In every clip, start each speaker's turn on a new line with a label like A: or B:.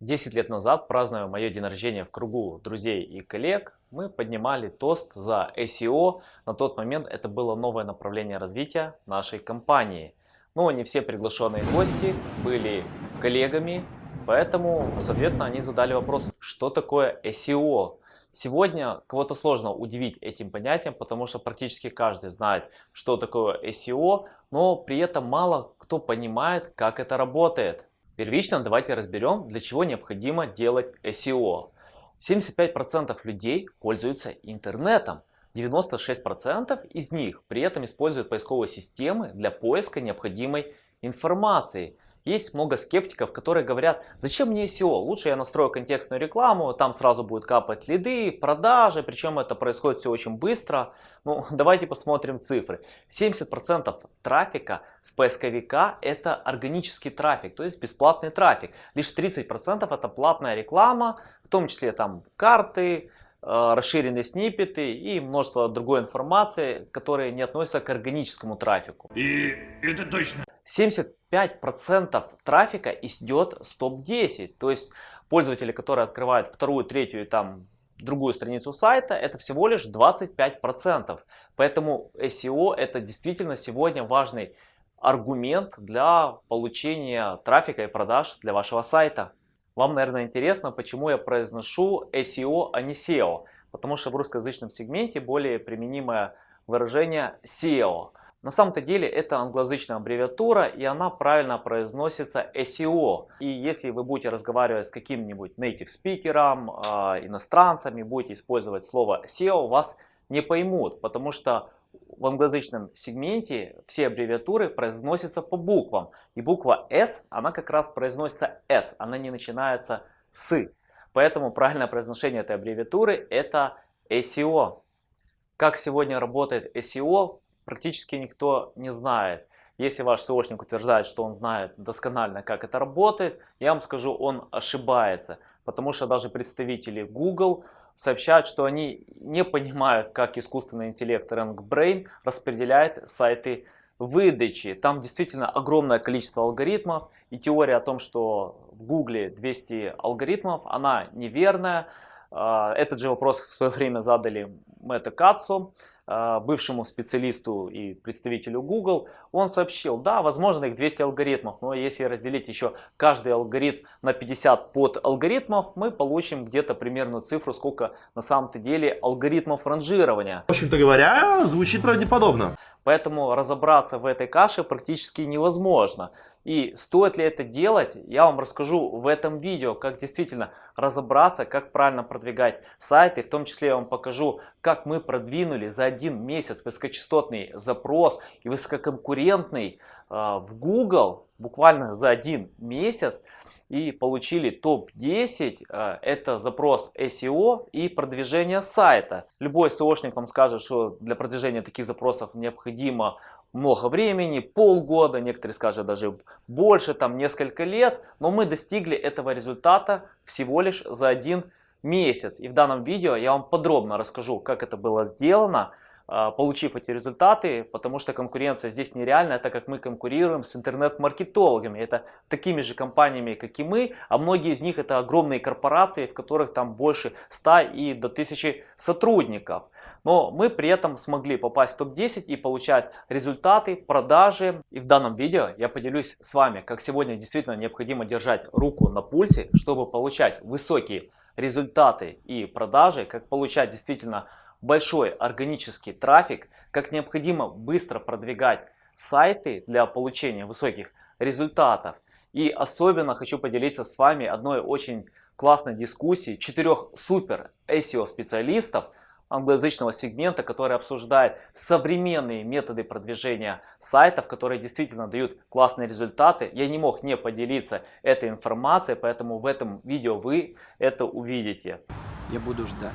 A: 10 лет назад, празднуя мое день рождения в кругу друзей и коллег, мы поднимали тост за SEO. На тот момент это было новое направление развития нашей компании. Но не все приглашенные гости были коллегами, поэтому, соответственно, они задали вопрос, что такое SEO. Сегодня кого-то сложно удивить этим понятием, потому что практически каждый знает, что такое SEO, но при этом мало кто понимает, как это работает. Первично давайте разберем, для чего необходимо делать SEO. 75% людей пользуются интернетом. 96% из них при этом используют поисковые системы для поиска необходимой информации. Есть много скептиков, которые говорят, зачем мне SEO, лучше я настрою контекстную рекламу, там сразу будет капать лиды, продажи, причем это происходит все очень быстро. Ну, давайте посмотрим цифры. 70% трафика с поисковика это органический трафик, то есть бесплатный трафик. Лишь 30% это платная реклама, в том числе там карты, расширенные сниппеты и множество другой информации, которые не относятся к органическому трафику.
B: И это точно.
A: 75% трафика идет с топ-10. То есть пользователи, которые открывают вторую, третью и там другую страницу сайта, это всего лишь 25%. Поэтому SEO это действительно сегодня важный аргумент для получения трафика и продаж для вашего сайта. Вам, наверное, интересно, почему я произношу SEO, а не SEO. Потому что в русскоязычном сегменте более применимое выражение SEO. На самом-то деле это англоязычная аббревиатура и она правильно произносится SEO. И если вы будете разговаривать с каким-нибудь native спикером, э, иностранцами, будете использовать слово SEO, вас не поймут, потому что в англоязычном сегменте все аббревиатуры произносятся по буквам. И буква S, она как раз произносится S, она не начинается с. Поэтому правильное произношение этой аббревиатуры это SEO. Как сегодня работает SEO, практически никто не знает. Если ваш SEOшник утверждает, что он знает досконально, как это работает, я вам скажу, он ошибается. Потому что даже представители Google сообщают, что они не понимают, как искусственный интеллект RankBrain распределяет сайты выдачи. Там действительно огромное количество алгоритмов. И теория о том, что в Google 200 алгоритмов, она неверная. А, этот же вопрос в свое время задали Мэтта Кацу, бывшему специалисту и представителю Google. Он сообщил, да, возможно их 200 алгоритмов, но если разделить еще каждый алгоритм на 50 под алгоритмов, мы получим где-то примерную цифру, сколько на самом-то деле алгоритмов ранжирования.
B: В общем-то говоря, звучит правдеподобно.
A: Поэтому разобраться в этой каше практически невозможно. И стоит ли это делать, я вам расскажу в этом видео, как действительно разобраться, как правильно продвигать сайты. В том числе я вам покажу, как мы продвинули за один месяц высокочастотный запрос и высококонкурентный э, в Google буквально за один месяц и получили топ-10. Э, это запрос SEO и продвижение сайта. Любой SEOшник вам скажет, что для продвижения таких запросов необходимо много времени, полгода, некоторые скажут даже больше, там несколько лет. Но мы достигли этого результата всего лишь за один месяц. И в данном видео я вам подробно расскажу, как это было сделано. А, получив эти результаты, потому что конкуренция здесь нереальная, так как мы конкурируем с интернет-маркетологами. Это такими же компаниями, как и мы, а многие из них это огромные корпорации, в которых там больше 100 и до 1000 сотрудников. Но мы при этом смогли попасть в топ-10 и получать результаты, продажи. И в данном видео я поделюсь с вами, как сегодня действительно необходимо держать руку на пульсе, чтобы получать высокие результаты и продажи, как получать действительно большой органический трафик, как необходимо быстро продвигать сайты для получения высоких результатов. И особенно хочу поделиться с вами одной очень классной дискуссией четырех супер SEO специалистов англоязычного сегмента, который обсуждает современные методы продвижения сайтов, которые действительно дают классные результаты. Я не мог не поделиться этой информацией, поэтому в этом видео вы это увидите.
C: Я буду ждать.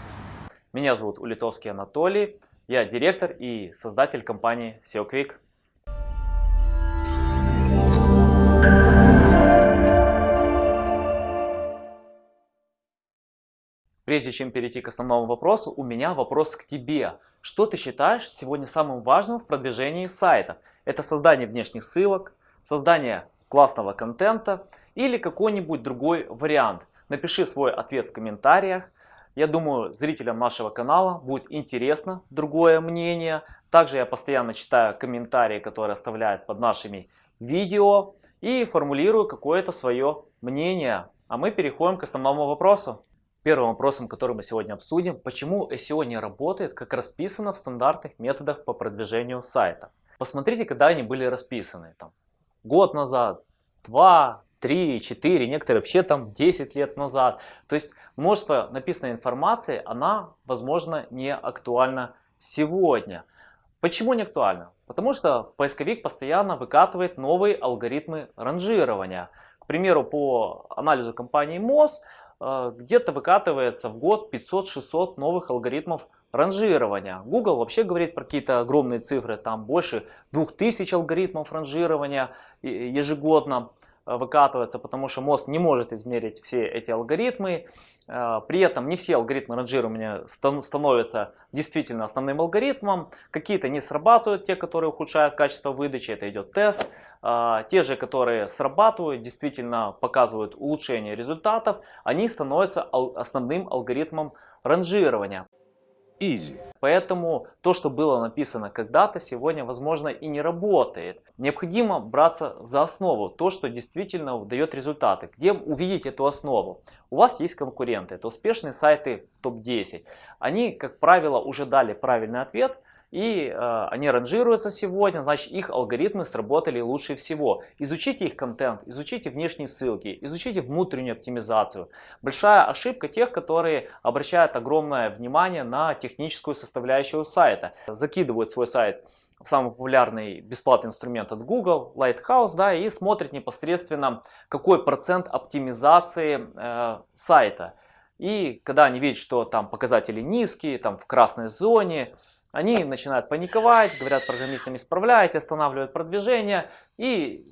A: Меня зовут Улитовский Анатолий, я директор и создатель компании SEO Quick. Прежде чем перейти к основному вопросу, у меня вопрос к тебе. Что ты считаешь сегодня самым важным в продвижении сайта? Это создание внешних ссылок, создание классного контента или какой-нибудь другой вариант? напиши свой ответ в комментариях. Я думаю, зрителям нашего канала будет интересно другое мнение. Также я постоянно читаю комментарии, которые оставляют под нашими видео и формулирую какое-то свое мнение. А мы переходим к основному вопросу. Первым вопросом, который мы сегодня обсудим, почему SEO не работает, как расписано в стандартных методах по продвижению сайтов. Посмотрите, когда они были расписаны. Там, год назад, два, 3, 4, некоторые вообще там 10 лет назад. То есть множество написанной информации, она, возможно, не актуальна сегодня. Почему не актуальна? Потому что поисковик постоянно выкатывает новые алгоритмы ранжирования. К примеру, по анализу компании МОЗ, где-то выкатывается в год 500-600 новых алгоритмов ранжирования. Google вообще говорит про какие-то огромные цифры, там больше 2000 алгоритмов ранжирования ежегодно. Э, выкатывается, потому что мозг не может измерить все эти алгоритмы. Э, при этом не все алгоритмы ранжирования становятся действительно основным алгоритмом. Какие-то не срабатывают, те, которые ухудшают качество выдачи, это идет тест. Э, те же, которые срабатывают, действительно показывают улучшение результатов, они становятся основным алгоритмом ранжирования. Easy. Поэтому то, что было написано когда-то, сегодня, возможно, и не работает. Необходимо браться за основу, то, что действительно дает результаты. Где увидеть эту основу? У вас есть конкуренты, это успешные сайты в топ-10. Они, как правило, уже дали правильный ответ, и э, они ранжируются сегодня, значит их алгоритмы сработали лучше всего. Изучите их контент, изучите внешние ссылки, изучите внутреннюю оптимизацию. Большая ошибка тех, которые обращают огромное внимание на техническую составляющую сайта. Закидывают свой сайт в самый популярный бесплатный инструмент от Google, Lighthouse, да, и смотрят непосредственно какой процент оптимизации э, сайта. И когда они видят, что там показатели низкие, там в красной зоне, они начинают паниковать, говорят программистам исправляйте, останавливают продвижение и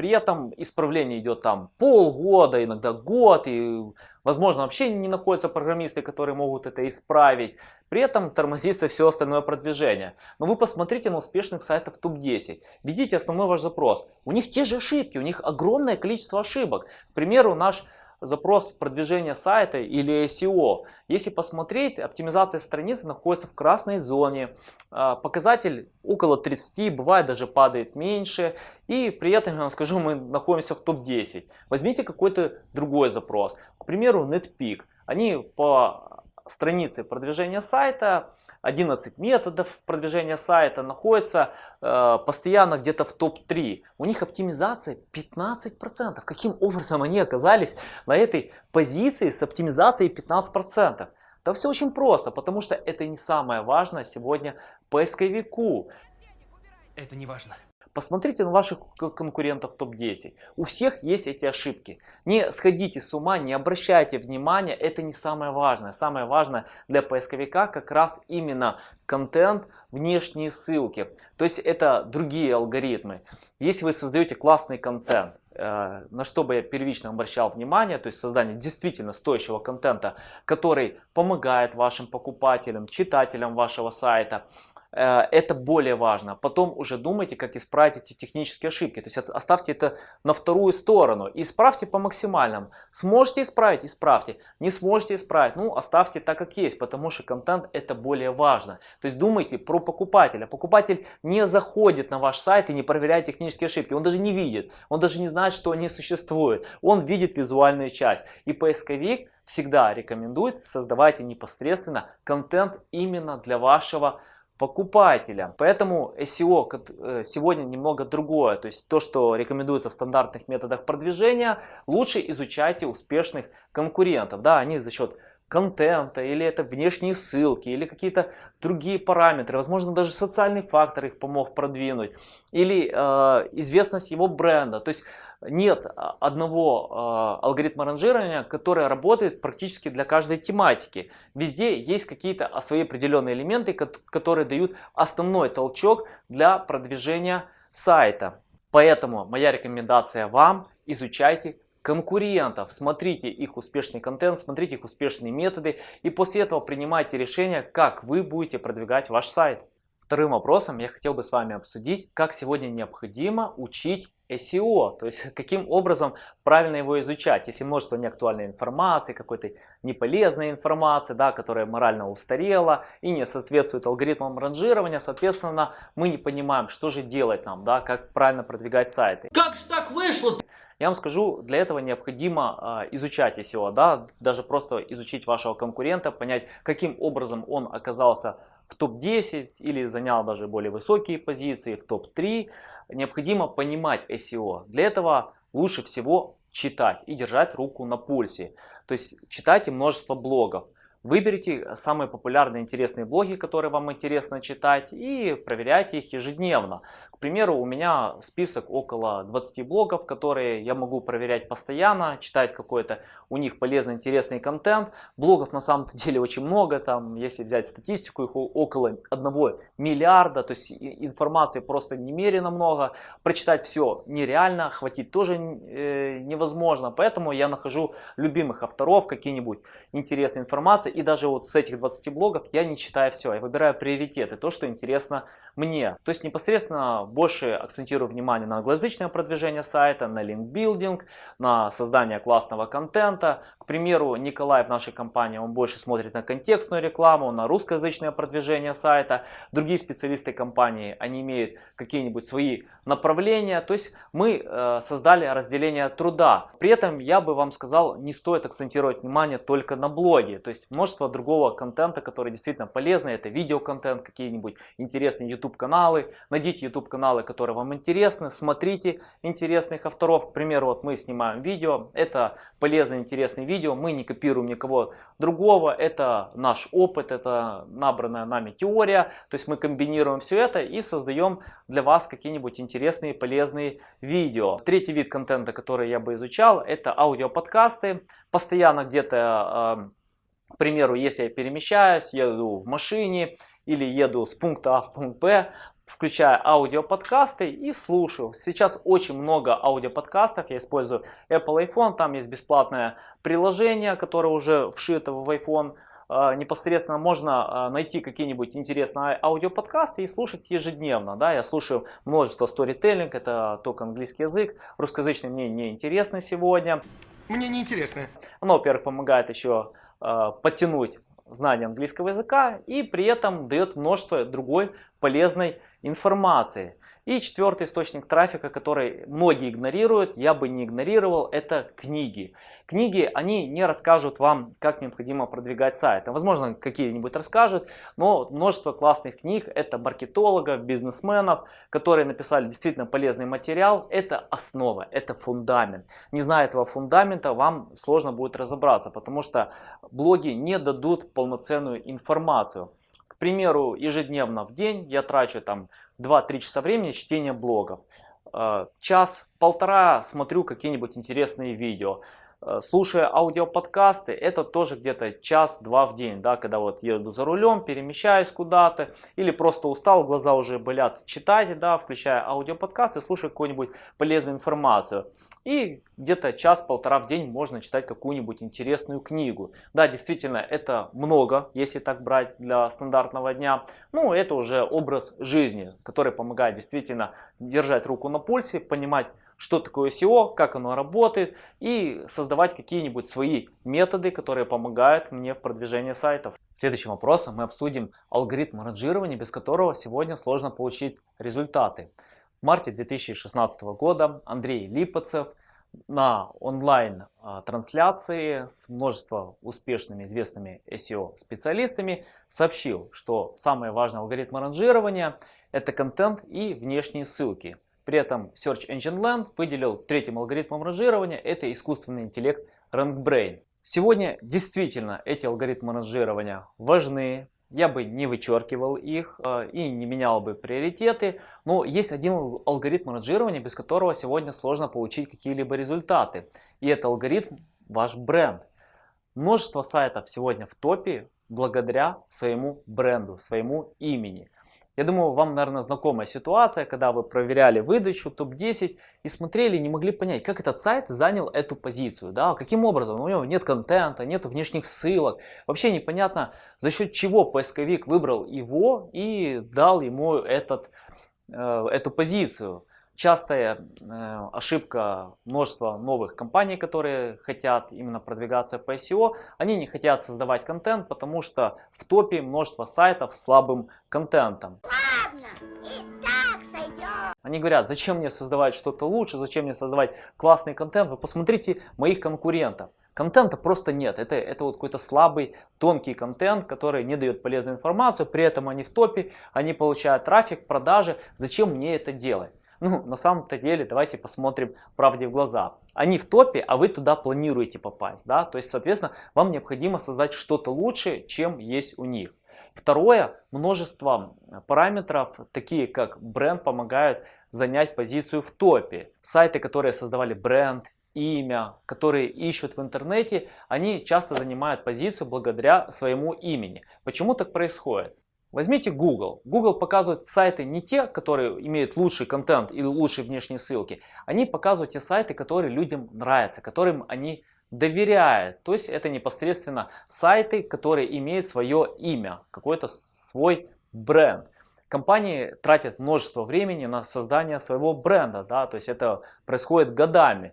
A: при этом исправление идет там полгода, иногда год, и возможно вообще не находятся программисты, которые могут это исправить. При этом тормозится все остальное продвижение. Но вы посмотрите на успешных сайтов топ-10. Введите основной ваш запрос. У них те же ошибки, у них огромное количество ошибок. К примеру, наш запрос продвижения сайта или SEO. Если посмотреть, оптимизация страницы находится в красной зоне. А, показатель около 30, бывает даже падает меньше. И при этом, я вам скажу, мы находимся в топ-10. Возьмите какой-то другой запрос. К примеру, NetPeak. Они по страницы продвижения сайта, 11 методов продвижения сайта находятся э, постоянно где-то в топ-3. У них оптимизация 15%. Каким образом они оказались на этой позиции с оптимизацией 15%? Да все очень просто, потому что это не самое важное сегодня поисковику.
C: Это не важно.
A: Посмотрите на ваших конкурентов топ-10. У всех есть эти ошибки. Не сходите с ума, не обращайте внимания, это не самое важное. Самое важное для поисковика как раз именно контент, внешние ссылки. То есть это другие алгоритмы. Если вы создаете классный контент, э, на что бы я первично обращал внимание, то есть создание действительно стоящего контента, который помогает вашим покупателям, читателям вашего сайта, это более важно. Потом уже думайте, как исправить эти технические ошибки. То есть оставьте это на вторую сторону. Исправьте по максимальному. Сможете исправить? Исправьте. Не сможете исправить? Ну, оставьте так, как есть, потому что контент это более важно. То есть думайте про покупателя. Покупатель не заходит на ваш сайт и не проверяет технические ошибки. Он даже не видит. Он даже не знает, что они существуют. Он видит визуальную часть. И поисковик всегда рекомендует создавайте непосредственно контент именно для вашего покупателя. Поэтому SEO э, сегодня немного другое. То есть то, что рекомендуется в стандартных методах продвижения, лучше изучайте успешных конкурентов. Да, они за счет контента, или это внешние ссылки, или какие-то другие параметры, возможно даже социальный фактор их помог продвинуть, или э, известность его бренда. То есть нет а, одного э, алгоритма ранжирования, который работает практически для каждой тематики. Везде есть какие-то свои определенные элементы, которые дают основной толчок для продвижения сайта. Поэтому моя рекомендация вам изучайте конкурентов, смотрите их успешный контент, смотрите их успешные методы и после этого принимайте решение, как вы будете продвигать ваш сайт. Вторым вопросом я хотел бы с вами обсудить, как сегодня необходимо учить SEO, то есть каким образом правильно его изучать, если множество неактуальной информации, какой-то неполезной информации, да, которая морально устарела и не соответствует алгоритмам ранжирования, соответственно, мы не понимаем, что же делать нам, да, как правильно продвигать сайты.
C: Как же так вышло?
A: Я вам скажу, для этого необходимо э, изучать SEO, да, даже просто изучить вашего конкурента, понять, каким образом он оказался в топ-10 или занял даже более высокие позиции, в топ-3. Необходимо понимать SEO. Для этого лучше всего читать и держать руку на пульсе. То есть читайте множество блогов. Выберите самые популярные интересные блоги, которые вам интересно читать и проверяйте их ежедневно. К примеру, у меня список около 20 блогов, которые я могу проверять постоянно, читать какой-то у них полезный, интересный контент. Блогов на самом деле очень много, там, если взять статистику, их около 1 миллиарда, то есть информации просто немерено много. Прочитать все нереально, хватить тоже э, невозможно, поэтому я нахожу любимых авторов, какие-нибудь интересные информации и даже вот с этих 20 блогов я не читаю все, я выбираю приоритеты, то, что интересно мне. То есть непосредственно больше акцентирую внимание на англоязычное продвижение сайта, на линкбилдинг, на создание классного контента. К примеру, Николай в нашей компании, он больше смотрит на контекстную рекламу, на русскоязычное продвижение сайта. Другие специалисты компании, они имеют какие-нибудь свои направления. То есть мы э, создали разделение труда. При этом я бы вам сказал, не стоит акцентировать внимание только на блоге. То есть множество другого контента, который действительно полезный. Это видеоконтент, какие-нибудь интересные YouTube каналы. Найдите YouTube каналы, которые вам интересны. Смотрите интересных авторов. К примеру, вот мы снимаем видео. Это полезное, интересное видео. Мы не копируем никого другого. Это наш опыт, это набранная нами теория. То есть мы комбинируем все это и создаем для вас какие-нибудь интересные, полезные видео. Третий вид контента, который я бы изучал, это аудиоподкасты. Постоянно где-то э, к примеру, если я перемещаюсь, еду в машине или еду с пункта А в пункт Б, включаю аудиоподкасты и слушаю. Сейчас очень много аудиоподкастов, я использую Apple iPhone, там есть бесплатное приложение, которое уже вшито в iPhone. А, непосредственно можно а, найти какие-нибудь интересные аудиоподкасты и слушать ежедневно. Да? Я слушаю множество сторителлинг, это только английский язык, русскоязычный мне не интересно сегодня.
C: Мне не интересно.
A: Оно, во-первых, помогает еще подтянуть знание английского языка и при этом дает множество другой полезной информации. И четвертый источник трафика, который многие игнорируют, я бы не игнорировал, это книги. Книги, они не расскажут вам, как необходимо продвигать сайт. Возможно, какие-нибудь расскажут, но множество классных книг, это маркетологов, бизнесменов, которые написали действительно полезный материал. Это основа, это фундамент. Не зная этого фундамента, вам сложно будет разобраться, потому что блоги не дадут полноценную информацию. К примеру, ежедневно в день я трачу там 2-3 часа времени чтения блогов. Э, час-полтора смотрю какие-нибудь интересные видео. Э, слушая аудиоподкасты, это тоже где-то час-два в день, да, когда вот еду за рулем, перемещаюсь куда-то, или просто устал, глаза уже болят, читать, да, включая аудиоподкасты, слушаю какую-нибудь полезную информацию. И где-то час-полтора в день можно читать какую-нибудь интересную книгу. Да, действительно, это много, если так брать для стандартного дня. Ну, это уже образ жизни, который помогает действительно держать руку на пульсе, понимать, что такое SEO, как оно работает и создавать какие-нибудь свои методы, которые помогают мне в продвижении сайтов. Следующим вопросом мы обсудим алгоритм ранжирования, без которого сегодня сложно получить результаты. В марте 2016 года Андрей Липацев на онлайн а, трансляции с множеством успешными известными SEO специалистами сообщил, что самый важный алгоритм ранжирования это контент и внешние ссылки. При этом Search Engine Land выделил третьим алгоритмом ранжирования, это искусственный интеллект RankBrain. Сегодня действительно эти алгоритмы ранжирования важны, я бы не вычеркивал их э, и не менял бы приоритеты, но есть один алгоритм ранжирования, без которого сегодня сложно получить какие-либо результаты. И это алгоритм ваш бренд. Множество сайтов сегодня в топе благодаря своему бренду, своему имени. Я думаю, вам, наверное, знакомая ситуация, когда вы проверяли выдачу топ-10 и смотрели, не могли понять, как этот сайт занял эту позицию. Да? Каким образом? У него нет контента, нет внешних ссылок. Вообще непонятно, за счет чего поисковик выбрал его и дал ему этот, э, эту позицию. Частая э, ошибка множества новых компаний, которые хотят именно продвигаться по SEO. Они не хотят создавать контент, потому что в топе множество сайтов с слабым контентом.
D: Ладно, и так сойдет.
A: Они говорят, зачем мне создавать что-то лучше, зачем мне создавать классный контент. Вы посмотрите моих конкурентов. Контента просто нет. Это, это вот какой-то слабый, тонкий контент, который не дает полезную информацию. При этом они в топе, они получают трафик, продажи. Зачем мне это делать? Ну, на самом-то деле, давайте посмотрим правде в глаза. Они в топе, а вы туда планируете попасть. Да? То есть, соответственно, вам необходимо создать что-то лучше, чем есть у них. Второе, множество параметров, такие как бренд, помогают занять позицию в топе. Сайты, которые создавали бренд, имя, которые ищут в интернете, они часто занимают позицию благодаря своему имени. Почему так происходит? Возьмите Google. Google показывает сайты не те, которые имеют лучший контент или лучшие внешние ссылки. Они показывают те сайты, которые людям нравятся, которым они доверяют. То есть это непосредственно сайты, которые имеют свое имя, какой-то свой бренд. Компании тратят множество времени на создание своего бренда, да, то есть это происходит годами.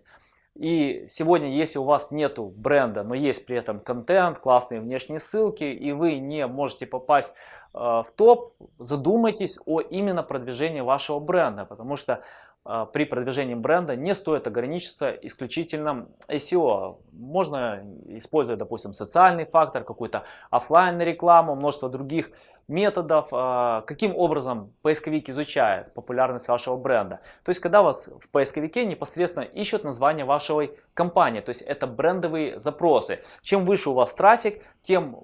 A: И сегодня, если у вас нету бренда, но есть при этом контент, классные внешние ссылки, и вы не можете попасть в топ, задумайтесь о именно продвижении вашего бренда, потому что а, при продвижении бренда не стоит ограничиться исключительно SEO. Можно использовать, допустим, социальный фактор, какую-то офлайн рекламу, множество других методов. А, каким образом поисковик изучает популярность вашего бренда? То есть, когда вас в поисковике непосредственно ищут название вашей компании, то есть это брендовые запросы. Чем выше у вас трафик, тем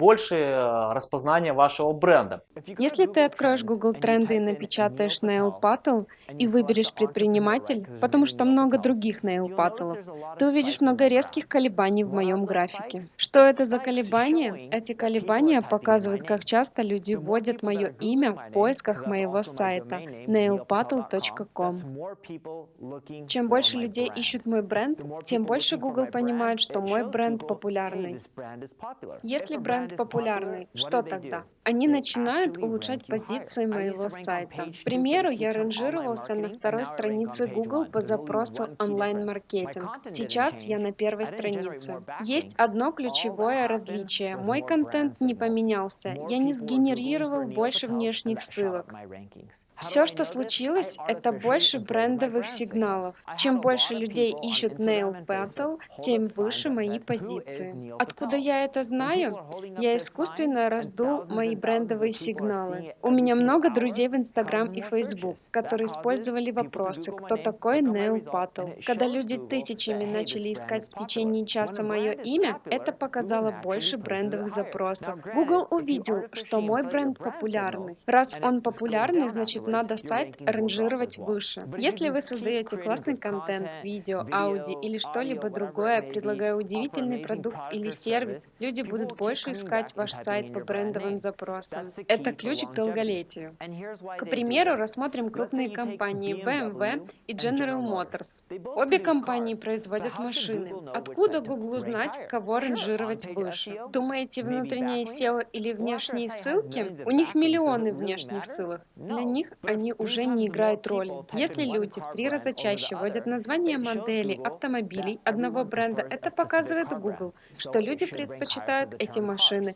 A: больше э, распознания вашего бренда.
E: Если ты откроешь Google тренды и напечатаешь Nail Paddle и выберешь предприниматель, потому что много других Nail Paddle, ты увидишь много резких колебаний в моем графике. Что это за колебания? Эти колебания показывают, как часто люди вводят мое имя в поисках моего сайта nailpaddle.com. Чем больше людей ищут мой бренд, тем больше Google понимает, что мой бренд популярный. Если бренд станет популярной, что тогда? Они начинают улучшать позиции моего сайта. К примеру, я ранжировался на второй странице Google по запросу онлайн-маркетинг. Сейчас я на первой странице. Есть одно ключевое различие. Мой контент не поменялся. Я не сгенерировал больше внешних ссылок. Все, что случилось, это больше брендовых сигналов. Чем больше людей ищут Nail Battle, тем выше мои позиции. Откуда я это знаю? Я искусственно раздул мои брендовые сигналы. У меня много друзей в Instagram и Facebook, которые использовали вопросы, кто такой Nail Battle. Когда люди тысячами начали искать в течение часа мое имя, это показало больше брендовых запросов. Google увидел, что мой бренд популярный. Раз он популярный, значит надо сайт ранжировать выше. Если вы создаете классный контент, видео, ауди или что-либо другое, предлагая удивительный продукт или сервис, люди будут больше искать ваш сайт по брендовым запросам. Это ключ к долголетию. К примеру, рассмотрим крупные компании BMW и General Motors. Обе компании производят машины. Откуда Google узнать, кого ранжировать выше? Думаете, внутреннее SEO или внешние ссылки? У них миллионы внешних ссылок. Для них они уже не играют роли. Если люди в три раза чаще вводят название моделей автомобилей одного бренда, это показывает Google, что люди предпочитают эти машины.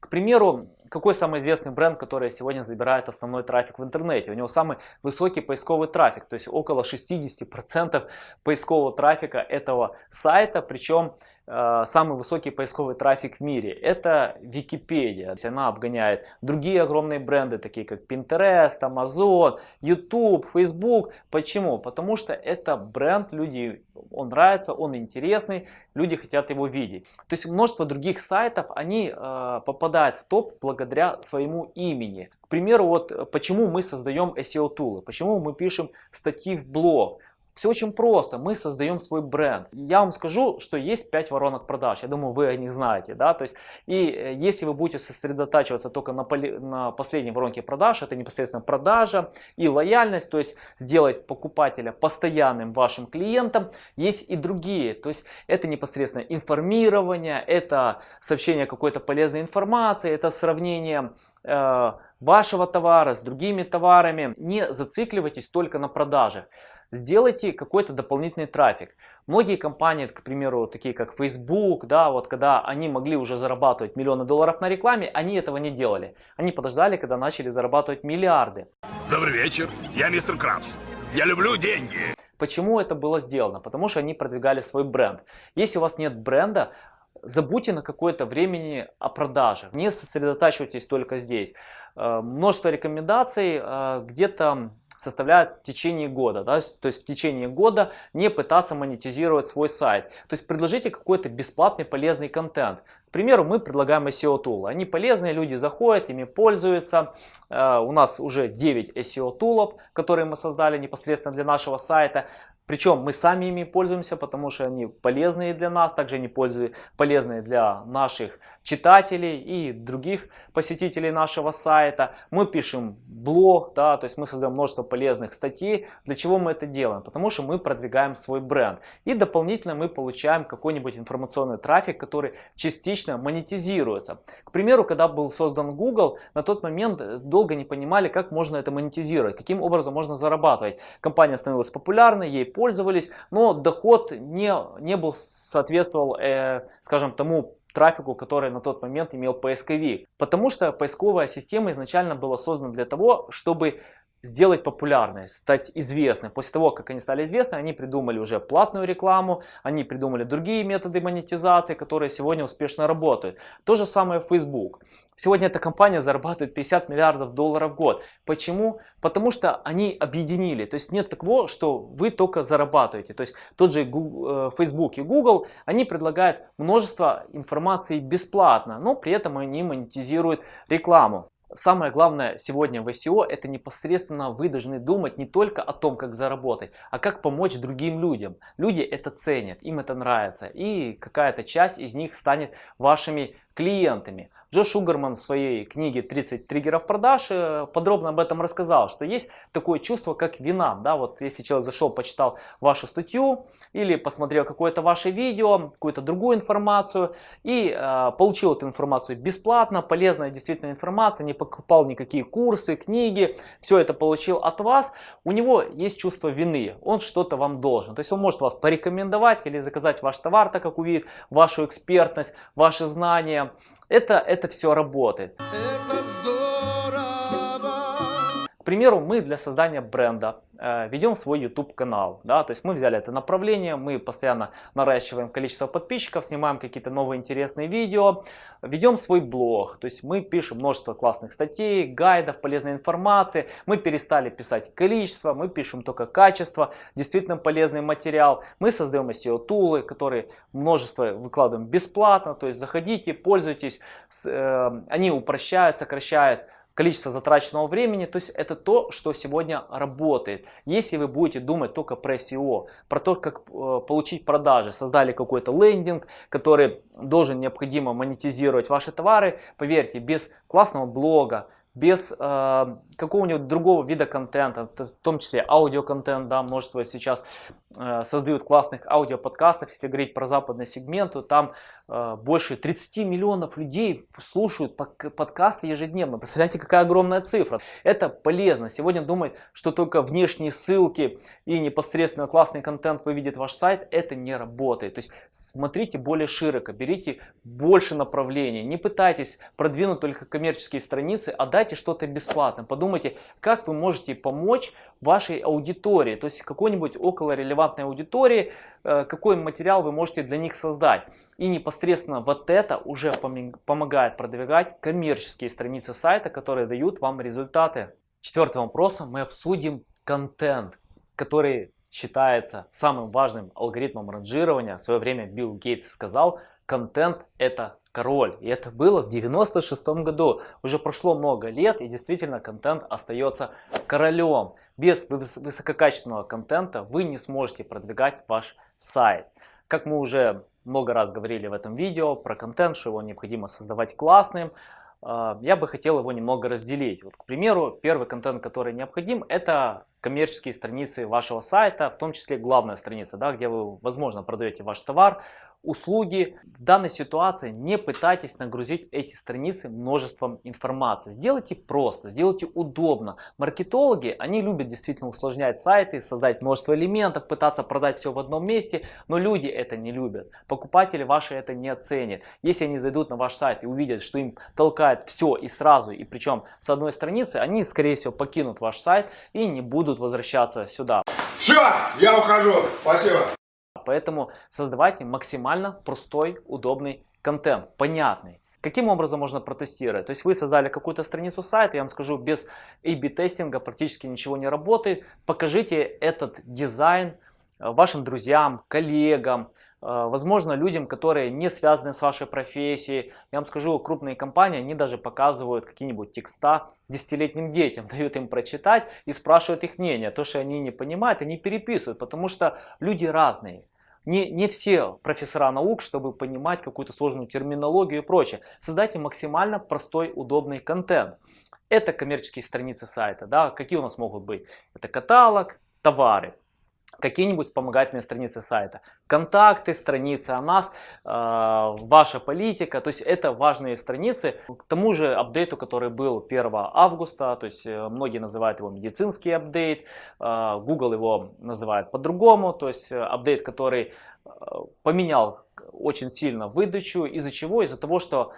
A: К примеру, какой самый известный бренд, который сегодня забирает основной трафик в интернете? У него самый высокий поисковый трафик, то есть около 60% поискового трафика этого сайта, причем э, самый высокий поисковый трафик в мире. Это Википедия. Она обгоняет другие огромные бренды, такие как Pinterest, Amazon, YouTube, Facebook. Почему? Потому что это бренд, люди, он нравится, он интересный, люди хотят его видеть. То есть множество других сайтов, они э, попадают в топ благодаря благодаря своему имени. К примеру, вот почему мы создаем SEO-тулы, почему мы пишем статьи в блог, все очень просто, мы создаем свой бренд. Я вам скажу, что есть 5 воронок продаж, я думаю, вы о них знаете. Да? То есть, и э, если вы будете сосредотачиваться только на, поли, на последней воронке продаж, это непосредственно продажа и лояльность, то есть сделать покупателя постоянным вашим клиентом, есть и другие. То есть это непосредственно информирование, это сообщение какой-то полезной информации, это сравнение э, вашего товара, с другими товарами. Не зацикливайтесь только на продаже. Сделайте какой-то дополнительный трафик. Многие компании, к примеру, такие как Facebook, да, вот когда они могли уже зарабатывать миллионы долларов на рекламе, они этого не делали. Они подождали, когда начали зарабатывать миллиарды.
F: Добрый вечер, я мистер Крабс. Я люблю деньги.
A: Почему это было сделано? Потому что они продвигали свой бренд. Если у вас нет бренда, забудьте на какое-то времени о продаже. Не сосредотачивайтесь только здесь. Э, множество рекомендаций э, где-то составляет в течение года. Да? То есть в течение года не пытаться монетизировать свой сайт. То есть предложите какой-то бесплатный полезный контент. К примеру, мы предлагаем SEO тулы. Они полезные, люди заходят, ими пользуются. Э, у нас уже 9 SEO тулов, которые мы создали непосредственно для нашего сайта. Причем мы сами ими пользуемся, потому что они полезные для нас, также они полезные для наших читателей и других посетителей нашего сайта. Мы пишем блог, да, то есть мы создаем множество полезных статей. Для чего мы это делаем? Потому что мы продвигаем свой бренд. И дополнительно мы получаем какой-нибудь информационный трафик, который частично монетизируется. К примеру, когда был создан Google, на тот момент долго не понимали, как можно это монетизировать, каким образом можно зарабатывать. Компания становилась популярной, ей пользовались, но доход не, не был соответствовал, э, скажем, тому трафику, который на тот момент имел поисковик. Потому что поисковая система изначально была создана для того, чтобы сделать популярной, стать известной. После того, как они стали известны, они придумали уже платную рекламу, они придумали другие методы монетизации, которые сегодня успешно работают. То же самое Facebook. Сегодня эта компания зарабатывает 50 миллиардов долларов в год. Почему? Потому что они объединили. То есть нет такого, что вы только зарабатываете. То есть тот же Google, э, Facebook и Google, они предлагают множество информации бесплатно, но при этом они монетизируют рекламу. Самое главное сегодня в SEO это непосредственно вы должны думать не только о том, как заработать, а как помочь другим людям. Люди это ценят, им это нравится и какая-то часть из них станет вашими клиентами. Джош Угерман в своей книге «30 триггеров продаж» э, подробно об этом рассказал, что есть такое чувство, как вина. Да, вот если человек зашел, почитал вашу статью или посмотрел какое-то ваше видео, какую-то другую информацию и э, получил эту информацию бесплатно, полезная действительно информация, не покупал никакие курсы, книги, все это получил от вас, у него есть чувство вины, он что-то вам должен. То есть он может вас порекомендовать или заказать ваш товар, так как увидит вашу экспертность, ваши знания, это, это все работает. Это! К примеру, мы для создания бренда Э, ведем свой YouTube канал. Да? То есть мы взяли это направление, мы постоянно наращиваем количество подписчиков, снимаем какие-то новые интересные видео, ведем свой блог. То есть мы пишем множество классных статей, гайдов, полезной информации. Мы перестали писать количество, мы пишем только качество, действительно полезный материал. Мы создаем SEO-тулы, которые множество выкладываем бесплатно. То есть заходите, пользуйтесь, э, они упрощают, сокращают количество затраченного времени, то есть это то, что сегодня работает. Если вы будете думать только про SEO, про то, как э, получить продажи, создали какой-то лендинг, который должен необходимо монетизировать ваши товары, поверьте, без классного блога, без э, какого-нибудь другого вида контента, в том числе аудиоконтент, да, множество сейчас э, создают классных аудиоподкастов, если говорить про западный сегмент, то там э, больше 30 миллионов людей слушают подкасты ежедневно, представляете, какая огромная цифра. Это полезно, сегодня думать, что только внешние ссылки и непосредственно классный контент выведет ваш сайт, это не работает, то есть смотрите более широко, берите больше направлений, не пытайтесь продвинуть только коммерческие страницы, а дайте что-то бесплатно, как вы можете помочь вашей аудитории, то есть какой-нибудь около релевантной аудитории, э, какой материал вы можете для них создать. И непосредственно вот это уже помогает продвигать коммерческие страницы сайта, которые дают вам результаты. Четвертым вопросом мы обсудим контент, который считается самым важным алгоритмом ранжирования. В свое время Билл Гейтс сказал, контент это король. И это было в 96 году. Уже прошло много лет и действительно контент остается королем. Без высококачественного контента вы не сможете продвигать ваш сайт. Как мы уже много раз говорили в этом видео про контент, что его необходимо создавать классным, а, я бы хотел его немного разделить. Вот, к примеру, первый контент, который необходим, это коммерческие страницы вашего сайта, в том числе главная страница, да, где вы, возможно, продаете ваш товар, услуги. В данной ситуации не пытайтесь нагрузить эти страницы множеством информации. Сделайте просто, сделайте удобно. Маркетологи, они любят действительно усложнять сайты, создать множество элементов, пытаться продать все в одном месте, но люди это не любят. Покупатели ваши это не оценят. Если они зайдут на ваш сайт и увидят, что им толкает все и сразу, и причем с одной страницы, они скорее всего покинут ваш сайт и не будут возвращаться сюда.
G: Все, я ухожу. Спасибо.
A: Поэтому создавайте максимально простой, удобный контент, понятный. Каким образом можно протестировать? То есть вы создали какую-то страницу сайта, я вам скажу, без A-B тестинга практически ничего не работает. Покажите этот дизайн э, вашим друзьям, коллегам, возможно людям, которые не связаны с вашей профессией. Я вам скажу, крупные компании, они даже показывают какие-нибудь текста десятилетним детям, дают им прочитать и спрашивают их мнение. То, что они не понимают, они переписывают, потому что люди разные. Не, не все профессора наук, чтобы понимать какую-то сложную терминологию и прочее. Создайте максимально простой, удобный контент. Это коммерческие страницы сайта. Да? Какие у нас могут быть? Это каталог, товары какие-нибудь вспомогательные страницы сайта, контакты, страницы о нас, э, ваша политика, то есть это важные страницы. К тому же апдейту, который был 1 августа, то есть э, многие называют его медицинский апдейт, э, Google его называет по-другому, то есть э, апдейт, который э, поменял очень сильно выдачу, из-за чего? Из-за того, что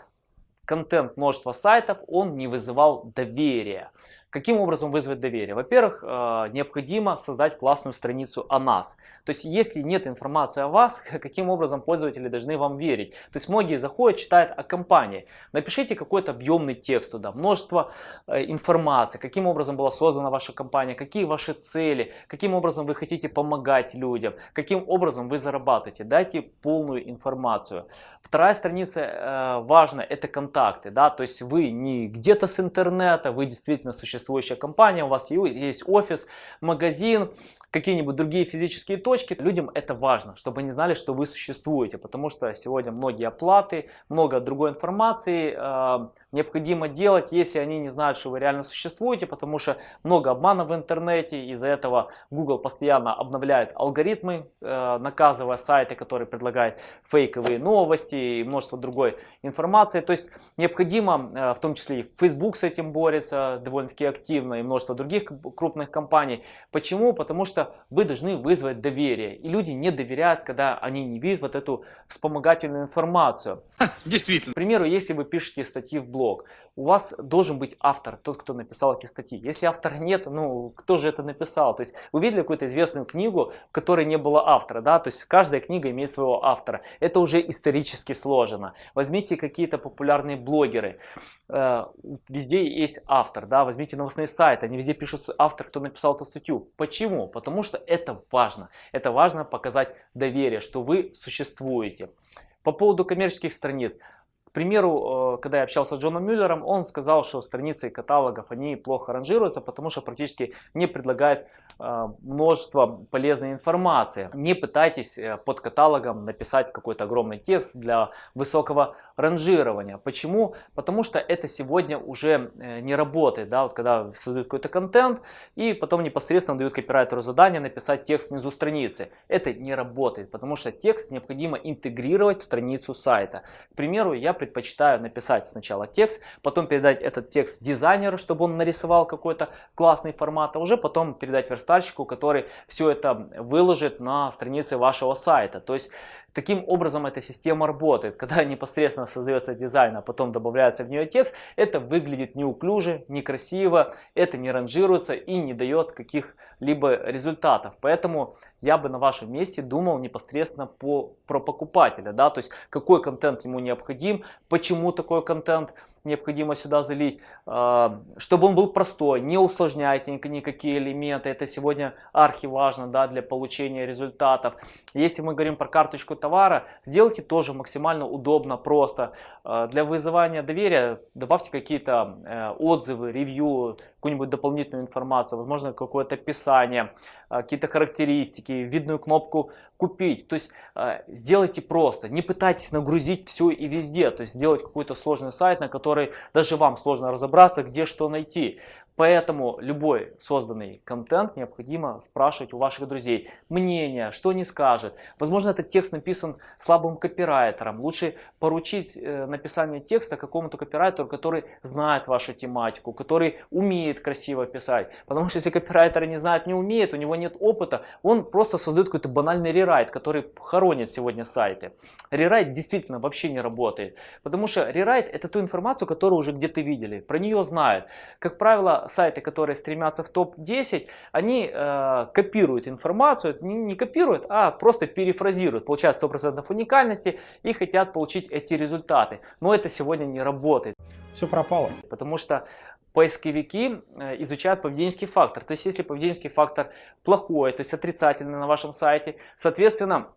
A: контент множества сайтов, он не вызывал доверия. Каким образом вызвать доверие? Во-первых, э, необходимо создать классную страницу о нас. То есть, если нет информации о вас, каким образом пользователи должны вам верить? То есть, многие заходят, читают о компании. Напишите какой-то объемный текст туда, множество э, информации, каким образом была создана ваша компания, какие ваши цели, каким образом вы хотите помогать людям, каким образом вы зарабатываете. Дайте полную информацию. Вторая страница э, важна, это контакты. Да? То есть, вы не где-то с интернета, вы действительно существуете существующая компания, у вас есть офис, магазин, какие-нибудь другие физические точки. Людям это важно, чтобы они знали, что вы существуете, потому что сегодня многие оплаты, много другой информации э, необходимо делать, если они не знают, что вы реально существуете, потому что много обмана в интернете, из-за этого Google постоянно обновляет алгоритмы, э, наказывая сайты, которые предлагают фейковые новости и множество другой информации. То есть необходимо, э, в том числе и Facebook с этим борется довольно-таки активно, и множество других крупных компаний. Почему? Потому что вы должны вызвать доверие. И люди не доверяют, когда они не видят вот эту вспомогательную информацию.
F: Действительно.
A: К примеру, если вы пишете статьи в блог, у вас должен быть автор, тот, кто написал эти статьи. Если автора нет, ну, кто же это написал? То есть, вы видели какую-то известную книгу, в которой не было автора, да? То есть, каждая книга имеет своего автора. Это уже исторически сложено. Возьмите какие-то популярные блогеры. Э, везде есть автор, да? Возьмите новостные сайты, они везде пишут автор, кто написал эту статью. Почему? Потому что это важно. Это важно показать доверие, что вы существуете. По поводу коммерческих страниц примеру, э, когда я общался с Джоном Мюллером, он сказал, что страницы каталогов, они плохо ранжируются, потому что практически не предлагают э, множество полезной информации. Не пытайтесь э, под каталогом написать какой-то огромный текст для высокого ранжирования. Почему? Потому что это сегодня уже не работает. Да? Вот когда создают какой-то контент и потом непосредственно дают копирайтеру задание написать текст внизу страницы. Это не работает, потому что текст необходимо интегрировать в страницу сайта. К примеру, я предпочитаю написать сначала текст, потом передать этот текст дизайнеру, чтобы он нарисовал какой-то классный формат, а уже потом передать верстальщику, который все это выложит на странице вашего сайта. То есть Таким образом эта система работает. Когда непосредственно создается дизайн, а потом добавляется в нее текст, это выглядит неуклюже, некрасиво, это не ранжируется и не дает каких-либо результатов. Поэтому я бы на вашем месте думал непосредственно по, про покупателя. Да? То есть какой контент ему необходим, почему такой контент необходимо сюда залить, а, чтобы он был простой, не усложняйте никакие элементы, это сегодня архи важно да, для получения результатов. Если мы говорим про карточку товара, сделайте тоже максимально удобно, просто. А, для вызывания доверия добавьте какие-то э, отзывы, ревью, какую-нибудь дополнительную информацию, возможно какое-то описание, а, какие-то характеристики, видную кнопку купить. То есть сделайте просто, не пытайтесь нагрузить все и везде, то есть сделать какой-то сложный сайт, на который даже вам сложно разобраться, где что найти. Поэтому любой созданный контент необходимо спрашивать у ваших друзей мнение, что они скажут. Возможно, этот текст написан слабым копирайтером. Лучше поручить э, написание текста какому-то копирайтеру, который знает вашу тематику, который умеет красиво писать. Потому что если копирайтер не знает, не умеет, у него нет опыта, он просто создает какой-то банальный рерайт, который хоронит сегодня сайты. Рерайт действительно вообще не работает. Потому что рерайт это ту информацию, которую уже где-то видели. Про нее знают. Как правило, сайты, которые стремятся в топ-10, они э, копируют информацию, не, не копируют, а просто перефразируют, получают 100% уникальности и хотят получить эти результаты. Но это сегодня не работает.
B: Все пропало.
A: Потому что поисковики э, изучают поведенческий фактор. То есть, если поведенческий фактор плохой, то есть отрицательный на вашем сайте, соответственно,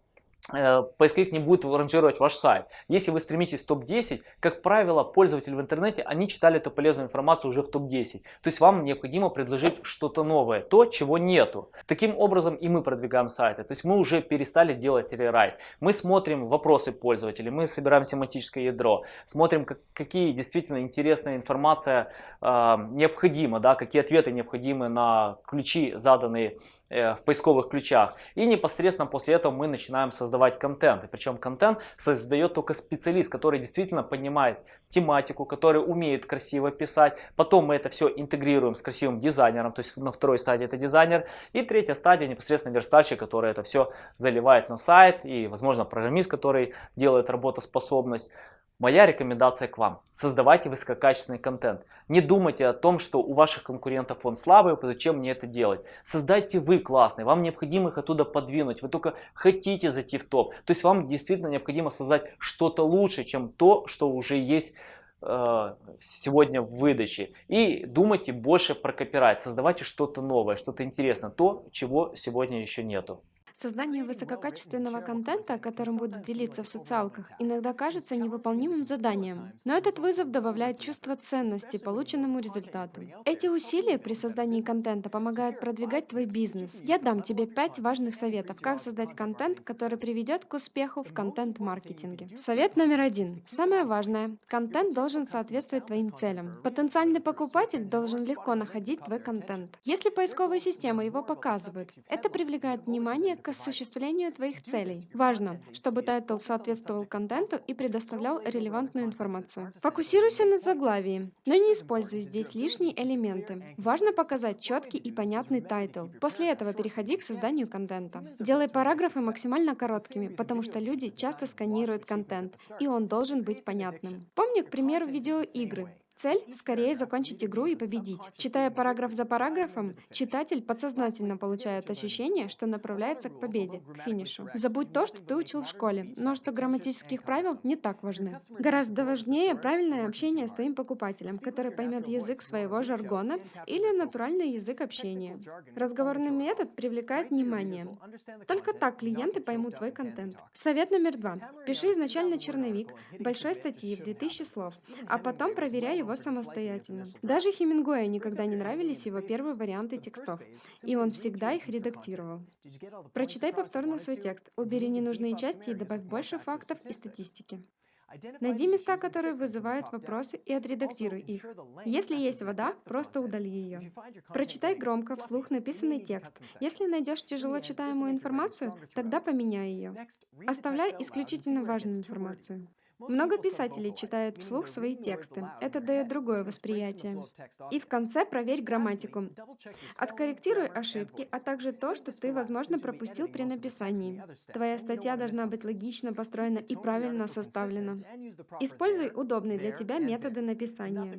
A: поисковик не будет ранжировать ваш сайт. Если вы стремитесь в топ-10, как правило, пользователи в интернете, они читали эту полезную информацию уже в топ-10. То есть вам необходимо предложить что-то новое, то, чего нету. Таким образом и мы продвигаем сайты. То есть мы уже перестали делать рерайт. Мы смотрим вопросы пользователей, мы собираем семантическое ядро, смотрим, как, какие действительно интересная информация э, необходима, да, какие ответы необходимы на ключи, заданные э, в поисковых ключах. И непосредственно после этого мы начинаем создавать создавать контент. И причем контент создает только специалист, который действительно понимает тематику, который умеет красиво писать. Потом мы это все интегрируем с красивым дизайнером, то есть на второй стадии это дизайнер. И третья стадия непосредственно верстальщик, который это все заливает на сайт. И возможно программист, который делает работоспособность. Моя рекомендация к вам. Создавайте высококачественный контент. Не думайте о том, что у ваших конкурентов он слабый, зачем мне это делать. Создайте вы классный, вам необходимо их оттуда подвинуть. Вы только хотите зайти в топ. То есть вам действительно необходимо создать что-то лучше, чем то, что уже есть э, сегодня в выдаче. И думайте больше про копирайт. Создавайте что-то новое, что-то интересное. То, чего сегодня еще нету.
E: Создание высококачественного контента, которым будут делиться в социалках, иногда кажется невыполнимым заданием. Но этот вызов добавляет чувство ценности полученному результату. Эти усилия при создании контента помогают продвигать твой бизнес. Я дам тебе пять важных советов, как создать контент, который приведет к успеху в контент-маркетинге. Совет номер один. Самое важное. Контент должен соответствовать твоим целям. Потенциальный покупатель должен легко находить твой контент. Если поисковые системы его показывают, это привлекает внимание к осуществлению твоих целей. Важно, чтобы title соответствовал контенту и предоставлял релевантную информацию. Фокусируйся на заглавии, но не используй здесь лишние элементы. Важно показать четкий и понятный title. После этого переходи к созданию контента. Делай параграфы максимально короткими, потому что люди часто сканируют контент, и он должен быть понятным. Помни, к примеру, видеоигры. Цель – скорее закончить игру и победить. Читая параграф за параграфом, читатель подсознательно получает ощущение, что направляется к победе, к финишу. Забудь то, что ты учил в школе, но что грамматических правил не так важны. Гораздо важнее правильное общение с твоим покупателем, который поймет язык своего жаргона или натуральный язык общения. Разговорный метод привлекает внимание. Только так клиенты поймут твой контент. Совет номер два. Пиши изначально черновик большой статьи в 2000 слов, а потом проверяй его его самостоятельно. Даже Хемингуэю никогда не нравились его первые варианты текстов, и он всегда их редактировал. Прочитай повторно свой текст, убери ненужные части и добавь больше фактов и статистики. Найди места, которые вызывают вопросы, и отредактируй их. Если есть вода, просто удали ее. Прочитай громко, вслух написанный текст. Если найдешь тяжело читаемую информацию, тогда поменяй ее. Оставляй исключительно важную информацию. Много писателей читают вслух свои тексты. Это дает другое восприятие. И в конце проверь грамматику. Откорректируй ошибки, а также то, что ты, возможно, пропустил при написании. Твоя статья должна быть логично построена и правильно составлена. Используй удобные для тебя методы написания.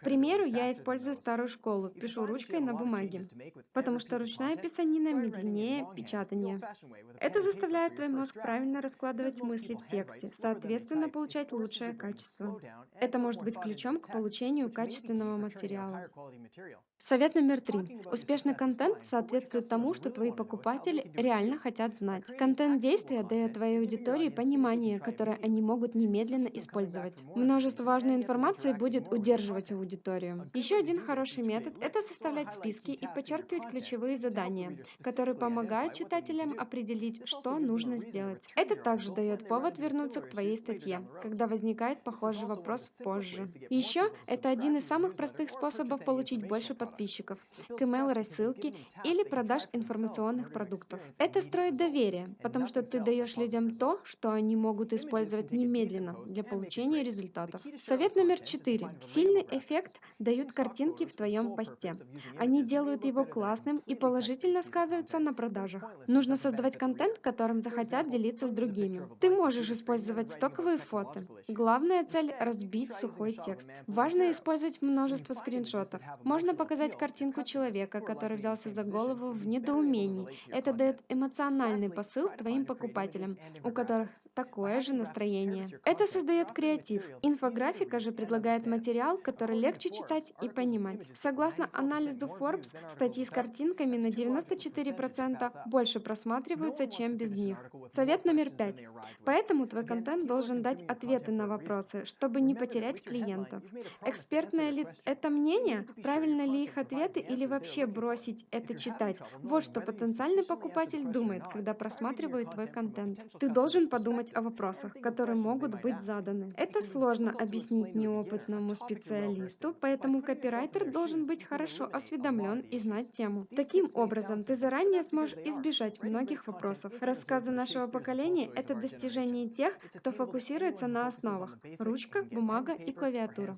E: К примеру, я использую старую школу, пишу ручкой на бумаге, потому что ручная писанина медленнее печатания. Это заставляет твой мозг правильно раскладывать мысли в тексте, соответственно, можно получать лучшее качество. Это может быть ключом к получению качественного материала. Совет номер три. Успешный контент соответствует тому, что твои покупатели реально хотят знать. Контент действия дает твоей аудитории понимание, которое они могут немедленно использовать. Множество важной информации будет удерживать аудиторию. Еще один хороший метод – это составлять списки и подчеркивать ключевые задания, которые помогают читателям определить, что нужно сделать. Это также дает повод вернуться к твоей статье себе, когда возникает похожий вопрос позже. Еще это один из самых простых способов получить больше подписчиков к email-рассылке или продаж информационных продуктов. Это строит доверие, потому что ты даешь людям то, что они могут использовать немедленно для получения результатов. Совет номер четыре. Сильный эффект дают картинки в твоем посте. Они делают его классным и положительно сказываются на продажах. Нужно создавать контент, которым захотят делиться с другими. Ты можешь использовать стоковые фото. Главная цель – разбить сухой текст. Важно использовать множество скриншотов. Можно показать картинку человека, который взялся за голову в недоумении. Это дает эмоциональный посыл твоим покупателям, у которых такое же настроение. Это создает креатив. Инфографика же предлагает материал, который легче читать и понимать. Согласно анализу Forbes, статьи с картинками на 94% больше просматриваются, чем без них. Совет номер пять. Поэтому твой контент должен дать ответы на вопросы, чтобы не потерять клиентов. Экспертное ли это мнение? Правильно ли их ответы или вообще бросить это читать? Вот что потенциальный покупатель думает, когда просматривает твой контент. Ты должен подумать о вопросах, которые могут быть заданы. Это сложно объяснить неопытному специалисту, поэтому копирайтер должен быть хорошо осведомлен и знать тему. Таким образом, ты заранее сможешь избежать многих вопросов. Рассказы нашего поколения – это достижение тех, кто фокусируется на основах – ручка, бумага и клавиатура.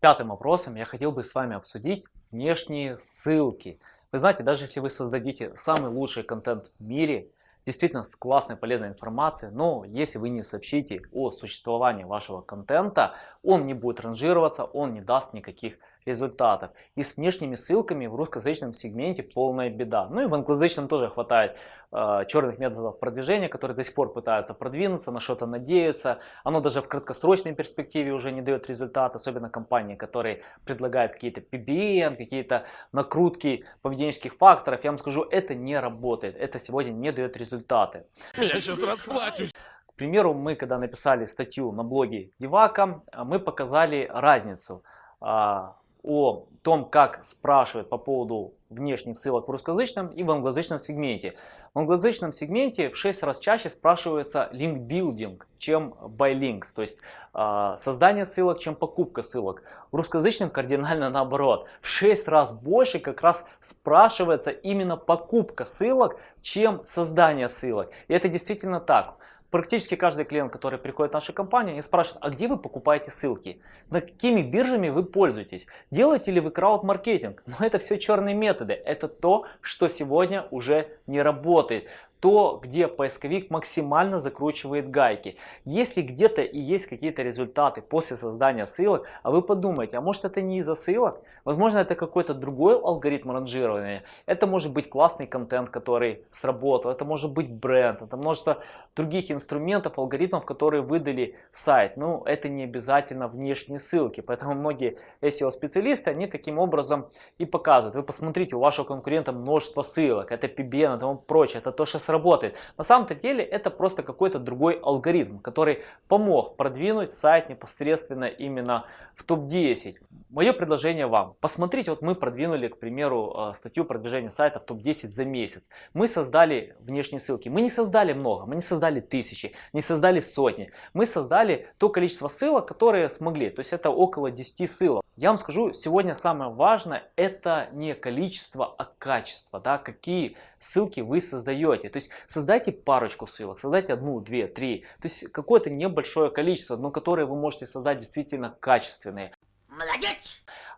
A: Пятым вопросом я хотел бы с вами обсудить внешние ссылки. Вы знаете, даже если вы создадите самый лучший контент в мире, действительно с классной полезной информацией, но если вы не сообщите о существовании вашего контента, он не будет ранжироваться, он не даст никаких результатов. И с внешними ссылками в русскоязычном сегменте полная беда. Ну и в англоязычном тоже хватает э, черных методов продвижения, которые до сих пор пытаются продвинуться, на что-то надеются. Оно даже в краткосрочной перспективе уже не дает результат, особенно компании, которые предлагают какие-то PBN, какие-то накрутки поведенческих факторов. Я вам скажу, это не работает, это сегодня не дает результаты.
F: Я сейчас расплачусь.
A: К примеру, мы когда написали статью на блоге Девака, мы показали разницу а, о том, как спрашивают по поводу внешних ссылок в русскоязычном и в англоязычном сегменте. В англоязычном сегменте в 6 раз чаще спрашивается линкбилдинг, чем by links, то есть э, создание ссылок, чем покупка ссылок. В русскоязычном кардинально наоборот. В 6 раз больше как раз спрашивается именно покупка ссылок, чем создание ссылок. И это действительно так. Практически каждый клиент, который приходит в нашу компанию, они спрашивают, а где вы покупаете ссылки? На какими биржами вы пользуетесь? Делаете ли вы крауд-маркетинг? Но это все черные методы. Это то, что сегодня уже не работает то, где поисковик максимально закручивает гайки. Если где-то и есть какие-то результаты после создания ссылок, а вы подумаете, а может это не из-за ссылок? Возможно это какой-то другой алгоритм ранжирования. Это может быть классный контент, который сработал, это может быть бренд, это множество других инструментов, алгоритмов, которые выдали сайт. Ну, это не обязательно внешние ссылки, поэтому многие SEO-специалисты, они таким образом и показывают. Вы посмотрите, у вашего конкурента множество ссылок, это PBN и тому прочее, это то, что сработало работает. На самом-то деле это просто какой-то другой алгоритм, который помог продвинуть сайт непосредственно именно в топ-10. Мое предложение вам. Посмотрите, вот мы продвинули, к примеру, э, статью продвижения сайта в топ-10 за месяц. Мы создали внешние ссылки. Мы не создали много, мы не создали тысячи, не создали сотни. Мы создали то количество ссылок, которые смогли. То есть это около 10 ссылок. Я вам скажу, сегодня самое важное это не количество, а качество. Да? Какие ссылки вы создаете. То есть создайте парочку ссылок, создайте одну, две, три. То есть какое-то небольшое количество, но которые вы можете создать действительно качественные.
D: Молодец!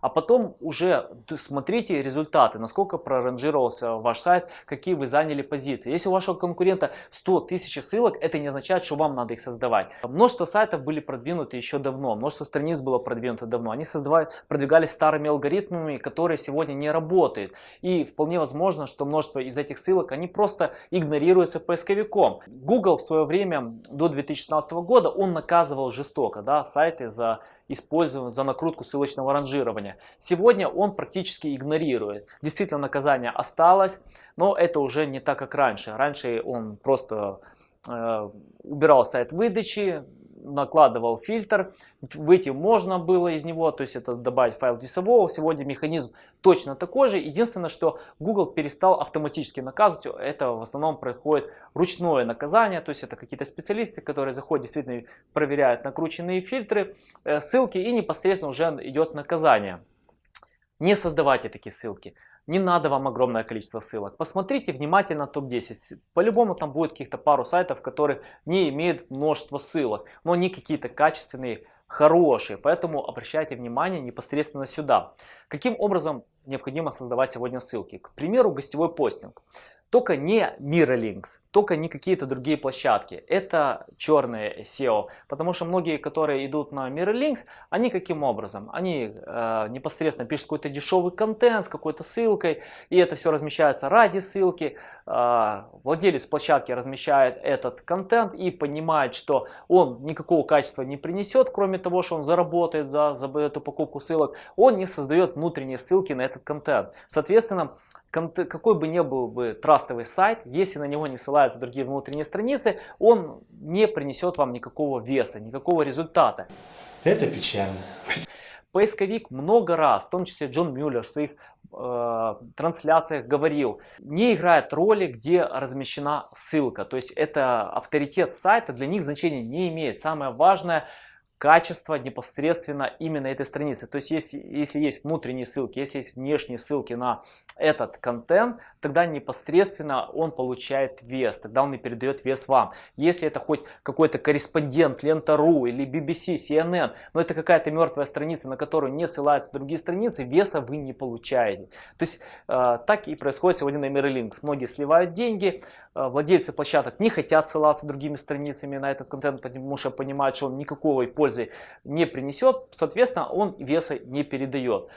A: А потом уже смотрите результаты, насколько проранжировался ваш сайт, какие вы заняли позиции. Если у вашего конкурента 100 тысяч ссылок, это не означает, что вам надо их создавать. Множество сайтов были продвинуты еще давно, множество страниц было продвинуто давно. Они создавали, продвигались старыми алгоритмами, которые сегодня не работают. И вполне возможно, что множество из этих ссылок, они просто игнорируются поисковиком. Google в свое время, до 2016 года, он наказывал жестоко да, сайты за использование, за накрутку ссылочного ранжирования. Сегодня он практически игнорирует. Действительно наказание осталось, но это уже не так, как раньше. Раньше он просто э, убирал сайт выдачи, накладывал фильтр, выйти можно было из него, то есть это добавить файл дисового. Сегодня механизм точно такой же. Единственное, что Google перестал автоматически наказывать, это в основном происходит ручное наказание, то есть это какие-то специалисты, которые заходят, действительно проверяют накрученные фильтры, э, ссылки и непосредственно уже идет наказание. Не создавайте такие ссылки. Не надо вам огромное количество ссылок. Посмотрите внимательно топ-10. По-любому там будет каких-то пару сайтов, которые не имеют множество ссылок. Но они какие-то качественные, хорошие. Поэтому обращайте внимание непосредственно сюда. Каким образом необходимо создавать сегодня ссылки? К примеру, гостевой постинг. Только не Miralinks, только не какие-то другие площадки. Это черное SEO. Потому что многие, которые идут на Miralinks, они каким образом? Они э, непосредственно пишут какой-то дешевый контент с какой-то ссылкой. И это все размещается ради ссылки. Э, владелец площадки размещает этот контент и понимает, что он никакого качества не принесет, кроме того, что он заработает за, за эту покупку ссылок. Он не создает внутренние ссылки на этот контент. Соответственно, какой бы ни был бы трастовый сайт, если на него не ссылаются другие внутренние страницы, он не принесет вам никакого веса, никакого результата.
H: Это печально.
A: Поисковик много раз, в том числе Джон Мюллер в своих э, трансляциях говорил, не играет роли, где размещена ссылка. То есть это авторитет сайта для них значения не имеет. Самое важное качество непосредственно именно этой страницы. То есть, если, если есть внутренние ссылки, если есть внешние ссылки на этот контент, тогда непосредственно он получает вес, тогда он и передает вес вам. Если это хоть какой-то корреспондент, Лента.ру или BBC, CNN, но это какая-то мертвая страница, на которую не ссылаются другие страницы, веса вы не получаете. То есть, э, так и происходит сегодня на Mirrorlinks. Многие сливают деньги, э, владельцы площадок не хотят ссылаться другими страницами на этот контент, потому что понимают, что он никакого пользы пользы не принесет, соответственно, он веса не передает.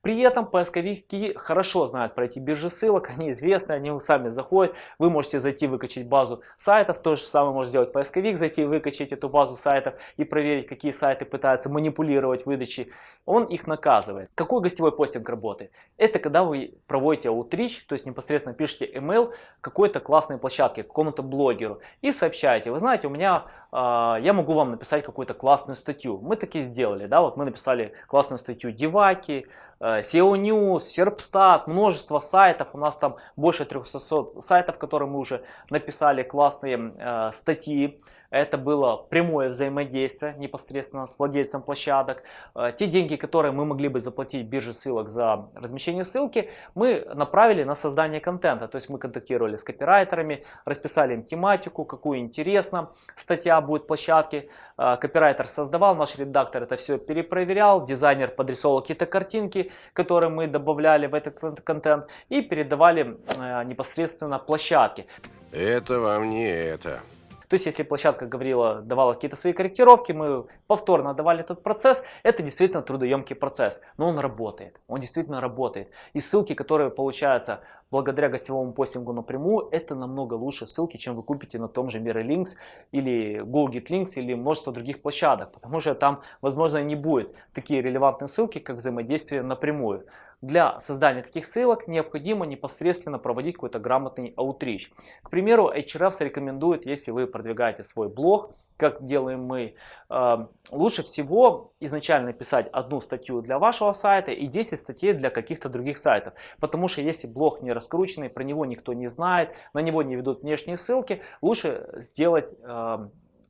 A: При этом поисковики хорошо знают про эти биржи ссылок, они известны, они сами заходят. Вы можете зайти выкачать базу сайтов, то же самое может сделать поисковик, зайти выкачать эту базу сайтов и проверить, какие сайты пытаются манипулировать выдачей. Он их наказывает. Какой гостевой постинг работает? Это когда вы проводите outreach, то есть непосредственно пишете email какой-то классной площадке, какому-то блогеру и сообщаете, вы знаете, у меня, э, я могу вам написать какую-то классную статью. Мы таки сделали, да, вот мы написали классную статью Деваки, Э, SEO News, Serpstat, множество сайтов. У нас там больше 300 сайтов, которые мы уже написали классные э, статьи. Это было прямое взаимодействие непосредственно с владельцем площадок. Э, те деньги, которые мы могли бы заплатить бирже ссылок за размещение ссылки, мы направили на создание контента. То есть мы контактировали с копирайтерами, расписали им тематику, какую интересно статья будет площадке. Э, копирайтер создавал, наш редактор это все перепроверял, дизайнер подрисовал какие-то картинки, которые мы добавляли в этот контент и передавали э, непосредственно площадке.
F: Это вам не это.
A: То есть, если площадка говорила, давала какие-то свои корректировки, мы повторно давали этот процесс, это действительно трудоемкий процесс, но он работает, он действительно работает. И ссылки, которые получаются благодаря гостевому постингу напрямую, это намного лучше ссылки, чем вы купите на том же Mirrorlinks или Google Links или множество других площадок, потому что там, возможно, не будет такие релевантные ссылки, как взаимодействие напрямую. Для создания таких ссылок необходимо непосредственно проводить какой-то грамотный аутрич. К примеру, Ahrefs рекомендует, если вы продвигаете свой блог, как делаем мы, э, лучше всего изначально писать одну статью для вашего сайта и 10 статей для каких-то других сайтов. Потому что если блог не раскрученный, про него никто не знает, на него не ведут внешние ссылки, лучше сделать э,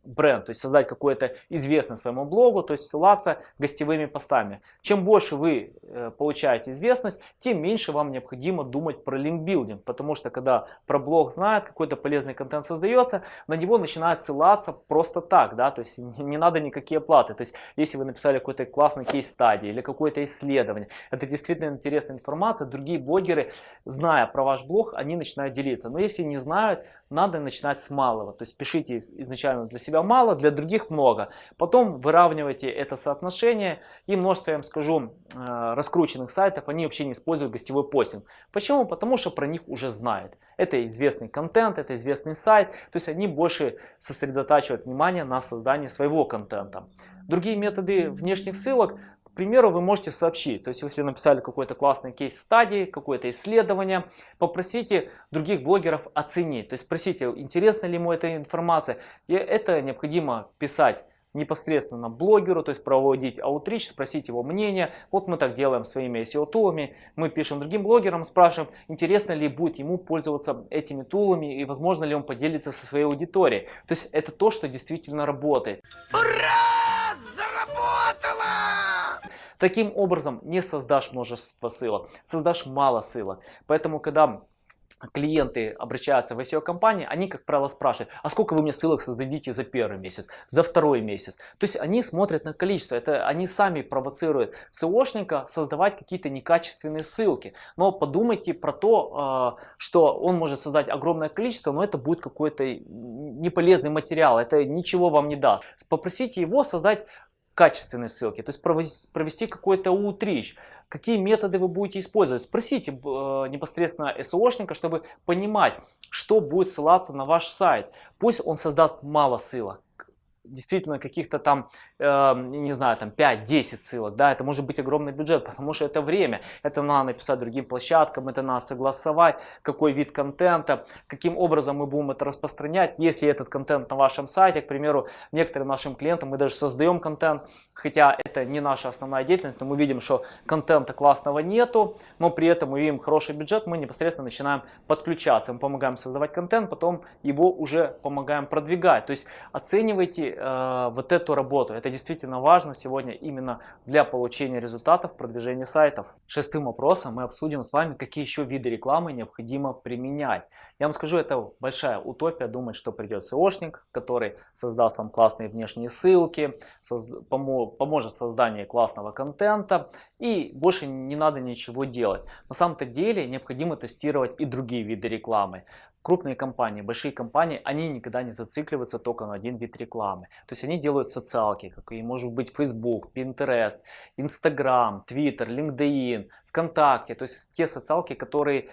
A: бренд, то есть создать какое-то известность своему блогу, то есть ссылаться гостевыми постами. Чем больше вы э, получаете известность, тем меньше вам необходимо думать про линкбилдинг, потому что когда про блог знает, какой-то полезный контент создается, на него начинают ссылаться просто так, да, то есть не, надо никакие оплаты. То есть если вы написали какой-то классный кейс-стадии или какое-то исследование, это действительно интересная информация, другие блогеры, зная про ваш блог, они начинают делиться. Но если не знают, надо начинать с малого, то есть пишите изначально для себя мало, для других много. Потом выравнивайте это соотношение и множество, я вам скажу, э, раскрученных сайтов, они вообще не используют гостевой постинг. Почему? Потому что про них уже знают. Это известный контент, это известный сайт, то есть они больше сосредотачивают внимание на создании своего контента. Другие методы внешних ссылок примеру, вы можете сообщить, то есть если написали какой-то классный кейс стадии, какое-то исследование, попросите других блогеров оценить, то есть спросите, интересна ли ему эта информация. И это необходимо писать непосредственно блогеру, то есть проводить аутрич, спросить его мнение. Вот мы так делаем своими SEO-тулами. Мы пишем другим блогерам, спрашиваем, интересно ли будет ему пользоваться этими тулами и возможно ли он поделится со своей аудиторией. То есть это то, что действительно работает.
F: Ура! Заработало!
A: Таким образом не создашь множество ссылок, создашь мало ссылок. Поэтому, когда клиенты обращаются в SEO-компании, они, как правило, спрашивают, а сколько вы мне ссылок создадите за первый месяц, за второй месяц. То есть они смотрят на количество, это они сами провоцируют SEOшника создавать какие-то некачественные ссылки. Но подумайте про то, а, что он может создать огромное количество, но это будет какой-то неполезный материал, это ничего вам не даст. Попросите его создать качественные ссылки, то есть провести какой-то утрич какие методы вы будете использовать. Спросите э, непосредственно SEOшника, чтобы понимать, что будет ссылаться на ваш сайт. Пусть он создаст мало ссылок действительно каких-то там, э, не знаю, там 5-10 ссылок, да, это может быть огромный бюджет, потому что это время, это надо написать другим площадкам, это надо согласовать, какой вид контента, каким образом мы будем это распространять, если этот контент на вашем сайте, к примеру, некоторым нашим клиентам мы даже создаем контент, хотя это не наша основная деятельность, но мы видим, что контента классного нету, но при этом мы видим хороший бюджет, мы непосредственно начинаем подключаться, мы помогаем создавать контент, потом его уже помогаем продвигать, то есть оценивайте э, вот эту работу. Это действительно важно сегодня именно для получения результатов продвижения сайтов. Шестым вопросом мы обсудим с вами, какие еще виды рекламы необходимо применять. Я вам скажу, это большая утопия думать, что придет SEOшник, который создаст вам классные внешние ссылки, созда помо поможет в создании классного контента и больше не надо ничего делать. На самом-то деле необходимо тестировать и другие виды рекламы крупные компании, большие компании, они никогда не зацикливаются только на один вид рекламы. То есть они делают социалки, как и может быть Facebook, Pinterest, Instagram, Twitter, LinkedIn, ВКонтакте. То есть те социалки, которые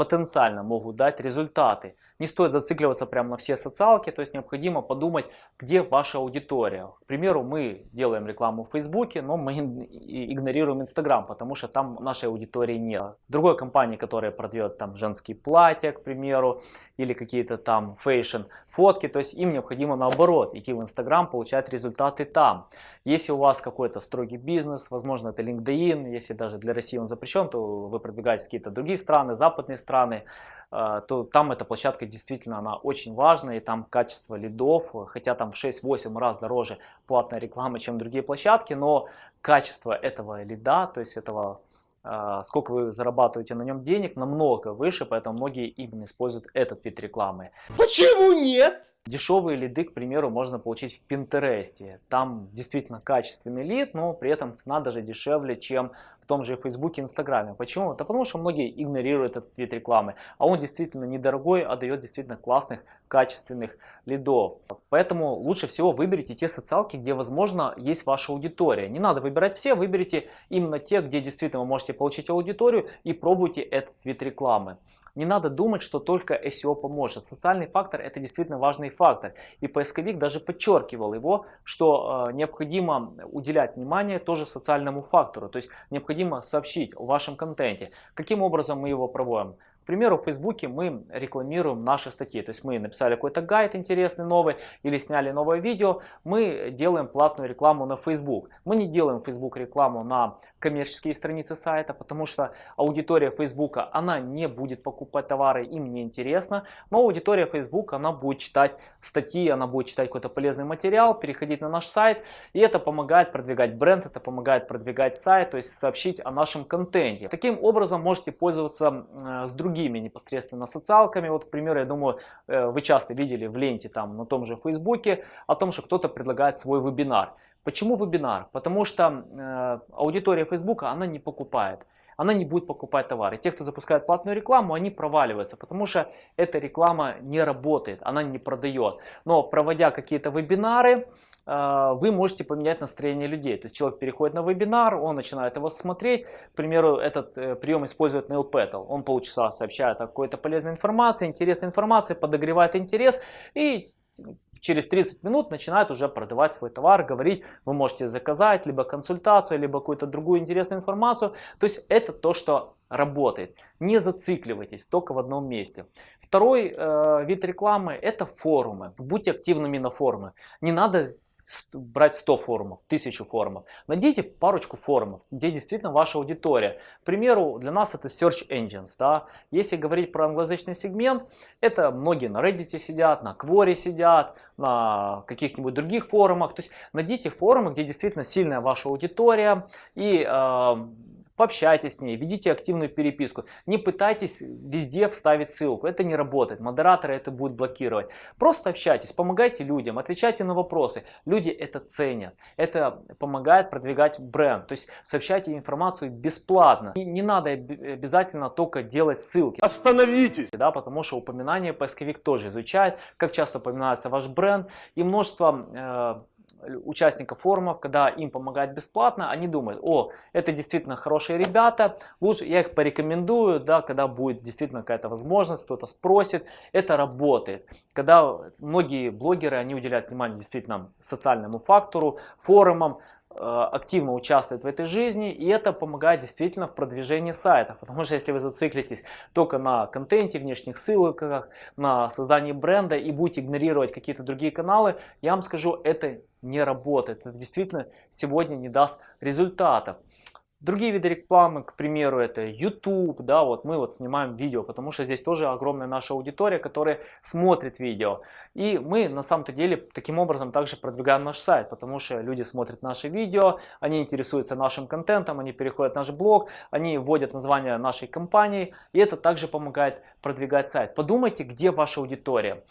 A: потенциально могут дать результаты. Не стоит зацикливаться прямо на все социалки, то есть необходимо подумать, где ваша аудитория. К примеру, мы делаем рекламу в Фейсбуке, но мы игнорируем Инстаграм, потому что там нашей аудитории нет. Другой компании, которая продает там женские платья, к примеру, или какие-то там fashion фотки, то есть им необходимо наоборот идти в Инстаграм, получать результаты там. Если у вас какой-то строгий бизнес, возможно это LinkedIn, если даже для России он запрещен, то вы продвигаетесь в какие-то другие страны, западные страны, страны, э, то там эта площадка действительно она очень важна, и там качество лидов, хотя там в 6-8 раз дороже платная реклама, чем другие площадки, но качество этого лида, то есть этого э, сколько вы зарабатываете на нем денег, намного выше, поэтому многие именно используют этот вид рекламы.
C: Почему нет?
A: Дешевые лиды, к примеру, можно получить в Пинтересте. Там действительно качественный лид, но при этом цена даже дешевле, чем в том же Фейсбуке Инстаграме. Почему? Да потому что многие игнорируют этот вид рекламы. А он действительно недорогой, а дает действительно классных, качественных лидов. Поэтому лучше всего выберите те социалки, где, возможно, есть ваша аудитория. Не надо выбирать все, выберите именно те, где действительно вы можете получить аудиторию и пробуйте этот вид рекламы. Не надо думать, что только SEO поможет. Социальный фактор это действительно важный важный фактор. И поисковик даже подчеркивал его, что э, необходимо уделять внимание тоже социальному фактору. То есть необходимо сообщить о вашем контенте. Каким образом мы его проводим? К примеру, в Фейсбуке мы рекламируем наши статьи. То есть мы написали какой-то гайд интересный новый или сняли новое видео, мы делаем платную рекламу на Facebook. Мы не делаем Facebook рекламу на коммерческие страницы сайта, потому что аудитория Facebook, она не будет покупать товары, им не интересно. Но аудитория Facebook, она будет читать статьи, она будет читать какой-то полезный материал, переходить на наш сайт. И это помогает продвигать бренд, это помогает продвигать сайт, то есть сообщить о нашем контенте. Таким образом можете пользоваться э, с другими другими непосредственно социалками. Вот, к примеру, я думаю, э, вы часто видели в ленте там на том же Фейсбуке о том, что кто-то предлагает свой вебинар. Почему вебинар? Потому что э, аудитория Фейсбука, она не покупает она не будет покупать товары. Те, кто запускает платную рекламу, они проваливаются, потому что эта реклама не работает, она не продает. Но проводя какие-то вебинары, э, вы можете поменять настроение людей. То есть человек переходит на вебинар, он начинает его смотреть. К примеру, этот э, прием использует Neil Petal. Он полчаса сообщает о какой-то полезной информации, интересной информации, подогревает интерес и через 30 минут начинает уже продавать свой товар, говорить, вы можете заказать либо консультацию, либо какую-то другую интересную информацию. То есть это то, что работает. Не зацикливайтесь только в одном месте. Второй э, вид рекламы это форумы. Будьте активными на форуме. Не надо брать 100 форумов, 1000 форумов. Найдите парочку форумов, где действительно ваша аудитория. К примеру, для нас это Search Engines. Да? Если говорить про англоязычный сегмент, это многие на Reddit сидят, на Quora сидят, на каких-нибудь других форумах. То есть найдите форумы, где действительно сильная ваша аудитория и э, пообщайтесь с ней, ведите активную переписку. Не пытайтесь везде вставить ссылку, это не работает, модераторы это будут блокировать. Просто общайтесь, помогайте людям, отвечайте на вопросы. Люди это ценят, это помогает продвигать бренд. То есть сообщайте информацию бесплатно. И не надо обязательно только делать ссылки.
B: Остановитесь!
A: Да, потому что упоминание поисковик тоже изучает, как часто упоминается ваш бренд и множество э, участников форумов, когда им помогают бесплатно, они думают, о, это действительно хорошие ребята, лучше я их порекомендую, да, когда будет действительно какая-то возможность, кто-то спросит, это работает. Когда многие блогеры, они уделяют внимание действительно социальному фактору, форумам, э, активно участвуют в этой жизни, и это помогает действительно в продвижении сайтов. Потому что если вы зациклитесь только на контенте, внешних ссылках, на создании бренда и будете игнорировать какие-то другие каналы, я вам скажу, это не работает. Это действительно сегодня не даст результатов. Другие виды рекламы, к примеру, это YouTube, да, вот мы вот снимаем видео, потому что здесь тоже огромная наша аудитория, которая смотрит видео. И мы на самом-то деле таким образом также продвигаем наш сайт, потому что люди смотрят наши видео, они интересуются нашим контентом, они переходят в наш блог, они вводят название нашей компании, и это также помогает продвигать сайт. Подумайте, где ваша аудитория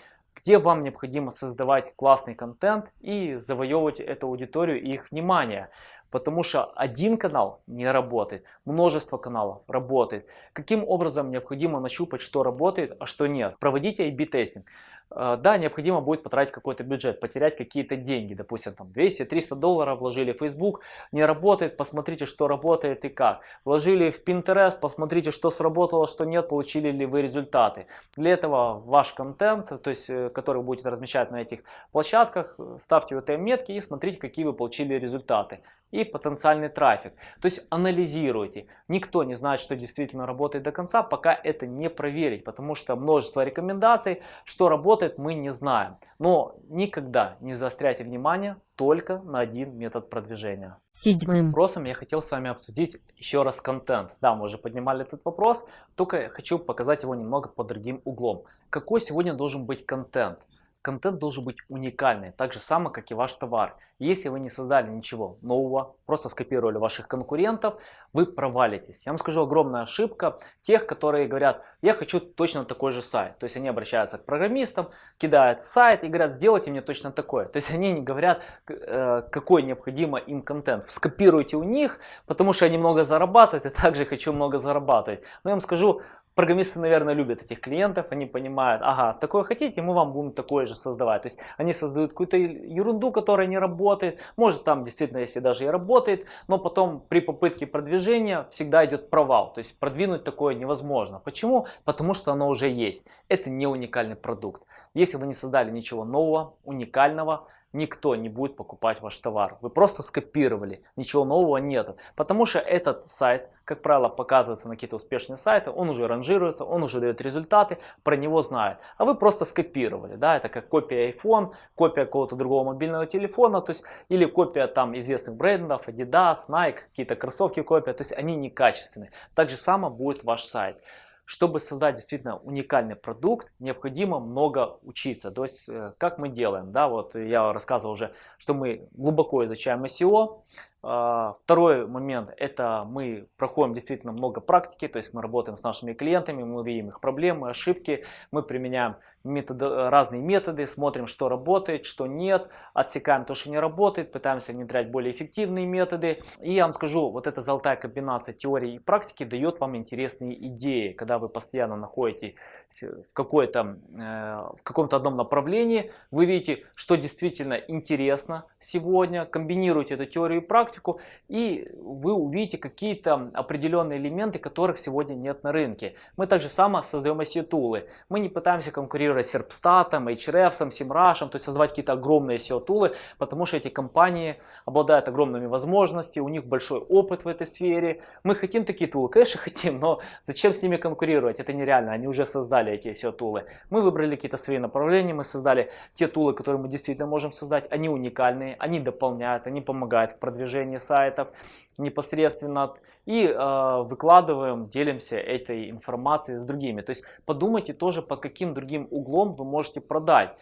A: где вам необходимо создавать классный контент и завоевывать эту аудиторию и их внимание. Потому что один канал не работает, множество каналов работает. Каким образом необходимо нащупать, что работает, а что нет? Проводите A-B тестинг. Э, Да, необходимо будет потратить какой-то бюджет, потерять какие-то деньги, допустим, там 200-300 долларов вложили в Facebook, не работает, посмотрите, что работает и как. Вложили в Pinterest, посмотрите, что сработало, что нет, получили ли вы результаты. Для этого ваш контент, то есть, э, который вы будете размещать на этих площадках, э, ставьте UTM-метки и смотрите, какие вы получили результаты. И потенциальный трафик. То есть анализируйте. Никто не знает, что действительно работает до конца, пока это не проверить, потому что множество рекомендаций, что работает, мы не знаем. Но никогда не заостряйте внимание только на один метод продвижения.
H: Седьмым.
A: Вопросом я хотел с вами обсудить еще раз контент. Да, мы уже поднимали этот вопрос, только хочу показать его немного под другим углом. Какой сегодня должен быть контент? Контент должен быть уникальный, так же само, как и ваш товар. Если вы не создали ничего нового, просто скопировали ваших конкурентов, вы провалитесь. Я вам скажу огромная ошибка тех, которые говорят, я хочу точно такой же сайт. То есть они обращаются к программистам, кидают сайт и говорят, сделайте мне точно такое. То есть они не говорят, э, какой необходимо им контент. Скопируйте у них, потому что они много зарабатывают, и также хочу много зарабатывать. Но я вам скажу, программисты, наверное, любят этих клиентов, они понимают, ага, такое хотите, мы вам будем такое же создавать. То есть они создают какую-то ерунду, которая не работает. Может там действительно, если даже и работает, но потом при попытке продвижения всегда идет провал. То есть продвинуть такое невозможно. Почему? Потому что оно уже есть. Это не уникальный продукт. Если вы не создали ничего нового, уникального, никто не будет покупать ваш товар. Вы просто скопировали, ничего нового нет. Потому что этот сайт, как правило, показывается на какие-то успешные сайты, он уже ранжируется, он уже дает результаты, про него знают. А вы просто скопировали, да, это как копия iPhone, копия какого-то другого мобильного телефона, то есть, или копия там известных брендов, Adidas, Nike, какие-то кроссовки копия, то есть они некачественные. Так же само будет ваш сайт. Чтобы создать действительно уникальный продукт, необходимо много учиться. То есть, э, как мы делаем, да, вот я рассказывал уже, что мы глубоко изучаем SEO. А, Второй момент, это мы проходим действительно много практики, то есть мы работаем с нашими клиентами, мы видим их проблемы, ошибки, мы применяем методы, разные методы, смотрим, что работает, что нет, отсекаем то, что не работает, пытаемся внедрять более эффективные методы. И я вам скажу, вот эта золотая комбинация теории и практики дает вам интересные идеи, когда вы постоянно находитесь в, какой-то, э, в каком-то одном направлении, вы видите, что действительно интересно сегодня, комбинируете эту теорию и практику, практику, и вы увидите какие-то определенные элементы, которых сегодня нет на рынке. Мы также само создаем SEO-тулы. Мы не пытаемся конкурировать с Serpstat, Ahrefs, SEMrush, то есть создавать какие-то огромные SEO-тулы, потому что эти компании обладают огромными возможностями, у них большой опыт в этой сфере. Мы хотим такие тулы, конечно хотим, но зачем с ними конкурировать? Это нереально, они уже создали эти SEO-тулы. Мы выбрали какие-то свои направления, мы создали те тулы, которые мы действительно можем создать. Они уникальные, они дополняют, они помогают в продвижении сайтов непосредственно. И э, выкладываем, делимся этой информацией с другими. То есть подумайте тоже, под каким другим углом вы можете продать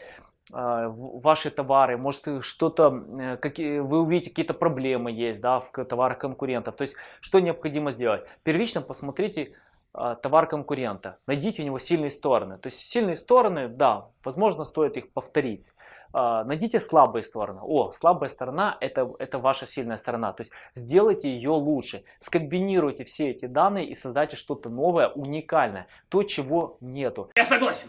A: э, ваши товары, может что-то, э, какие, вы увидите какие-то проблемы есть да, в товарах конкурентов. То есть что необходимо сделать? Первично посмотрите товар конкурента. Найдите у него сильные стороны. То есть сильные стороны, да, возможно, стоит их повторить. А, найдите слабые стороны. О, слабая сторона это, это ваша сильная сторона. То есть сделайте ее лучше. Скомбинируйте все эти данные и создайте что-то новое, уникальное. То, чего нету.
C: Я согласен.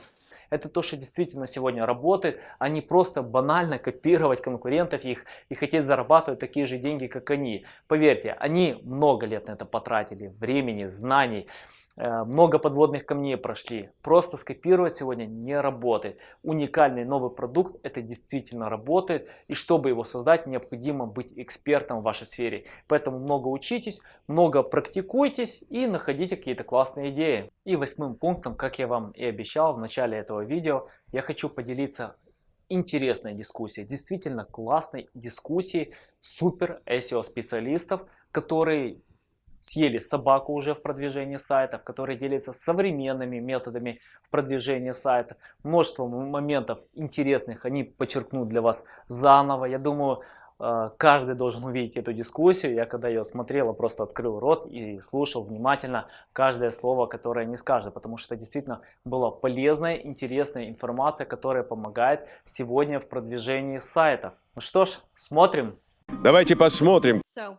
A: Это то, что действительно сегодня работает, а не просто банально копировать конкурентов их и хотеть зарабатывать такие же деньги, как они. Поверьте, они много лет на это потратили, времени, знаний. Э, много подводных камней прошли. Просто скопировать сегодня не работает. Уникальный новый продукт это действительно работает. И чтобы его создать, необходимо быть экспертом в вашей сфере. Поэтому много учитесь, много практикуйтесь и находите какие-то классные идеи. И восьмым пунктом, как я вам и обещал в начале этого видео, я хочу поделиться интересной дискуссией, действительно классной дискуссией супер SEO специалистов, которые съели собаку уже в продвижении сайтов, которые делятся современными методами в продвижении сайтов. Множество моментов интересных они подчеркнут для вас заново. Я думаю, э, каждый должен увидеть эту дискуссию. Я когда ее смотрел, просто открыл рот и слушал внимательно каждое слово, которое они скажут, потому что это действительно была полезная, интересная информация, которая помогает сегодня в продвижении сайтов. Ну что ж, смотрим.
H: Давайте посмотрим.
I: So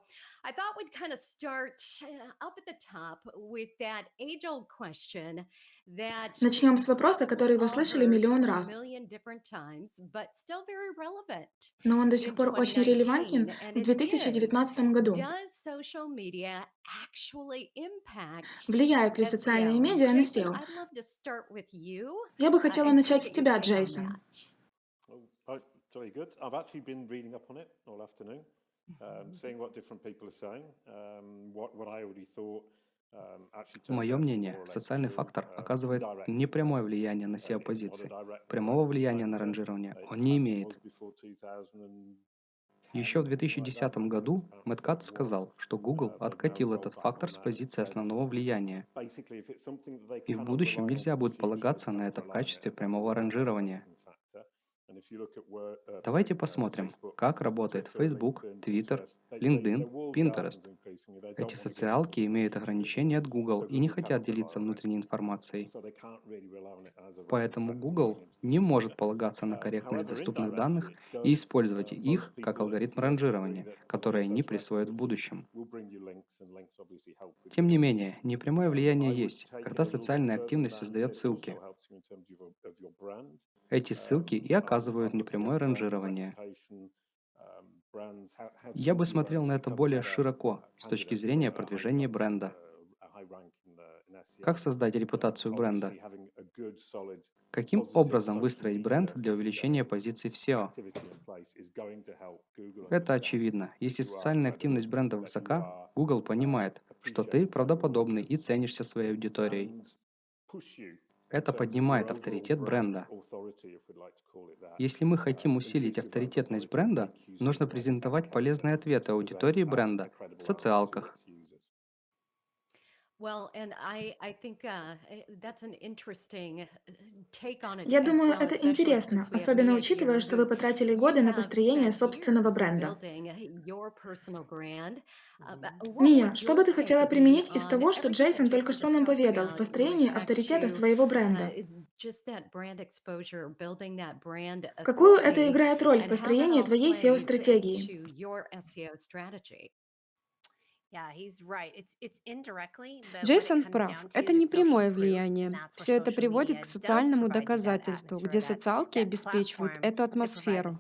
I: I thought we'd kind of start uh, up at the top with that age-old question that
J: Начнем с вопроса, который вы слышали миллион раз,
I: million different times, but still very relevant
J: но он до сих пор очень релевантен
I: 2019, and
J: в
I: it is,
J: 2019 году.
I: does social media actually impact
J: Влияют ли социальные медиа на SEO?
I: I'd love to start with you
J: Я бы
I: uh,
J: хотела начать с тебя, Джейсон.
H: Oh, oh, um, what different people are saying, um, what, what I already thought. um,
K: Мое мнение, социальный фактор
H: uh,
K: оказывает непрямое влияние на
H: uh,
K: SEO-позиции.
H: direct
K: Прямого
H: uh,
K: влияния на ранжирование
H: uh,
K: он не имеет.
H: was before 2010,
K: Еще в
H: something like that,
K: 2010
H: when
K: году Мэтт сказал, что Google
H: uh,
K: откатил этот фактор с позиции основного влияния. И в будущем нельзя будет полагаться на это в качестве прямого ранжирования. Давайте
H: uh,
K: посмотрим, как работает Facebook, Twitter, LinkedIn, Pinterest. Эти социалки имеют ограничения от Google и не хотят делиться внутренней информацией. Поэтому Google не может полагаться на
H: Um,
K: корректность доступных данных и использовать
H: uh,
K: их как алгоритм ранжирования, который они присвоят в будущем. Тем не менее, непрямое
H: Um,
K: влияние есть, когда социальная активность создает ссылки. Эти ссылки
H: Um,
K: и
H: I,
K: оказывают
H: I'm looking
K: непрямое ранжирование.
H: um,
K: Я бы смотрел на это более широко,
H: uh,
K: с точки зрения продвижения бренда.
H: uh, uh.
K: Как создать
H: Um,
K: репутацию бренда? Каким образом выстроить бренд для увеличения
H: um,
K: позиций в SEO? Это очевидно. Если социальная активность бренда высока, Google
H: uh,
K: понимает, что ты правдоподобный и ценишься своей аудиторией. Это поднимает авторитет бренда. Если мы хотим
H: Um,
K: усилить авторитетность бренда, нужно презентовать полезные ответы аудитории бренда в социалках.
J: Я думаю, это интересно, особенно учитывая, что вы потратили годы на построение собственного бренда.
I: uh. Uh,
J: Мия, что бы ты хотела применить из того, что Джейсон только что нам поведал в построении авторитета своего бренда?
I: uh,
J: Какую это играет роль в построении твоей SEO-стратегии?
I: into your SEO strategy?
E: Джейсон прав, это не прямое влияние. Все это приводит к социальному доказательству, где социалки обеспечивают эту атмосферу.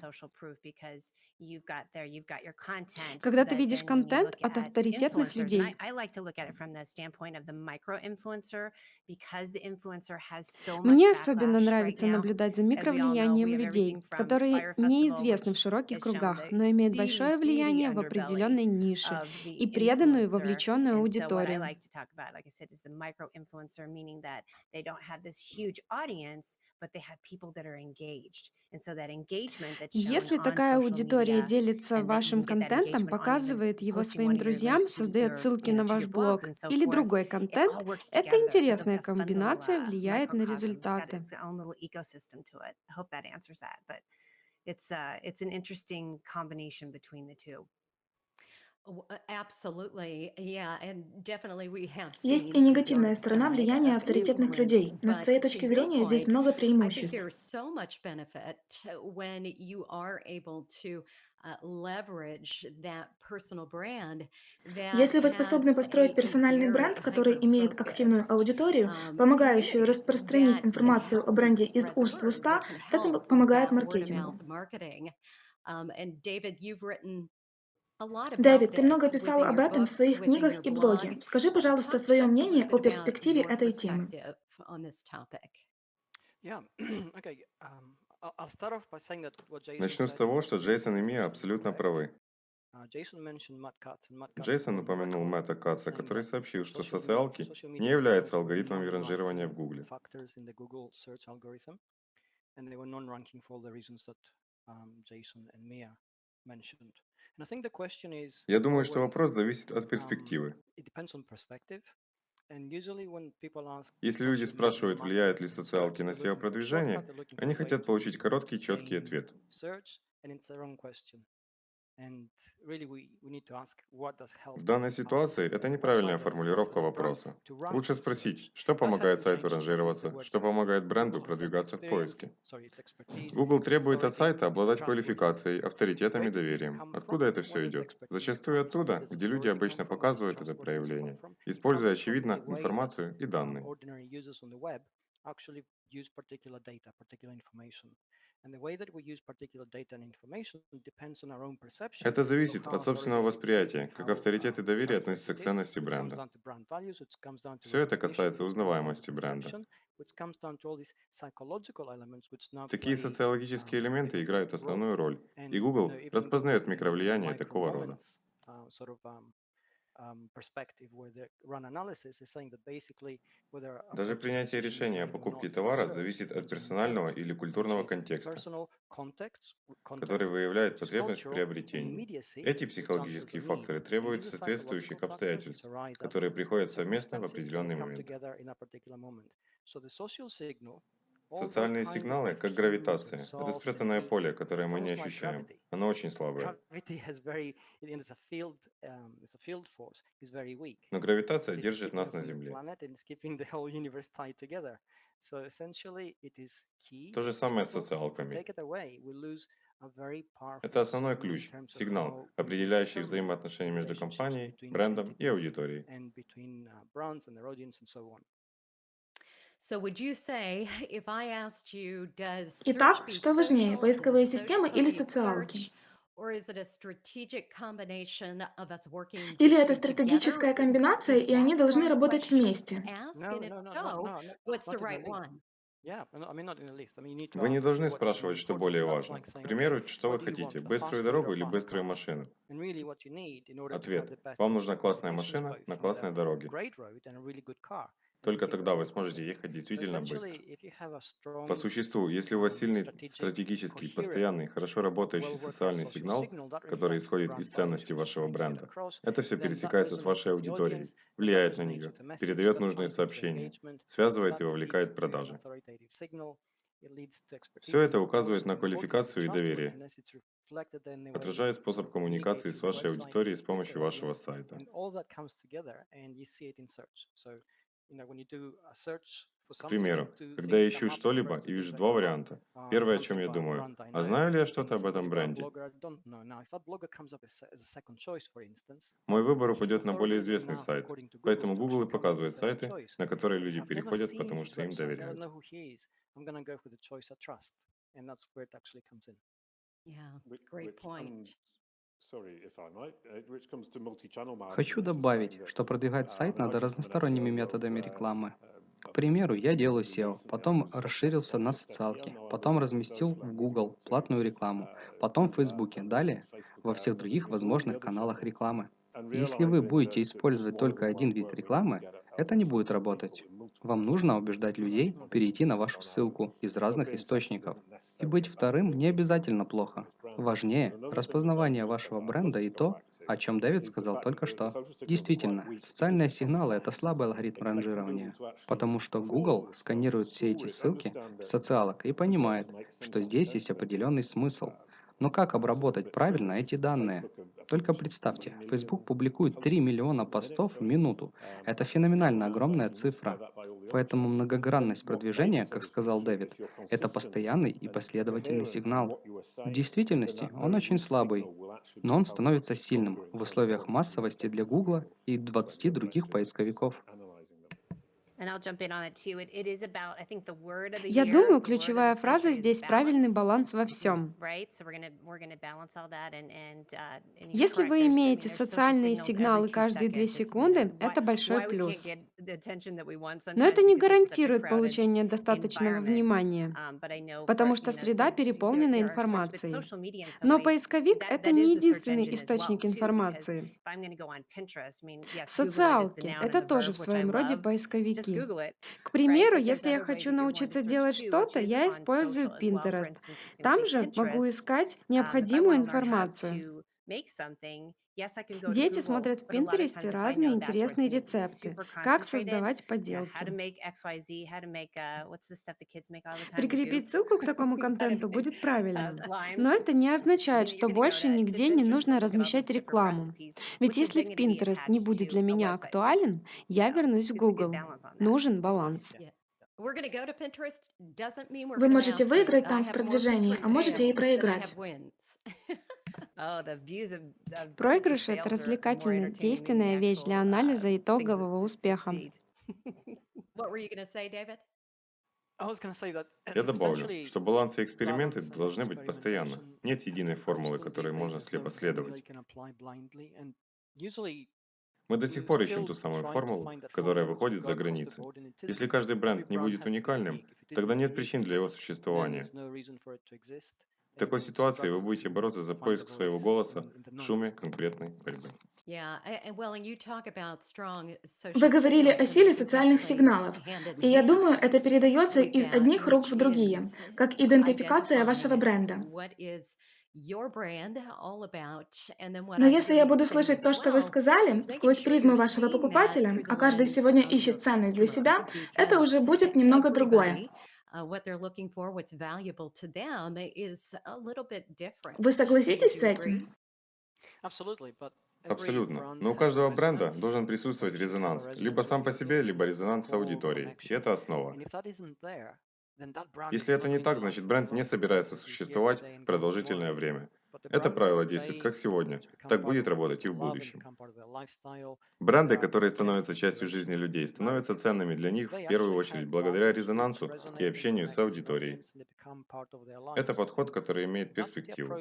E: Когда ты видишь контент от авторитетных людей, мне особенно нравится наблюдать за микровлиянием людей, которые неизвестны в широких кругах, но имеют большое влияние в определенной нише и преданную вовлеченную аудиторию. Если такая аудитория делится вашим контентом, показывает его своим друзьям, создает ссылки на ваш блог или другой контент, эта интересная комбинация влияет на результаты.
I: It's uh, it's an interesting combination between the two.
J: Есть и негативная сторона влияния авторитетных людей, но с твоей точки зрения здесь много преимуществ.
I: uh,
J: Если вы способны построить персональный бренд, который имеет активную аудиторию,
I: um,
J: помогающую распространить информацию о бренде из уст в уста, это помогает маркетингу.
I: Um, and David, you've written
J: Дэвид, ты много писал об этом в своих книгах и блоге. Скажи,
I: Uh,
J: пожалуйста, свое мнение о перспективе этой темы.
L: Um,
M: Начну с того, что Джейсон и Мия абсолютно правы.
L: Uh,
M: Джейсон упомянул Мэтта Катца,
L: saying
M: который сообщил, что социалки не являются алгоритмами ранжирования в Гугле.
L: and they were non-ranking for all the reasons that um, Jason and Mia mentioned.
M: Я думаю, что вопрос зависит от
L: um,
M: перспективы. Если люди спрашивают, влияют
L: marketing
M: ли социалки на
L: looking for
M: они хотят получить короткий, четкий ответ. В данной ситуации это неправильная формулировка вопроса. Лучше спросить, что помогает сайту ранжироваться, что помогает бренду продвигаться в поиске. Google требует от сайта обладать квалификацией, авторитетом и доверием. Откуда это все идет? Зачастую оттуда, где люди обычно показывают это проявление, используя, очевидно, информацию и
L: um,
M: данные. Это зависит от собственного восприятия, как авторитет и
L: um,
M: доверие относятся к ценности бренда. Все это касается узнаваемости бренда. Такие социологические
L: um,
M: элементы играют основную роль, и Google распознает микровлияние такого рода. Даже
L: purchase
M: принятие решения о покупке товара зависит от персонального или культурного контекста, который выявляет потребность в приобретении.
L: immediacy,
M: Эти психологические факторы требуют соответствующих обстоятельств, которые приходят совместно в определенный момент. Социальные сигналы, как гравитация, это спрятанное поле, которое мы не ощущаем. Оно очень слабое.
L: Um.
M: Но гравитация держит нас на Земле. То же самое с социалками. Это основной ключ, сигнал, определяющий взаимоотношения между компанией, брендом и аудиторией.
J: Итак, что важнее, поисковые
I: does
J: системы или социалки?
I: search, or is it a strategic combination of us working
J: Или это стратегическая комбинация, и они должны работать вместе?
I: to ask?
L: No,
I: And if
L: no, no, no,
I: so,
L: no, no,
I: what's the
L: not in the
I: right
L: least.
I: one?
L: Yeah, no, I mean not in the least. I mean you need to
M: Вы не
L: ask
M: должны спрашивать, что более важно. К примеру, что вы хотите, быструю дорогу или быструю машину?
L: And really what you need in order to have
M: Ответ.
L: the best
M: Вам нужна классная машина на классной дороге. Только тогда вы сможете ехать действительно быстро. По существу, если у вас
L: um,
M: сильный стратегический, постоянный, хорошо работающий социальный сигнал, который исходит из
L: is
M: вашего бренда, это все пересекается с вашей аудиторией, влияет на нее, передает нужные сообщения, связывает и вовлекает продажи. Все это указывает на квалификацию и доверие,
L: you
M: способ коммуникации с вашей аудиторией с помощью вашего сайта.
L: Search
M: К примеру, когда я ищу что-либо и вижу два варианта. Первое, о чем я думаю, а знаю ли я что-то об этом бренде? Мой выбор упадет на более известный сайт, поэтому Google и показывает сайты, на которые люди переходят, потому что им доверяют.
I: Yeah, great point.
K: Хочу добавить, что продвигать сайт надо разносторонними методами рекламы. К примеру, я делаю SEO, потом расширился на социалки, потом разместил в Google платную рекламу, потом в Фейсбуке, далее во всех других возможных каналах рекламы. Если вы будете использовать только один вид рекламы, это не будет работать. Вам нужно убеждать людей перейти на вашу ссылку из разных источников. И быть вторым не обязательно плохо. Важнее распознавание вашего бренда и то, о чем Дэвид сказал только что. Действительно, социальные сигналы – это слабый алгоритм ранжирования, потому что Google сканирует все эти ссылки с социалок и понимает, что здесь есть определенный смысл. Но как обработать правильно эти данные? Только представьте, Facebook публикует 3 миллиона постов в минуту. Это феноменально огромная цифра. Поэтому многогранность продвижения, как сказал Дэвид, это постоянный и последовательный сигнал. В действительности он очень слабый, но он становится сильным в условиях массовости для Google и 20 других поисковиков.
E: Я думаю, ключевая фраза здесь «правильный баланс во всем». Если вы имеете социальные сигналы каждые две секунды, это большой плюс. Но это не гарантирует получение достаточного внимания, потому что среда переполнена информацией. Но поисковик — это не единственный источник информации. Социалки — это тоже в своем роде поисковики. К примеру, если я хочу научиться делать что-то, я использую Pinterest. Там же могу искать необходимую информацию. Дети смотрят в Пинтересте разные интересные рецепты, как создавать поделки. Прикрепить ссылку к такому контенту будет правильно. Но это не означает, что больше нигде не нужно размещать рекламу. Ведь если в Pinterest не будет для меня актуален, я вернусь в Google. Нужен баланс.
J: Вы можете выиграть там в продвижении, а можете и проиграть.
E: Проигрыш — это развлекательная, действенная вещь для анализа итогового успеха.
M: Я добавлю, что баланс и эксперименты должны быть постоянно. Нет единой формулы, которой можно слепо следовать. Мы до сих пор ищем ту самую формулу, которая выходит за границы. Если каждый бренд не будет уникальным, тогда нет причин для его существования. В такой ситуации вы будете бороться за поиск своего голоса в шуме конкретной борьбы.
J: Вы говорили о силе социальных сигналов, и я думаю, это передается из одних рук в другие, как идентификация вашего бренда. Но если я буду слышать то, что вы сказали, сквозь призму вашего покупателя, а каждый сегодня ищет ценность для себя, это уже будет немного другое. Вы согласитесь с этим?
M: Абсолютно. Но у каждого бренда должен присутствовать резонанс. Либо сам по себе, либо резонанс с аудиторией. И это основа. Если это не так, значит бренд не собирается существовать продолжительное время. Это правило действует как сегодня, так будет работать и в будущем. Бренды, которые становятся частью жизни людей, становятся ценными для них в первую очередь благодаря резонансу и общению с аудиторией. Это подход, который имеет перспективу.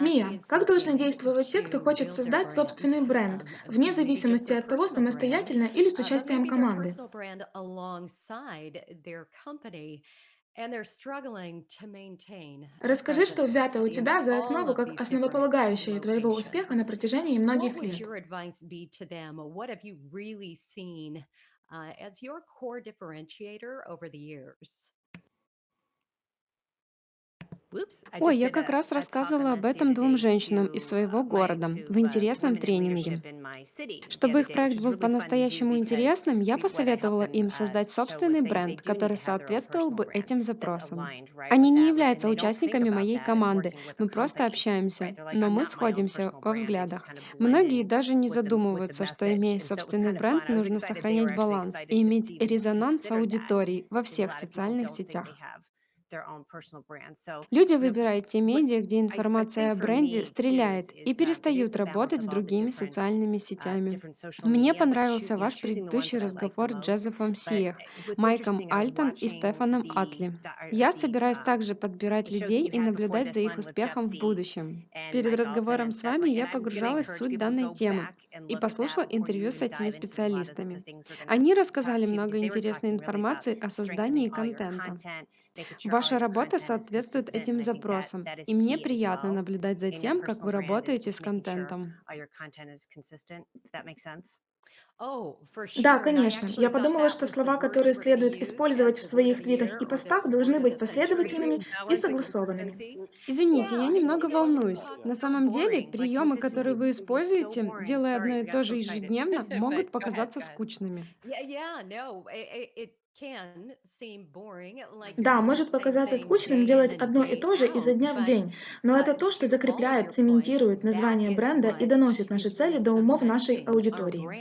J: Мия, как должны действовать те, кто хочет создать собственный бренд, вне зависимости от того, самостоятельно или с участием команды? Расскажи, что взято у тебя за основу как основополагающее твоего успеха на протяжении многих лет.
E: Ой, я как раз рассказывала об этом двум женщинам из своего города в интересном тренинге. Чтобы их проект был по-настоящему интересным, я посоветовала им создать собственный бренд, который соответствовал бы этим запросам. Они не являются участниками моей команды, мы просто общаемся, но мы сходимся во взглядах. Многие даже не задумываются, что имея собственный бренд, нужно сохранять баланс и иметь резонанс с аудиторией во всех социальных сетях. Люди выбирают те медиа, где информация о бренде стреляет и перестают работать с другими социальными сетями. Мне понравился ваш предыдущий разговор с Джозефом Сиех, Майком Альтон и Стефаном Атли. Я собираюсь также подбирать людей и наблюдать за их успехом в будущем. Перед разговором с вами я погружалась в суть данной темы и послушала интервью с этими специалистами. Они рассказали много интересной информации о создании контента. Ваша работа соответствует этим запросам, и мне приятно наблюдать за тем, как вы работаете с контентом.
J: Да, конечно. Я подумала, что слова, которые следует использовать в своих твитах и постах, должны быть последовательными и согласованными.
E: Извините, я немного волнуюсь. На самом деле, приемы, которые вы используете, делая одно и то же ежедневно, могут показаться скучными.
J: Да, может показаться скучным делать одно и то же изо дня в день, но это то, что закрепляет, цементирует название бренда и доносит наши цели до умов нашей аудитории.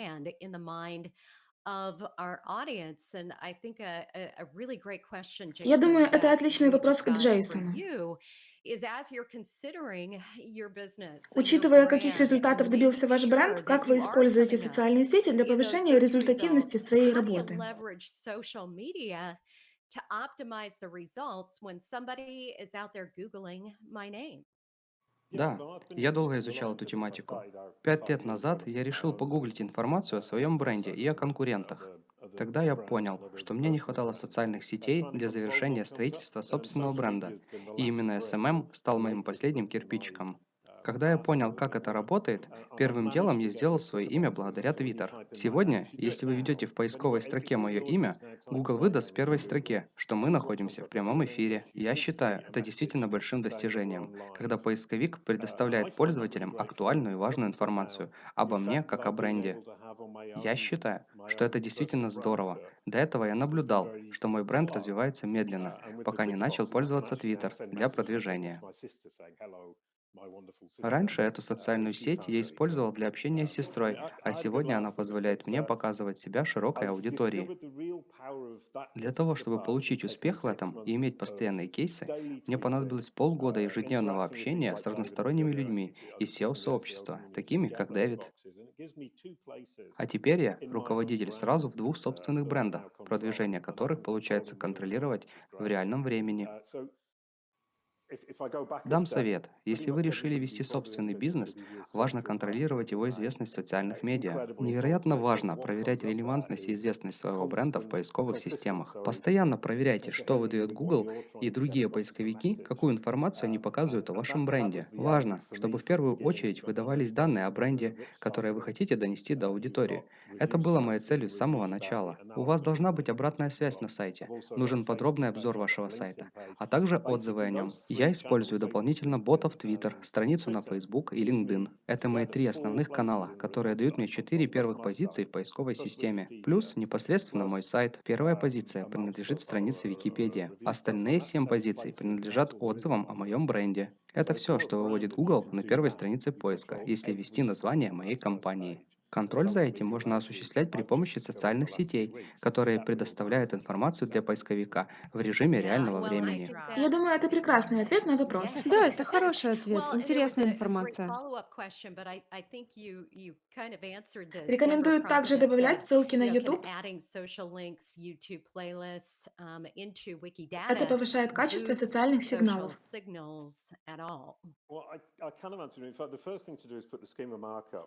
J: Я думаю, это отличный вопрос к Джейсону. Учитывая, каких результатов добился ваш бренд, как вы используете социальные сети для повышения результативности своей работы?
K: Да, я долго изучал эту тематику. Пять лет назад я решил погуглить информацию о своем бренде и о конкурентах. Тогда я понял, что мне не хватало социальных сетей для завершения строительства собственного бренда, и именно SMM стал моим последним кирпичиком. Когда я понял, как это работает, первым делом я сделал свое имя благодаря Twitter. Сегодня, если вы введете в поисковой строке мое имя, Google выдаст в первой строке, что мы находимся в прямом эфире. Я считаю это действительно большим достижением, когда поисковик предоставляет пользователям актуальную и важную информацию обо мне как о бренде. Я считаю, что это действительно здорово. До этого я наблюдал, что мой бренд развивается медленно, пока не начал пользоваться Twitter для продвижения. Раньше эту социальную сеть я использовал для общения с сестрой, а сегодня она позволяет мне показывать себя широкой аудитории. Для того, чтобы получить успех в этом и иметь постоянные кейсы, мне понадобилось полгода ежедневного общения с разносторонними людьми из SEO-сообщества, такими как Дэвид. А теперь я руководитель сразу в двух собственных брендах, продвижение которых получается контролировать в реальном времени. Дам совет. Если вы решили вести собственный бизнес, важно контролировать его известность в социальных медиа. Невероятно важно проверять релевантность и известность своего бренда в поисковых системах. Постоянно проверяйте, что выдает Google и другие поисковики, какую информацию они показывают о вашем бренде. Важно, чтобы в первую очередь выдавались данные о бренде, которые вы хотите донести до аудитории. Это было моей целью с самого начала. У вас должна быть обратная связь на сайте. Нужен подробный обзор вашего сайта, а также отзывы о нем. Я использую дополнительно ботов Twitter, страницу на Facebook и LinkedIn. Это мои три основных канала, которые дают мне четыре первых позиции в поисковой системе. Плюс непосредственно мой сайт. Первая позиция принадлежит странице Википедия. Остальные семь позиций принадлежат отзывам о моем бренде. Это все, что выводит Google на первой странице поиска, если ввести название моей компании. Контроль за этим можно осуществлять при помощи социальных сетей, которые предоставляют информацию для поисковика в режиме реального времени.
J: Я думаю, это прекрасный ответ на вопрос.
E: Да, это хороший ответ, интересная информация.
J: Рекомендую также добавлять ссылки на YouTube. Это повышает качество социальных сигналов.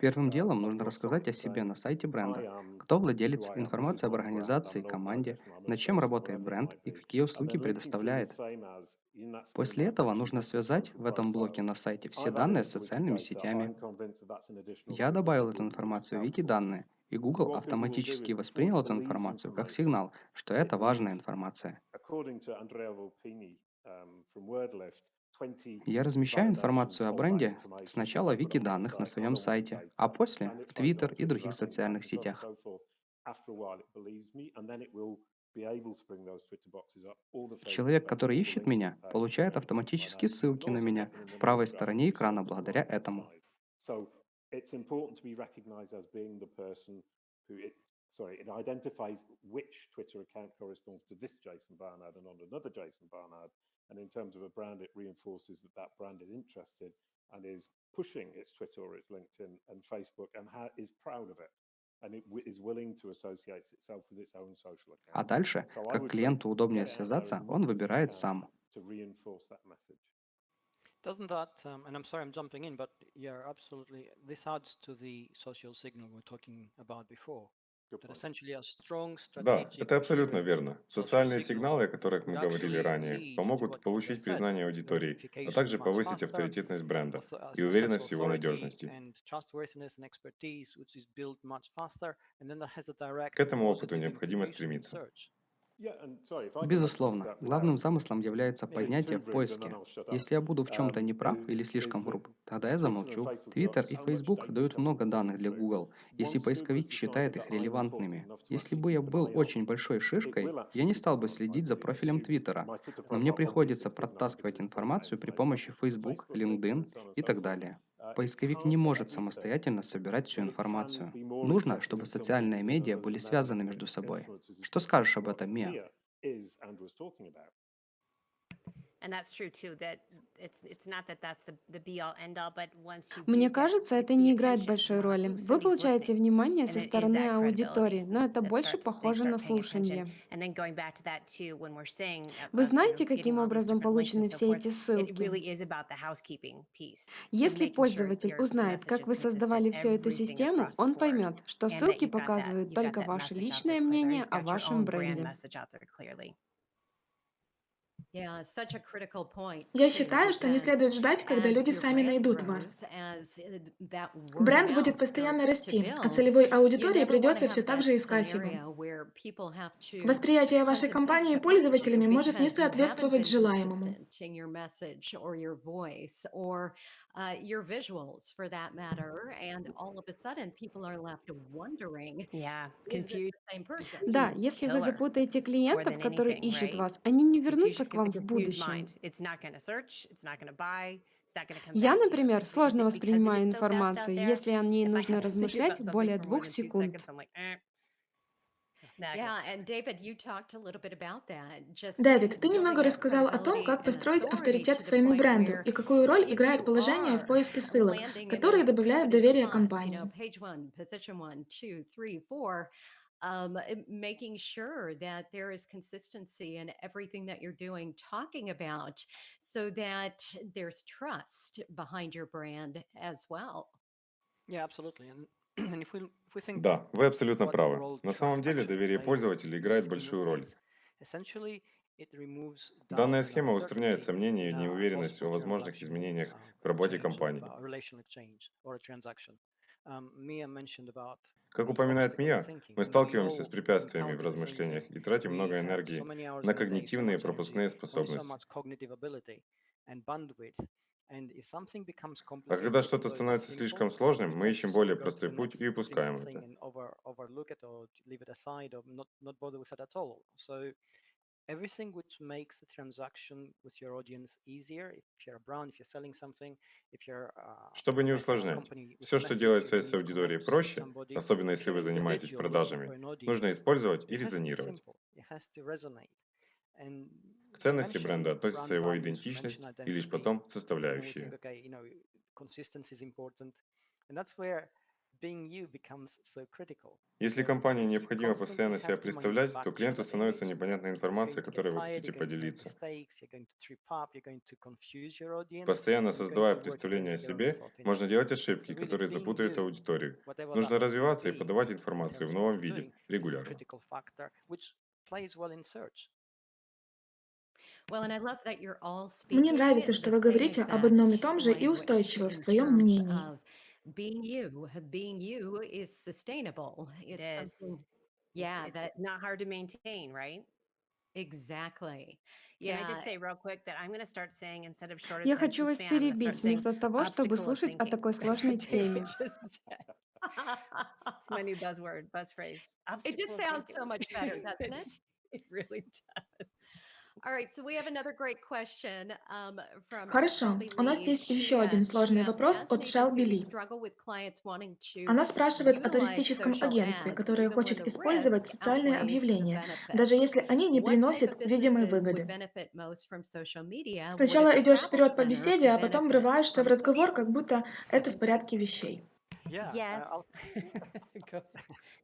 K: Первым делом нужно рассказать о себе на сайте бренда. Кто владелец, информация об организации, команде, над чем работает бренд и какие услуги предоставляет. После этого нужно связать в этом блоке на сайте все данные с социальными сетями. Я добавил эту информацию в Wiki-данные, и Google автоматически воспринял эту информацию как сигнал, что это важная информация. Я размещаю информацию о бренде сначала в вики данных на своем сайте, а после в Twitter и других социальных сетях. Человек, который ищет меня, получает автоматически ссылки на меня в правой стороне экрана благодаря этому.
H: sorry, it identifies which Twitter account corresponds to this Jason Barnard and not another Jason Barnard. And in terms of a brand, it reinforces that that brand is interested and is pushing its Twitter or its LinkedIn and Facebook and is proud of it.
K: А дальше, как клиенту удобнее связаться, он выбирает сам.
L: Doesn't that, um, and I'm sorry I'm jumping in, but yeah, absolutely, this adds to the social signal we were talking about before.
M: Да, это абсолютно верно. Социальные сигналы, о которых мы говорили ранее, помогут получить признание аудитории, а также повысить авторитетность бренда и уверенность в его надежности. К этому опыту необходимо стремиться.
K: Безусловно, главным замыслом является поднятие в поиске. Если я буду в чем-то неправ или слишком груб, тогда я замолчу. Twitter и Facebook дают много данных для Google, если поисковик считает их релевантными. Если бы я был очень большой шишкой, я не стал бы следить за профилем Твиттера, но мне приходится протаскивать информацию при помощи Facebook, LinkedIn и так далее. Поисковик не может самостоятельно собирать всю информацию. Нужно, чтобы социальные медиа были связаны между собой. Что скажешь об этом, Мия?
E: Мне кажется, это не играет большой роли. Вы получаете внимание со стороны аудитории, но это больше похоже на слушание. Вы знаете, каким образом получены все эти ссылки? Если пользователь узнает, как вы создавали всю эту систему, он поймет, что ссылки показывают только ваше личное мнение о вашем бренде.
J: Я считаю, что не следует ждать, когда люди сами найдут вас. Бренд будет постоянно расти, а целевой аудитории придется все так же искать его. Восприятие вашей компании пользователями может не соответствовать желаемому.
I: Uh, your visuals for that matter, and all of a sudden people are left wondering,
E: Yeah, confused.
I: the same person?
E: Да, если вы запутаете клиентов, которые ищут вас, они не вернутся к вам в будущем.
I: mind. It's not going to search. It's not going to buy. It's not going to come
E: Я, например, сложно воспринимаю информацию, если о ней нужно размышлять более двух секунд.
I: seconds, I'm like, eh. Nah, Yeah, and David, you talked a little bit about that. Just
J: Дэвид, ты немного
I: building that
J: рассказал о том,
I: credibility
J: как
I: and
J: построить
I: authority
J: авторитет
I: to the
J: своему
I: point
J: бренду
I: where
J: и какую роль
I: if
J: играет
I: you
J: положение в
I: are
J: поиске ссылок,
I: landing in
J: которые
I: those
J: добавляют
I: coveted
J: доверие
I: spots, you
J: компании.
I: know, page one, position one, two, three, four, um, uh, making sure that there is consistency in everything that you're doing, talking about, so that there's trust behind your brand as well.
L: Yeah, absolutely. And,
M: Да, вы абсолютно правы. На самом деле доверие пользователя играет большую роль. Данная схема устраняет сомнения и неуверенность о возможных изменениях
L: uh,
M: в работе компании.
L: Um,
M: Как упоминает Мия, мы сталкиваемся с препятствиями в размышлениях и тратим много энергии на когнитивные пропускные способности. А когда что-то становится слишком сложным, мы ищем более простой путь и упускаем это.
L: everything which makes the transaction with your audience easier, if you're a brand, if you're selling something, if you're uh,
M: Чтобы не
L: a
M: усложнять, все,
L: a
M: что делает связь с аудиторией проще, особенно если вы занимаетесь продажами, нужно использовать и
L: it has to be
M: резонировать. К ценности бренда относится его идентичность и лишь потом составляющие. Если компании необходимо постоянно себя представлять, то клиенту становится непонятная информация, которой вы хотите поделиться.
L: mistakes, you're going to trip up, you're going to confuse your audience,
M: Постоянно
L: and you're going
M: создавая
L: to work
M: представление
J: мне нравится, что вы говорите об одном и том же и устойчиво в своем мнении.
I: being you, being you is sustainable. It's it
D: is.
I: something, yeah,
D: it's,
I: it's
D: not hard to maintain, right?
I: Exactly. Yeah.
E: Я хочу вас перебить вместо того, чтобы слушать о такой сложной теме.
N: It's my new buzzword, buzz phrase.
I: It just sounds so much better, doesn't it?
N: It really does.
J: Хорошо, у нас есть еще один сложный вопрос от Шелби Ли. Она спрашивает о туристическом агентстве, которое хочет использовать социальные объявления, даже если они не приносят видимой выгоды. Сначала идешь вперед по беседе, а потом врываешься в разговор, как будто это в порядке вещей.
L: Uh,
N: yes.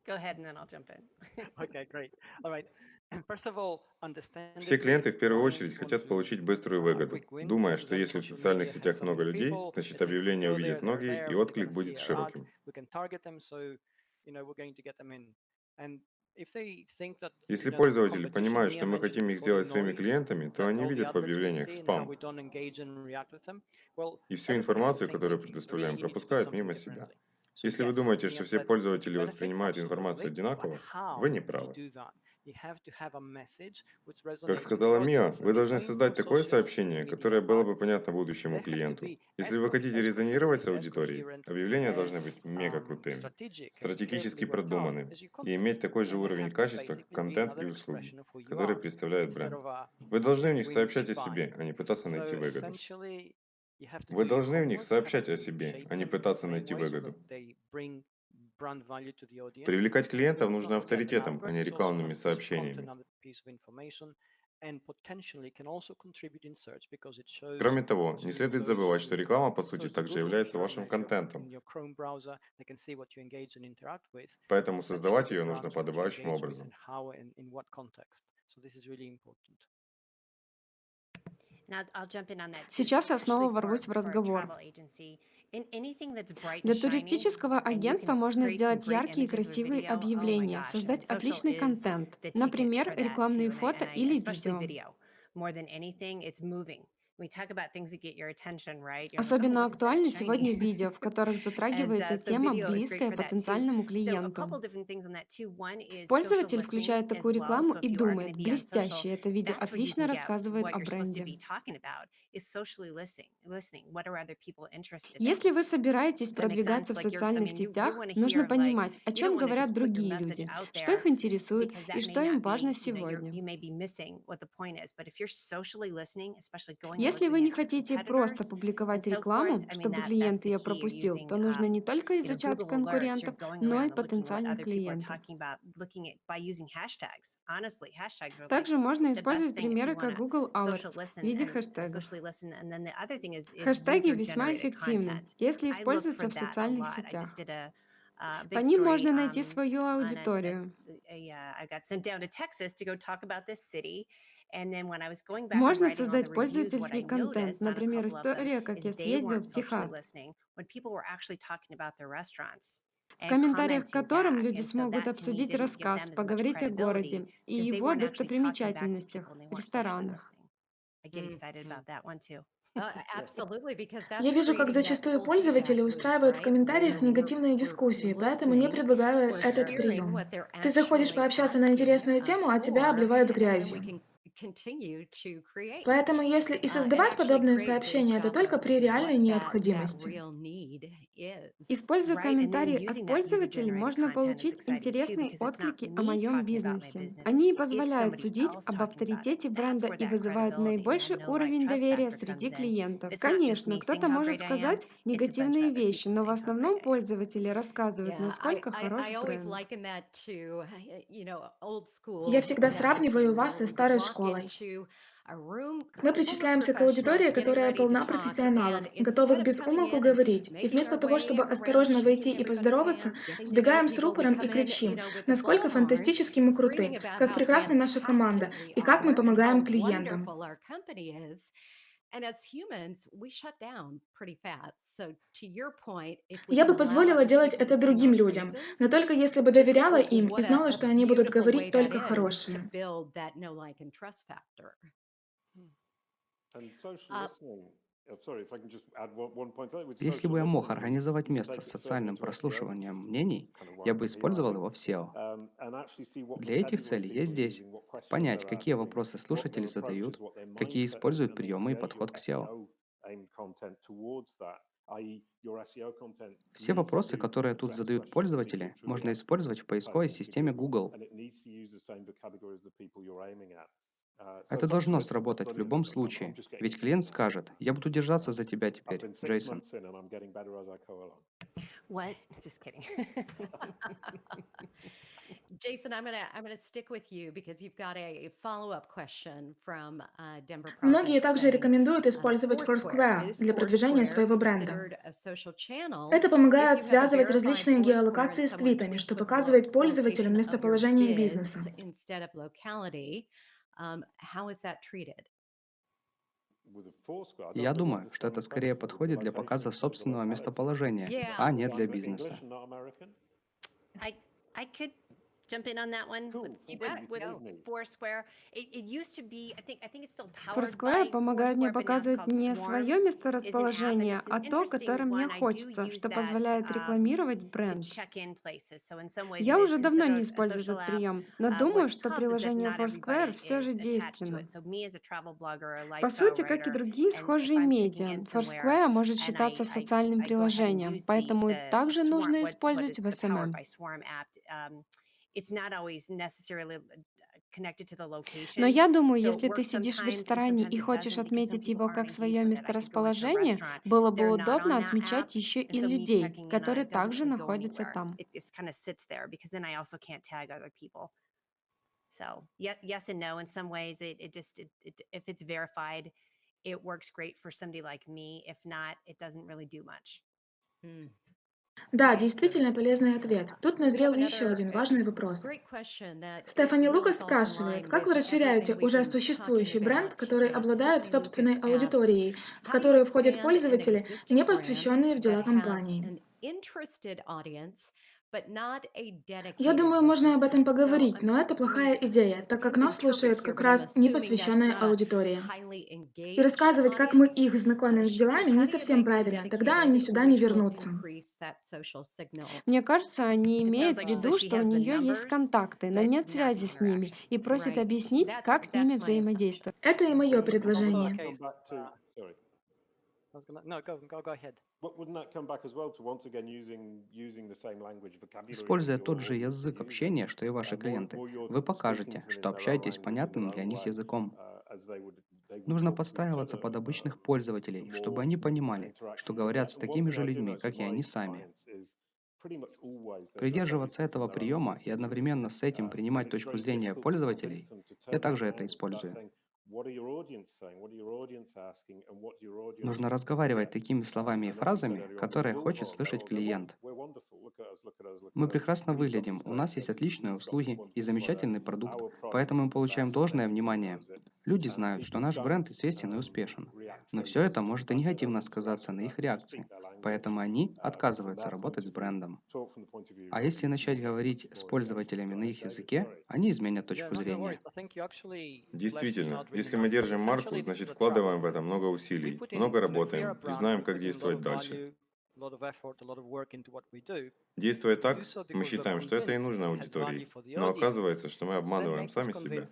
N: go ahead and then I'll jump in.
L: okay, great. All right.
M: Все клиенты в первую очередь хотят получить быструю выгоду, думая, что если в социальных сетях много людей, значит объявление увидят многие и отклик будет широким. Если пользователи понимают, что мы хотим их сделать своими клиентами, то они видят в объявлениях спам. И всю информацию, которую предоставляем, пропускают мимо себя. Если вы думаете, что все пользователи воспринимают информацию одинаково, вы не правы. Как сказала
L: Мия,
M: вы должны создать такое сообщение, которое было бы понятно будущему клиенту. Если вы хотите резонировать с аудиторией, объявления должны быть мега крутыми, стратегически
L: продуманы
M: и иметь такой же уровень качества, контент и услуги, которые
L: представляют
M: бренд. Вы должны в них сообщать о себе, а не пытаться найти выгоду. Вы должны в них сообщать о себе, а не пытаться найти выгоду. Привлекать клиентов нужно авторитетом, а не рекламными сообщениями. Кроме того, не следует забывать, что реклама, по сути, также является вашим контентом. Поэтому создавать ее нужно подобающим образом.
E: Сейчас я снова ворвусь в разговор. Для туристического агентства можно сделать яркие и красивые объявления, создать отличный контент, например, рекламные фото или видео. Особенно актуально сегодня видео, в которых затрагивается тема, близкая потенциальному клиенту. Пользователь включает такую рекламу и думает, блестяще, это видео отлично рассказывает о бренде. Если вы собираетесь продвигаться в социальных сетях, нужно понимать, о чем говорят другие люди, что их интересует и что им важно сегодня. Если вы не хотите просто публиковать рекламу, чтобы клиент ее пропустил, то нужно не только изучать конкурентов, но и потенциальных клиентов. Также можно использовать примеры как Google Alerts в виде хэштегов. Хэштеги весьма эффективны, если используются в социальных сетях. По ним можно найти свою аудиторию. Можно создать пользовательский контент. Например, история, как я съездил в Техас в комментариях к которым люди смогут обсудить рассказ, поговорить о городе и его достопримечательностях, ресторанах.
J: Я вижу, как зачастую пользователи устраивают в комментариях негативные дискуссии, поэтому не предлагаю этот прием. Ты заходишь пообщаться на интересную тему, а тебя обливают грязью. Поэтому если и создавать подобные сообщения, это только при реальной необходимости.
E: Используя комментарии от пользователей, можно получить интересные отклики о моем бизнесе. Они позволяют судить об авторитете бренда и вызывают наибольший уровень доверия среди клиентов. Конечно, кто-то может сказать негативные вещи, но в основном пользователи рассказывают, насколько хорош бренд.
J: Я всегда сравниваю вас со старой школой
I: школой.
J: Мы причисляемся к аудитории, которая полна профессионалов, готовых без умолку говорить, и вместо того, чтобы осторожно войти и поздороваться, сбегаем с рупором и кричим, насколько фантастически
I: мы круты, как прекрасна наша команда, и как мы помогаем клиентам. Я бы позволила делать это другим людям, но только если бы доверяла им и знала, что они будут говорить только хорошее.
K: Если бы я мог организовать место с социальным прослушиванием мнений, я бы использовал его в SEO. Для этих целей я здесь. Понять, какие вопросы слушатели задают, какие используют приемы и подход к SEO. Все вопросы, которые тут задают пользователи, можно использовать в поисковой системе Google. Это должно сработать в любом случае, ведь клиент скажет, я буду держаться за тебя теперь, Джейсон.
J: Многие также рекомендуют
I: uh,
J: использовать
I: Foursquare.
J: Для продвижения своего бренда. Это помогает связывать различные геолокации с твитами, что показывает пользователям местоположение бизнеса.
I: Um, how is that treated?
K: Я думаю, что это скорее подходит для показа собственного местоположения, а не для бизнеса.
N: Jump in on that one with,
I: You
N: with, with. Foursquare. It, it used to be, I think, I think it's still powered
E: Foursquare помогает мне
N: Foursquare, but now it's
E: показывать
N: called
E: не
N: Swarm.
E: свое месторасположение, а то, которое мне хочется, что позволяет
N: um,
E: рекламировать бренд. Я уже давно не использую этот прием, но
N: Uh,
E: думаю, что приложение Foursquare все же действенно. По сути, как и другие схожие медиа, Foursquare может считаться социальным приложением, поэтому также нужно использовать в SMM.
N: By Swarm app, um, it's not always necessarily uh, connected to the
E: Но
N: location.
E: я думаю, если ты сидишь в ресторане и хочешь отметить его как свое месторасположение,
N: restaurant,
E: было бы удобно отмечать еще
N: and
E: и людей, которые также находятся там.
N: It just kind of sits there because then I also can't tag other people. So ye- yes and no. In some ways, it, it just it, it, if it's verified, it works great for somebody like me. If not, it doesn't really do much.
I: Hmm.
J: Да, действительно полезный ответ. Тут назрел еще один важный вопрос. Стефани Лукас спрашивает, как вы расширяете уже существующий бренд, который обладает собственной аудиторией, в которую входят пользователи, не посвященные в дела компании? Я думаю, можно об этом поговорить, но это плохая идея, так как нас слушает как раз непосвященная аудитория. И рассказывать, как мы их знакомим с делами, не совсем правильно, тогда они сюда не вернутся.
E: Мне кажется, они имеют в виду, что у нее есть контакты, но нет связи с ними, и просит
I: Right.
E: объяснить, как с ними взаимодействовать.
J: Это и мое предложение.
L: Uh, I was gonna, no, go, go, go ahead.
K: Используя тот же язык общения, что и ваши клиенты, вы покажете, что общаетесь понятным для них языком. Нужно подстраиваться под обычных пользователей, чтобы они понимали, что говорят с такими же людьми, как и они сами. Придерживаться этого приема и одновременно с этим принимать точку зрения пользователей, я также это использую. Нужно разговаривать такими словами и фразами, которые хочет слышать клиент. Мы прекрасно выглядим, у нас есть отличные услуги и замечательный продукт, поэтому мы получаем должное внимание. Люди знают, что наш бренд известен и успешен, но все это может и негативно сказаться на их реакции, поэтому они отказываются работать с брендом. А если начать говорить с пользователями на их языке, они изменят точку зрения.
M: Действительно, если мы держим марку, значит вкладываем в это много усилий, много работаем и знаем, как действовать дальше. Действуя так, мы считаем, что это и нужно аудитории, но оказывается, что мы обманываем сами себя.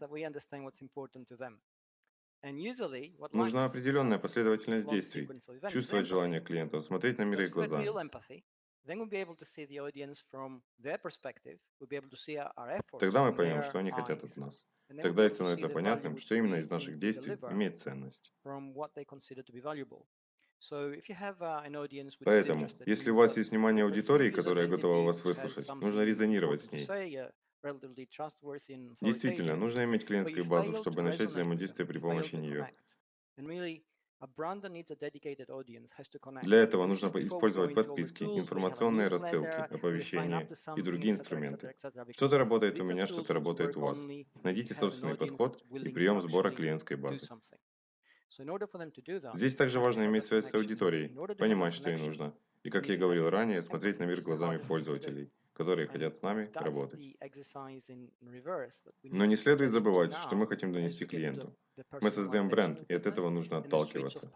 M: Нужна определенная последовательность действий, чувствовать желание клиентов, смотреть на мир их глазами. Тогда мы поймем, что они хотят от нас. Тогда и становится понятным, что именно из наших действий имеет ценность. Поэтому, если у вас есть внимание аудитории, которая готова вас выслушать, нужно резонировать с ней. Действительно, нужно иметь клиентскую базу, чтобы начать взаимодействие при помощи нее. Для этого нужно использовать подписки, информационные рассылки, оповещения и другие инструменты. Что-то работает у меня, что-то работает у вас. Найдите собственный подход и прием сбора клиентской базы. Здесь также важно иметь связь с аудиторией, понимать, что ей нужно, и, как я говорил ранее, смотреть на мир глазами пользователей, которые хотят с нами работать. Но не следует забывать, что мы хотим донести клиенту. Мы создаем бренд, и от этого нужно отталкиваться.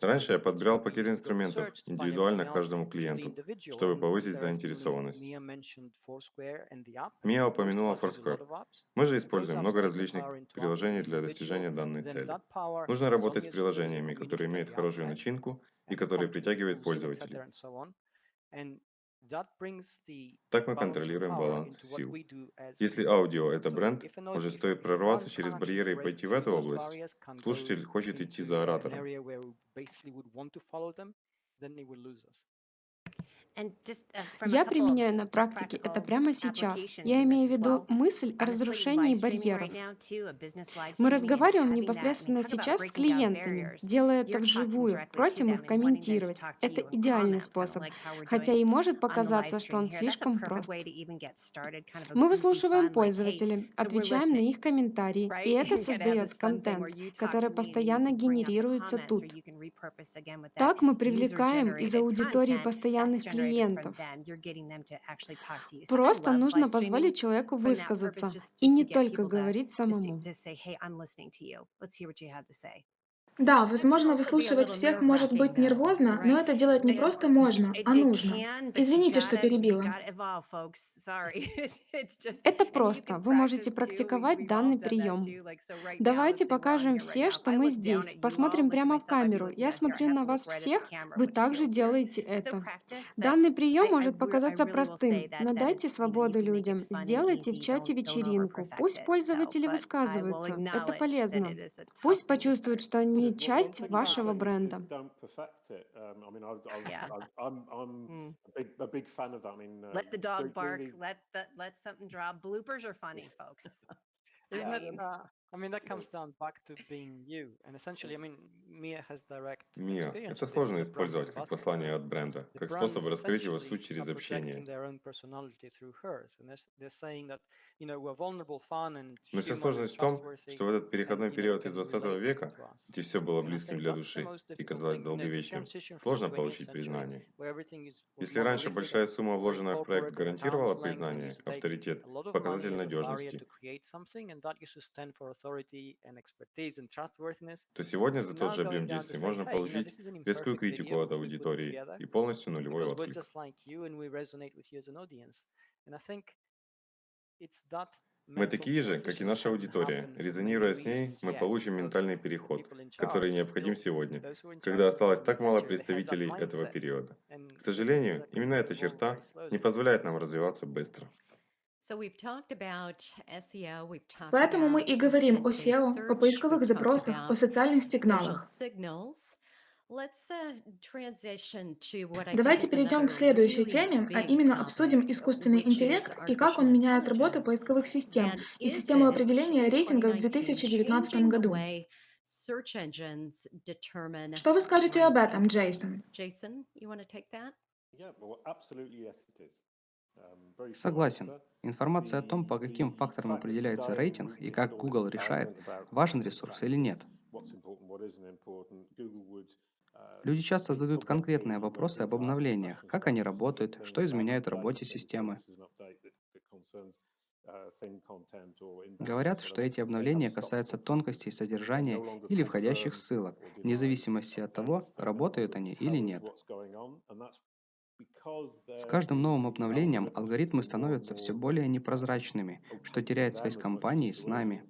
M: Раньше я подбирал пакет инструментов индивидуально каждому клиенту, чтобы повысить заинтересованность. Мия упомянула Foursquare. Мы же используем много различных приложений для достижения данной цели. Нужно работать с приложениями, которые имеют хорошую начинку и которые притягивают пользователей. Так мы контролируем баланс сил. Если аудио — это бренд, уже стоит прорваться через барьеры и пойти в эту область. Слушатель хочет идти за оратором.
E: Я применяю на практике это прямо сейчас. Я имею в виду мысль о разрушении барьеров. Мы разговариваем непосредственно сейчас с клиентами, делая это вживую, просим их комментировать. Это идеальный способ, хотя и может показаться, что он слишком прост. Мы выслушиваем пользователей, отвечаем на их комментарии, и это создает контент, который постоянно генерируется тут. Так мы привлекаем из аудитории постоянных клиентов клиентов. Просто нужно позволить человеку высказаться и не только говорить самому.
J: Да, возможно, выслушивать всех может быть нервозно, но это делать не просто можно, а нужно. Извините, что перебила.
E: Это просто. Вы можете практиковать данный прием. Давайте покажем все, что мы здесь. Посмотрим прямо в камеру. Я смотрю на вас всех, вы также делаете это. Данный прием может показаться простым, но дайте свободу людям. Сделайте в чате вечеринку. Пусть пользователи высказываются. Это полезно. Пусть почувствуют, что они они часть вашего бренда.
I: Let the dog bark, let, the, let something drop. Bloopers are funny, folks.
L: Isn't it? Uh, I mean, that comes down back to being you. And essentially, I mean, Mia has direct
M: Мия — это сложно использовать как послание от бренда, как способ раскрыть его суть через общение. Но вся сложность в том, что в этот переходной период из 20 века, где все было близким для души и казалось долговечным, сложно получить признание. Если раньше большая сумма, вложенная в проект, гарантировала признание, авторитет, показатель надежности, то сегодня за тот же объем действий можно получить резкую критику от аудитории и полностью нулевой отклик. Мы такие же, как и наша аудитория. Резонируя с ней, мы получим ментальный переход, который необходим сегодня, когда осталось так мало представителей этого периода. К сожалению, именно эта черта не позволяет нам развиваться быстро.
J: Поэтому мы и говорим о SEO, о поисковых запросах, о социальных сигналах.
I: Uh,
J: Давайте перейдем к следующей теме, а именно обсудим искусственный интеллект и как он меняет работу поисковых систем и систему определения рейтинга в 2019 году. Что вы скажете об этом, Джейсон?
K: Согласен. Информация о том, по каким факторам определяется рейтинг и как Google решает, важен ресурс или нет. Люди часто задают конкретные вопросы об обновлениях, как они работают, что изменяет в работе системы. Говорят, что эти обновления касаются тонкостей содержания или входящих ссылок, вне зависимости от того, работают они или нет. С каждым новым обновлением алгоритмы становятся все более непрозрачными, что теряет связь компании с нами.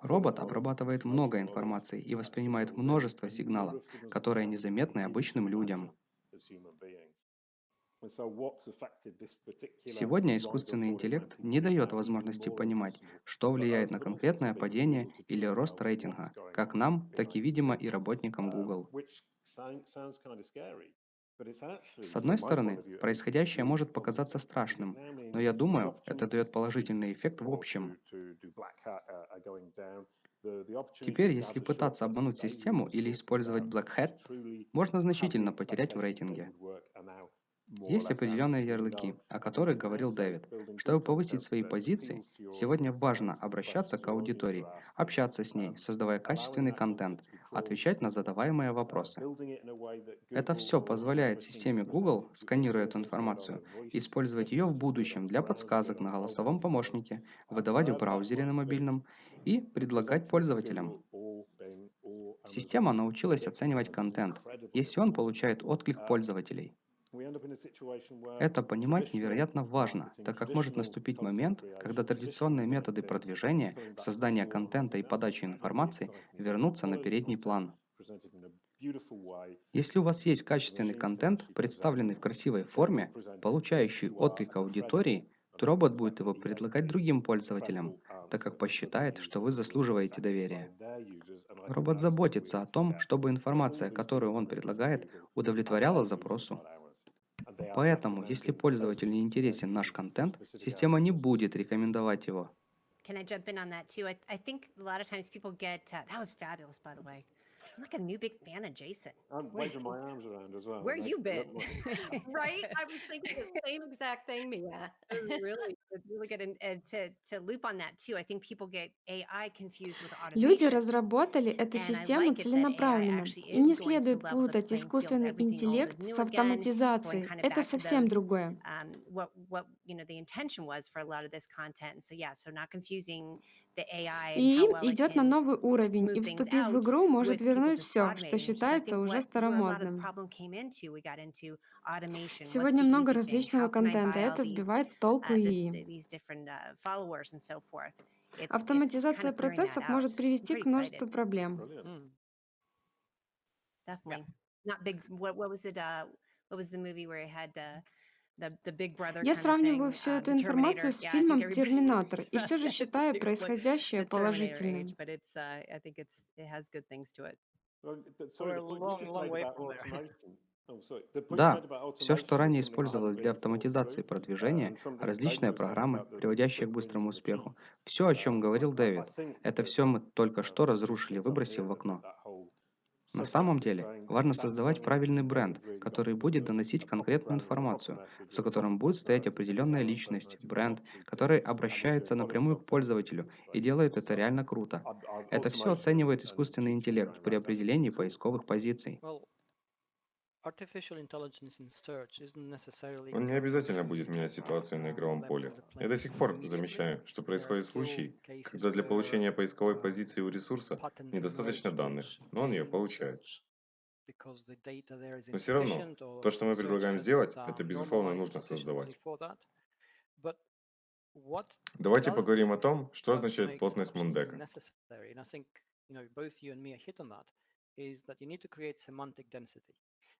K: Робот обрабатывает много информации и воспринимает множество сигналов, которые незаметны обычным людям. Сегодня искусственный интеллект не дает возможности понимать, что влияет на конкретное падение или рост рейтинга, как нам, так и, видимо, и работникам Google. С одной стороны, происходящее может показаться страшным, но я думаю, это дает положительный эффект в общем. Теперь, если пытаться обмануть систему или использовать Black Hat, можно значительно потерять в рейтинге. Есть определенные ярлыки, о которых говорил Дэвид. Чтобы повысить свои позиции, сегодня важно обращаться к аудитории, общаться с ней, создавая качественный контент, отвечать на задаваемые вопросы. Это все позволяет системе Google, сканируя эту информацию, использовать ее в будущем для подсказок на голосовом помощнике, выдавать в браузере на мобильном и предлагать пользователям. Система научилась оценивать контент, если он получает отклик пользователей. Это понимать невероятно важно, так как может наступить момент, когда традиционные методы продвижения, создания контента и подачи информации вернутся на передний план. Если у вас есть качественный контент, представленный в красивой форме, получающий отклик аудитории, то робот будет его предлагать другим пользователям, так как посчитает, что вы заслуживаете доверия. Робот заботится о том, чтобы информация, которую он предлагает, удовлетворяла запросу. Поэтому, если пользователю не интересен наш контент, система не будет рекомендовать его.
N: Can I jump in on that too? I, I think a lot of times people get, uh, that was fabulous, by the way. I'm like a new big fan of Jason.
H: I'm waving my arms around as well.
I: Where
H: like,
I: you been? right? I was thinking the same exact thing, Mia.
N: It was really, really good. And, and to, to loop on that too, I think people get AI confused with
E: Люди
N: automation.
E: разработали эту систему целенаправленно. И не следует путать искусственный интеллект с автоматизацией.
N: kind of
E: Это совсем другое.
N: um, what, what, you know, the intention was for a lot of this content. So yeah, so not confusing
E: И идет на новый уровень, и вступив в игру, может вернуть все, что считается уже старомодным. Сегодня много различного контента, это сбивает с толку
N: uh, uh, kind
E: Автоматизация процессов может привести к множеству проблем.
H: brilliant.
N: Definitely. Not big. What, what was it? Uh, what was the movie where it had the
E: Я сравниваю всю
N: Um,
E: эту информацию с фильмом «Терминатор» и все же считаю происходящее положительным.
N: Uh.
H: Oh,
K: Да, все, что ранее использовалось для автоматизации.
H: Uh,
K: продвижения, различные программы, приводящие к быстрому успеху, все, о чем
H: Um,
K: говорил Дэвид, это все мы только
H: uh,
K: что разрушили, выбросив в окно. На самом деле, важно создавать правильный бренд, который будет доносить конкретную информацию, за которым будет стоять определенная личность, бренд, который обращается напрямую к пользователю и делает это реально круто. Это все оценивает искусственный интеллект при определении поисковых позиций.
L: Artificial intelligence in search isn't necessarily
M: Он не обязательно будет менять ситуацию на игровом поле. Я до сих пор замечаю, что
L: still
M: случаи, когда для получения поисковой позиции у ресурса недостаточно данных, но он ее получает. Но все равно, то, что мы предлагаем сделать, это безусловно нужно создавать. Давайте поговорим о том, что означает плотность Мундека.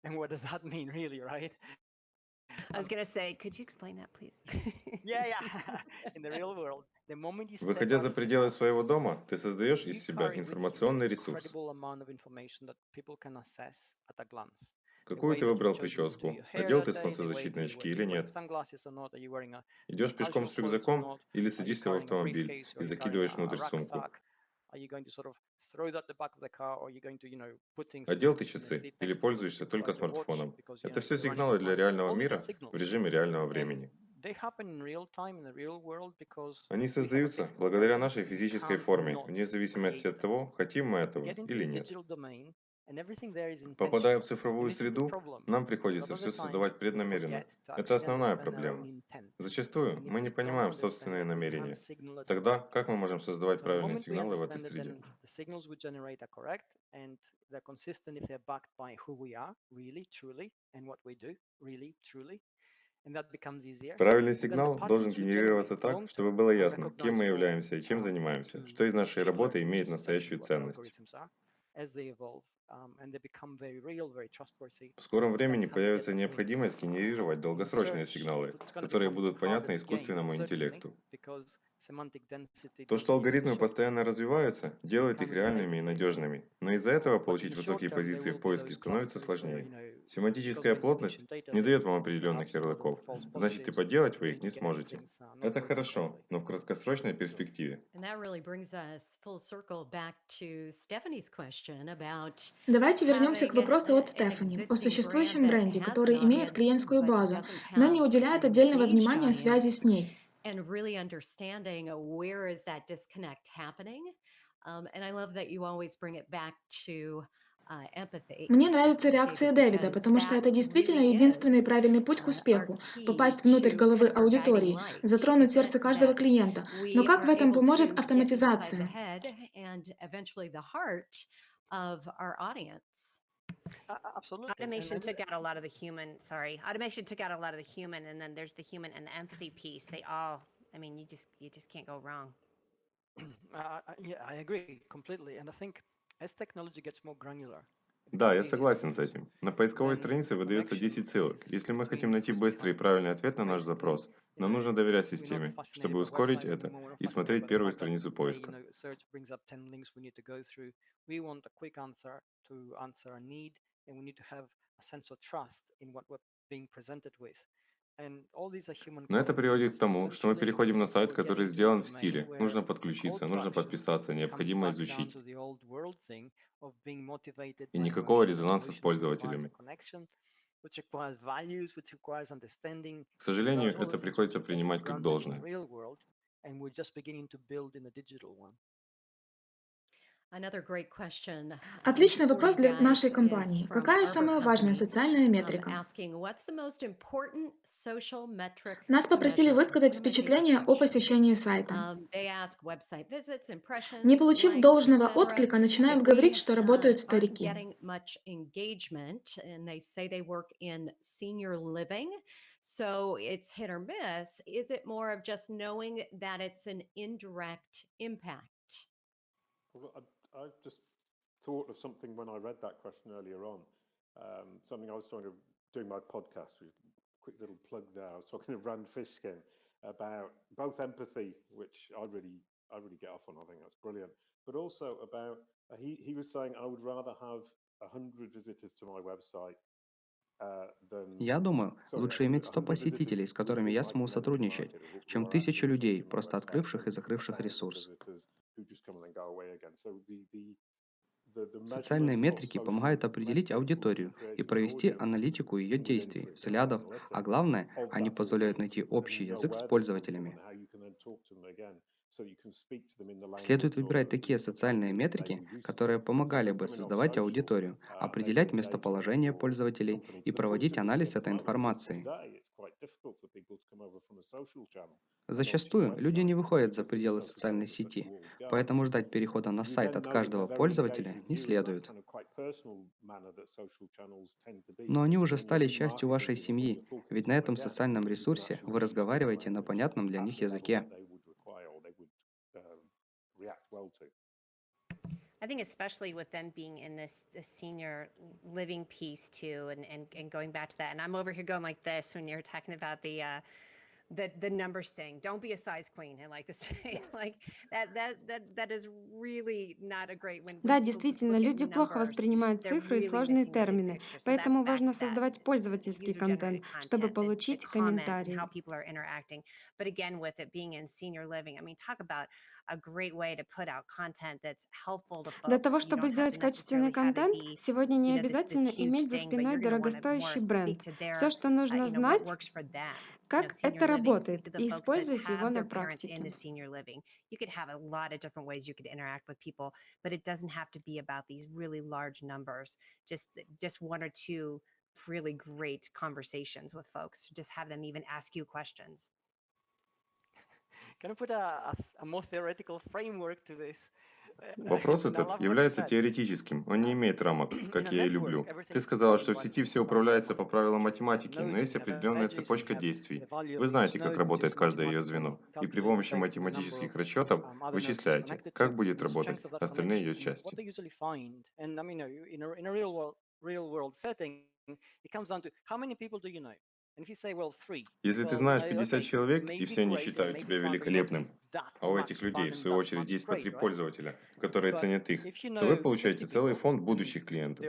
L: And what does that mean, really, right?
N: I was gonna say, could you explain that, please?
L: Yeah, yeah. In the real world, the moment you step
M: Выходя за
L: of your
M: пределы своего дома, ты создаешь из себя информационный
L: an
M: ресурс.
L: incredible amount of information that people can assess at a glance. The
M: Какую ты выбрал прическу?
L: your hair
M: Надел ты солнцезащитные очки
L: are
M: или
L: you wearing
M: нет?
L: sunglasses or not, are you wearing a
M: Идешь пешком с рюкзаком или
L: are you
M: садишься в автомобиль и закидываешь внутрь сумку?
L: Are you going to sort of throw that at the back of the car, or are you going to, you know, put things
M: Одел ты часы или пользуешься только смартфоном? Это все сигналы для реального мира в режиме реального времени. Они создаются благодаря нашей физической форме, вне зависимости от того, хотим мы этого или нет. Попадая в цифровую среду, нам приходится все создавать преднамеренно. Это основная проблема. Зачастую мы не понимаем собственные намерения. Тогда как мы можем создавать правильные сигналы в этой среде?
L: then the signals we generate are correct and they're consistent if they're backed by who we are, really, truly, and what we do, really, truly. And that becomes easier.
M: Правильный сигнал должен генерироваться так, чтобы было ясно, кем мы являемся и чем
L: um,
M: занимаемся, что из нашей работы имеет настоящую ценность.
L: Um.
M: В скором времени появится необходимость генерировать долгосрочные сигналы, которые будут понятны искусственному интеллекту. То, что алгоритмы постоянно развиваются, делает их реальными и надежными, но из-за этого получить высокие позиции в поиске становится сложнее. Семантическая плотность не дает вам определенных ярлыков, значит и
L: and
M: вы их не сможете.
L: uh,
M: Это хорошо, но в краткосрочной перспективе.
I: And that really brings us full circle back to Stephanie's question about
J: Давайте вернемся к вопросу от Стефани о существующем бренде, который имеет клиентскую базу, но не уделяет отдельного внимания связи с ней.
I: and really understanding uh, where is that disconnect happening Um, and I love that you always bring it back to uh,
J: Мне нравится реакция Дэвида, потому что это действительно единственный правильный путь к успеху– попасть внутрь головы аудитории, затронуть сердце каждого клиента. Но как в этом поможет автоматизация?
N: Automation took out a lot of the human, sorry, automation took out a lot of the human, and then there's the human and the empathy piece. They all, I mean, you just, you just can't go wrong.
L: Uh, yeah, I agree completely. And I think
M: Да, я согласен с этим. На поисковой странице выдается 10 ссылок. Если мы хотим найти быстрый и правильный ответ на наш запрос, нам нужно доверять системе, чтобы ускорить это и смотреть первую страницу поиска. Но это приводит к тому, что мы переходим на сайт, который сделан в стиле. Нужно подключиться, нужно подписаться, необходимо изучить. И никакого резонанса с пользователями. К сожалению, это приходится принимать как должное.
J: Отличный вопрос для нашей компании. Какая самая важная социальная метрика? Нас попросили высказать впечатление о посещении сайта.
I: Um,
J: Не получив должного отклика, начинают говорить, что работают старики.
I: So it's hit or miss. Is it more of just knowing that it's an indirect impact?
H: Well, I, I just thought of something when I read that question earlier on. Um, something I was talking of doing my podcast. Quick little plug there. I was talking to Rand Fishkin about both empathy, which I really, I really get off on. I think that's brilliant. But also about uh, he, he was saying I would rather have a hundred visitors to my website
K: Я думаю, лучше иметь 100 посетителей, с которыми я смогу сотрудничать, чем тысячу людей, просто открывших и закрывших ресурс. Социальные метрики помогают определить аудиторию и провести аналитику ее действий, взглядов, а главное, они позволяют найти общий язык с пользователями. Следует выбирать такие социальные метрики, которые помогали бы создавать аудиторию, определять местоположение пользователей и проводить анализ этой информации. Зачастую люди не выходят за пределы социальной сети, поэтому ждать перехода на сайт от каждого пользователя не следует. Но они уже стали частью вашей семьи, ведь на этом социальном ресурсе вы разговариваете на понятном для них языке.
N: I think especially with them being in this, this senior living piece too, and, and, and going back to that, and I'm over here going like this when you're talking about the uh, the the numbers thing. Don't be a size queen. I like to say like that that that that is really not a great when.
E: Да, действительно, люди плохо воспринимают цифры и сложные термины, поэтому важно создавать пользовательский контент, чтобы получить комментарии.
N: But again, with it being in senior living, I mean, talk about a great way to put out content that's helpful to folks.
E: Для того, чтобы сделать качественный контент, сегодня не обязательно иметь за спиной дорогостоящий бренд. Все, что нужно знать, как это работает, и использовать его на практике.
N: You could have a lot of different ways you could interact with people, but it doesn't have to be about these really large numbers. Just just one or two really great conversations with folks. Just have them even ask you questions.
L: Can I put a, a, a more theoretical framework to this?
M: Вопрос этот является теоретическим, он не имеет рамок, как я и люблю. Ты сказала, что в сети все управляется по правилам математики, но есть определенная цепочка действий. Вы знаете, как работает каждое ее звено, и при помощи математических расчетов вычисляете, как будет работать остальные ее части. Если ты знаешь 50 человек, и все они считают тебя великолепным, а у этих людей, в свою очередь, есть по три пользователя, которые ценят их, то вы получаете целый фонд будущих клиентов.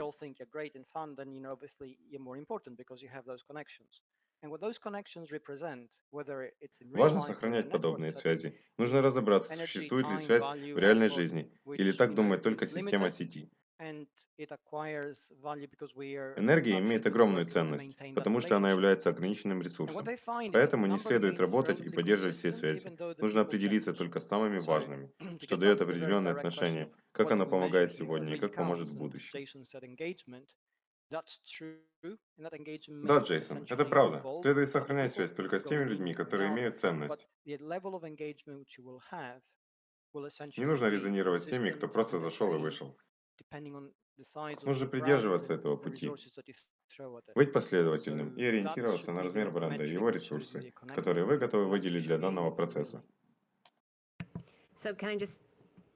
M: Важно сохранять подобные связи. Нужно разобраться, существует ли связь в реальной жизни, или так думает только система сети. Энергия имеет огромную ценность, потому что она является ограниченным ресурсом. Поэтому не следует работать и поддерживать все связи. Нужно определиться только с самыми важными, что дает определенное отношение, как оно помогает сегодня и как поможет в будущем. Да, Джейсон, это правда. Следует сохранять связь только с теми людьми, которые имеют ценность. Не нужно резонировать с теми, кто просто зашел и вышел. Нужно придерживаться этого пути, быть последовательным и ориентироваться на размер бренда и его ресурсы, которые вы готовы выделить для данного процесса.
N: So can I just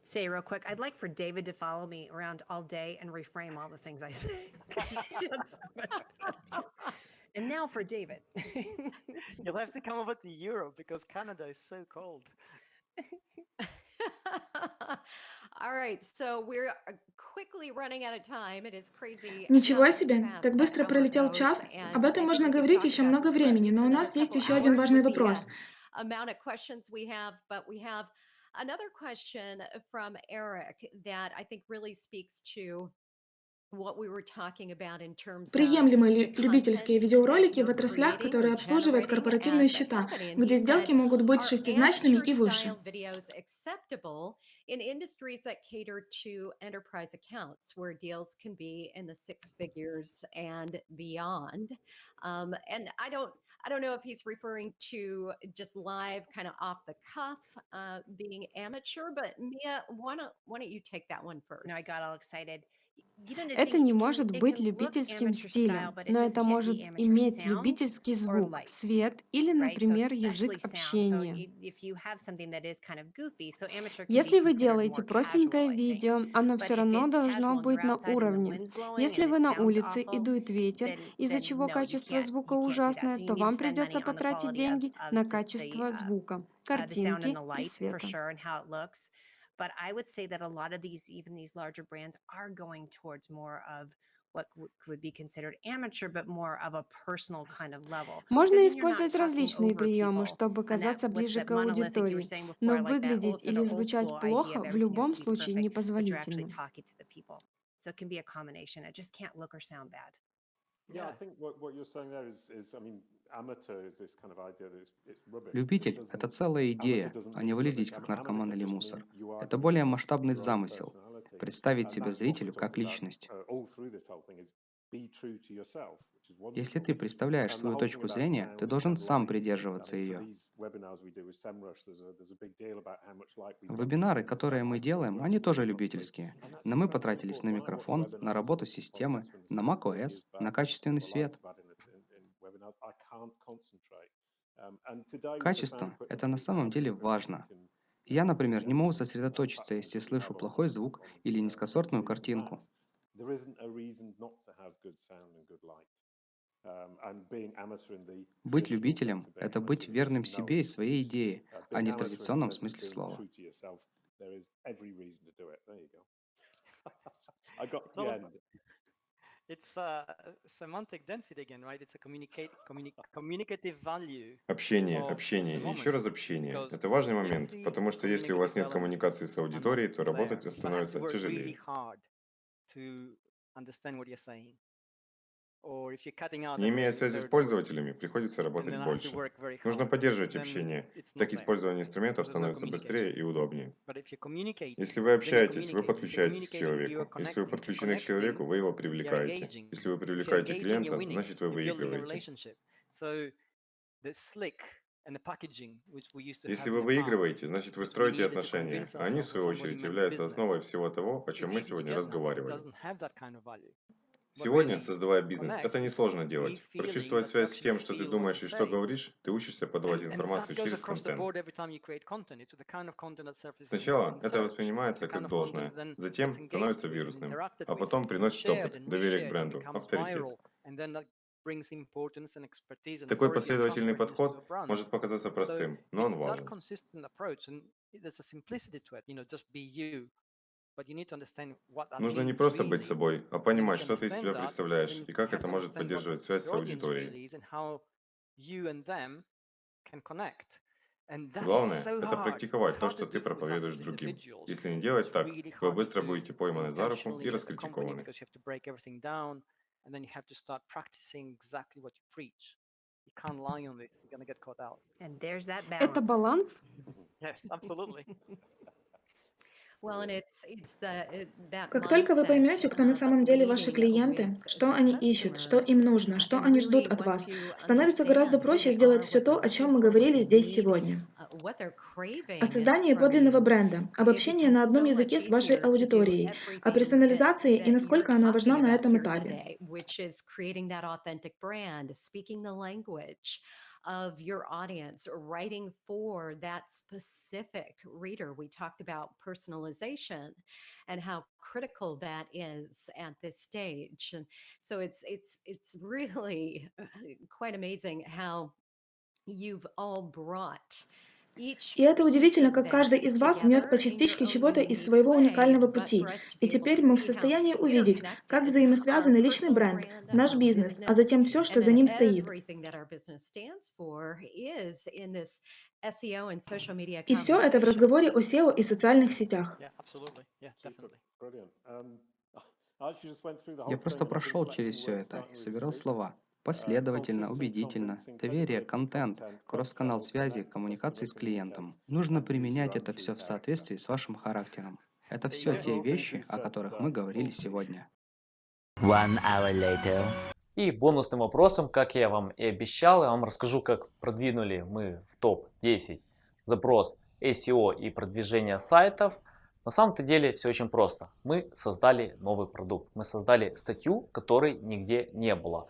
N: say real quick, I'd like for David to follow me around all day and reframe all the things I say. and now for David.
L: You'll have to come over to Europe because Canada is so cold.
J: Ничего себе! Так быстро пролетел час. Об этом можно говорить еще много времени, но у нас есть еще один важный вопрос.
I: Another question from Eric that I think really speaks to
J: Приемлемы ли любительские видеоролики в отраслях, которые обслуживают корпоративные счета, где сделки могут быть шестизначными и выше?
I: in industries that cater to enterprise accounts where deals can be in the six figures and beyond. Um, and I don't I don't know if he's referring to just live kind of off the cuff uh, being amateur, but Mia, why don't why don't you take that one first?
N: No, I got all excited.
E: Это не может быть любительским стилем, но это может иметь любительский звук, цвет или, например, язык общения. Если вы делаете простенькое видео, оно все равно должно быть на уровне. Если вы на улице и дует ветер, из-за чего качество звука ужасное, то вам придется потратить деньги на качество звука, картинки и света.
N: But I would say that a lot of these, even these larger brands, are going towards more of what would be considered amateur, but more of a personal kind of level.
E: Можно использовать различные приемы, чтобы казаться ближе к аудитории, но выглядеть или звучать плохо в любом случае непозволительно.
N: So it can be a combination. It just can't look or sound bad.
K: Любитель – это целая идея, а не выглядеть как наркоман или мусор. Это более масштабный замысел – представить себя зрителю как личность. Если ты представляешь свою точку зрения, ты должен сам придерживаться ее. Вебинары, которые мы делаем, они тоже любительские. Но мы потратились на микрофон, на работу системы, на macOS, на качественный свет. Качество – это на самом деле важно. Я, например, не могу сосредоточиться, если слышу плохой звук или низкосортную картинку. Быть любителем – это быть верным себе и своей идее, а не в традиционном смысле слова.
L: It's a semantic density again, right? It's a communicate, communi communicative value.
M: Общение, общение, еще раз общение. Это важный момент, потому что если у вас нет коммуникации с аудиторией, то работать становится тяжелее. Не имея связи с пользователями, приходится работать больше. Нужно поддерживать общение. Так использование инструментов становится быстрее и удобнее. Если вы общаетесь, вы подключаетесь к человеку. Если вы подключены к человеку, вы его привлекаете. Если вы привлекаете клиента, значит вы выигрываете. Если вы выигрываете, значит вы строите отношения, они, в свою очередь, являются основой всего того, о чем мы сегодня разговаривали. Сегодня, создавая бизнес, это несложно делать. Прочувствовать связь с тем, что ты думаешь и что говоришь, ты учишься подавать информацию через контент. Сначала это воспринимается как должное, затем становится вирусным, а потом приносит опыт, доверие к бренду, авторитет. Такой последовательный подход может показаться простым, но он важен. Нужно не просто быть собой, а понимать, что ты из себя представляешь и как это может поддерживать связь с аудиторией. Главное – это практиковать то, что ты проповедуешь другим. Если не делать так, вы быстро будете пойманы за руку и раскритикованы.
E: Это баланс?
L: Yes, absolutely.
J: Как только вы поймете, кто на самом деле ваши клиенты, что они ищут, что им нужно, что они ждут от вас, становится гораздо проще сделать все то, о чем мы говорили здесь сегодня. О создании подлинного бренда, об общении на одном языке с вашей аудиторией, о персонализации и насколько она важна на этом этапе.
I: Of your audience, writing for that specific reader. We talked about personalization and how critical that is at this stage. And so it's it's it's really quite amazing how you've all brought
J: И это удивительно, как каждый из вас внес по частичке чего-то из своего уникального пути. И теперь мы в состоянии увидеть, как взаимосвязаны личный бренд, наш бизнес, а затем все, что за ним стоит. И все это в разговоре о SEO и социальных сетях.
K: Я просто прошел через все это и собирал слова. Последовательно, убедительно, доверие, контент, кросс-канал связи, коммуникации с клиентом. Нужно применять это все в соответствии с вашим характером. Это все те вещи, о которых мы говорили сегодня.
A: One hour later. И бонусным вопросом, как я вам и обещал, я вам расскажу, как продвинули мы в топ-10 запрос SEO и продвижение сайтов. На самом-то деле все очень просто. Мы создали новый продукт. Мы создали статью, которой нигде не было.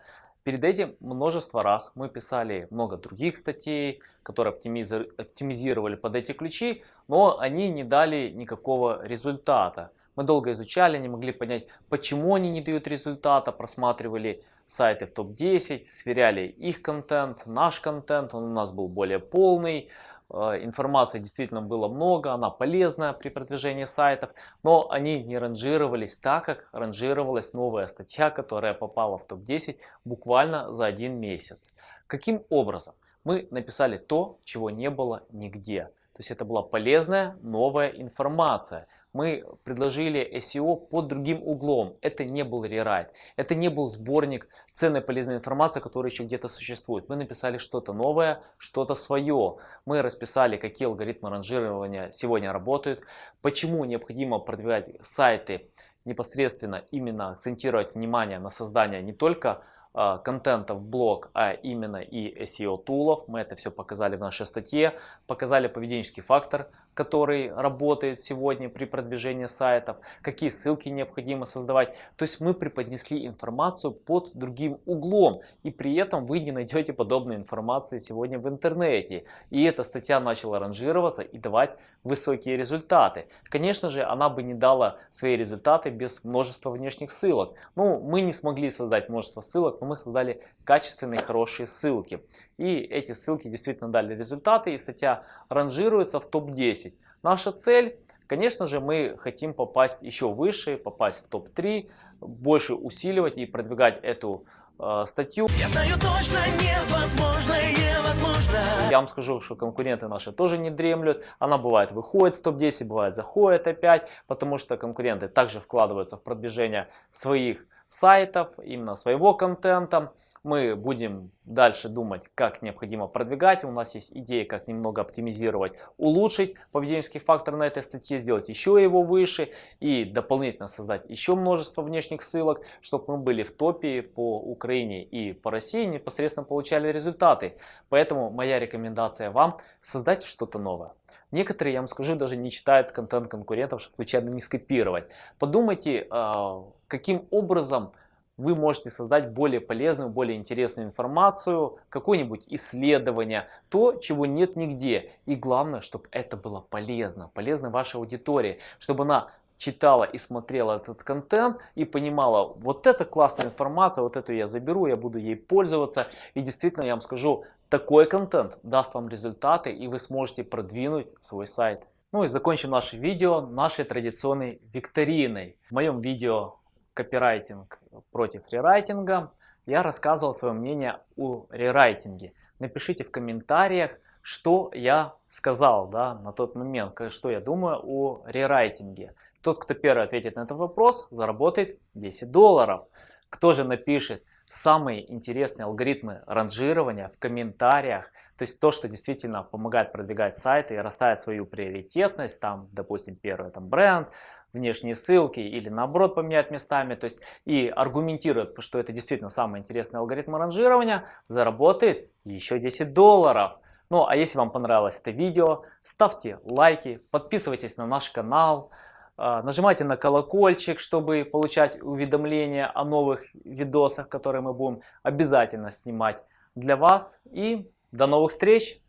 A: Перед этим множество раз мы писали много других статей, которые оптимизировали под эти ключи, но они не дали никакого результата. Мы долго изучали, не могли понять, почему они не дают результата, просматривали сайты в топ-10, сверяли их контент, наш контент, он у нас был более полный, Э, информации действительно было много, она полезная при продвижении сайтов, но они не ранжировались так, как ранжировалась новая статья, которая попала в топ-10 буквально за один месяц. Каким образом? Мы написали то, чего не было нигде. То есть это была полезная новая информация мы предложили SEO под другим углом. Это не был рерайт, это не был сборник ценной полезной информации, которая еще где-то существует. Мы написали что-то новое, что-то свое. Мы расписали, какие алгоритмы ранжирования сегодня работают, почему необходимо продвигать сайты непосредственно именно акцентировать внимание на создание не только а, контента в блог, а именно и SEO тулов. Мы это все показали в нашей статье, показали поведенческий фактор, который работает сегодня при продвижении сайтов, какие ссылки необходимо создавать. То есть мы преподнесли информацию под другим углом, и при этом вы не найдете подобной информации сегодня в интернете. И эта статья начала ранжироваться и давать высокие результаты. Конечно же, она бы не дала свои результаты без множества внешних ссылок. Ну, мы не смогли создать множество ссылок, но мы создали качественные, хорошие ссылки. И эти ссылки действительно дали результаты, и статья ранжируется в топ-10. Наша цель, конечно же, мы хотим попасть еще выше, попасть в топ-3, больше усиливать и продвигать эту э, статью. Я знаю точно невозможно, невозможно. Я вам скажу, что конкуренты наши тоже не дремлют. Она бывает выходит в топ-10, бывает заходит опять, потому что конкуренты также вкладываются в продвижение своих сайтов, именно своего контента. Мы будем дальше думать, как необходимо продвигать. У нас есть идеи, как немного оптимизировать, улучшить поведенческий фактор на этой статье, сделать еще его выше и дополнительно создать еще множество внешних ссылок, чтобы мы были в топе по Украине и по России, непосредственно получали результаты. Поэтому моя рекомендация вам создать что-то новое. Некоторые, я вам скажу, даже не читают контент конкурентов, чтобы случайно не скопировать. Подумайте, а, каким образом вы можете создать более полезную, более интересную информацию, какое-нибудь исследование, то, чего нет нигде. И главное, чтобы это было полезно, полезно вашей аудитории, чтобы она читала и смотрела этот контент и понимала, вот это классная информация, вот эту я заберу, я буду ей пользоваться. И действительно, я вам скажу, такой контент даст вам результаты и вы сможете продвинуть свой сайт. Ну и закончим наше видео нашей традиционной викториной. В моем видео копирайтинг против рерайтинга, я рассказывал свое мнение о рерайтинге. Напишите в комментариях, что я сказал да, на тот момент, что я думаю о рерайтинге. Тот, кто первый ответит на этот вопрос, заработает 10 долларов. Кто же напишет самые интересные алгоритмы ранжирования в комментариях, то есть то, что действительно помогает продвигать сайты и расставить свою приоритетность, там, допустим, первый там бренд, внешние ссылки или наоборот поменять местами, то есть и аргументирует, что это действительно самый интересный алгоритм ранжирования, заработает еще 10 долларов. Ну а если вам понравилось это видео, ставьте лайки, подписывайтесь на наш канал, нажимайте на колокольчик, чтобы получать уведомления о новых видосах, которые мы будем обязательно снимать для вас. И до новых встреч!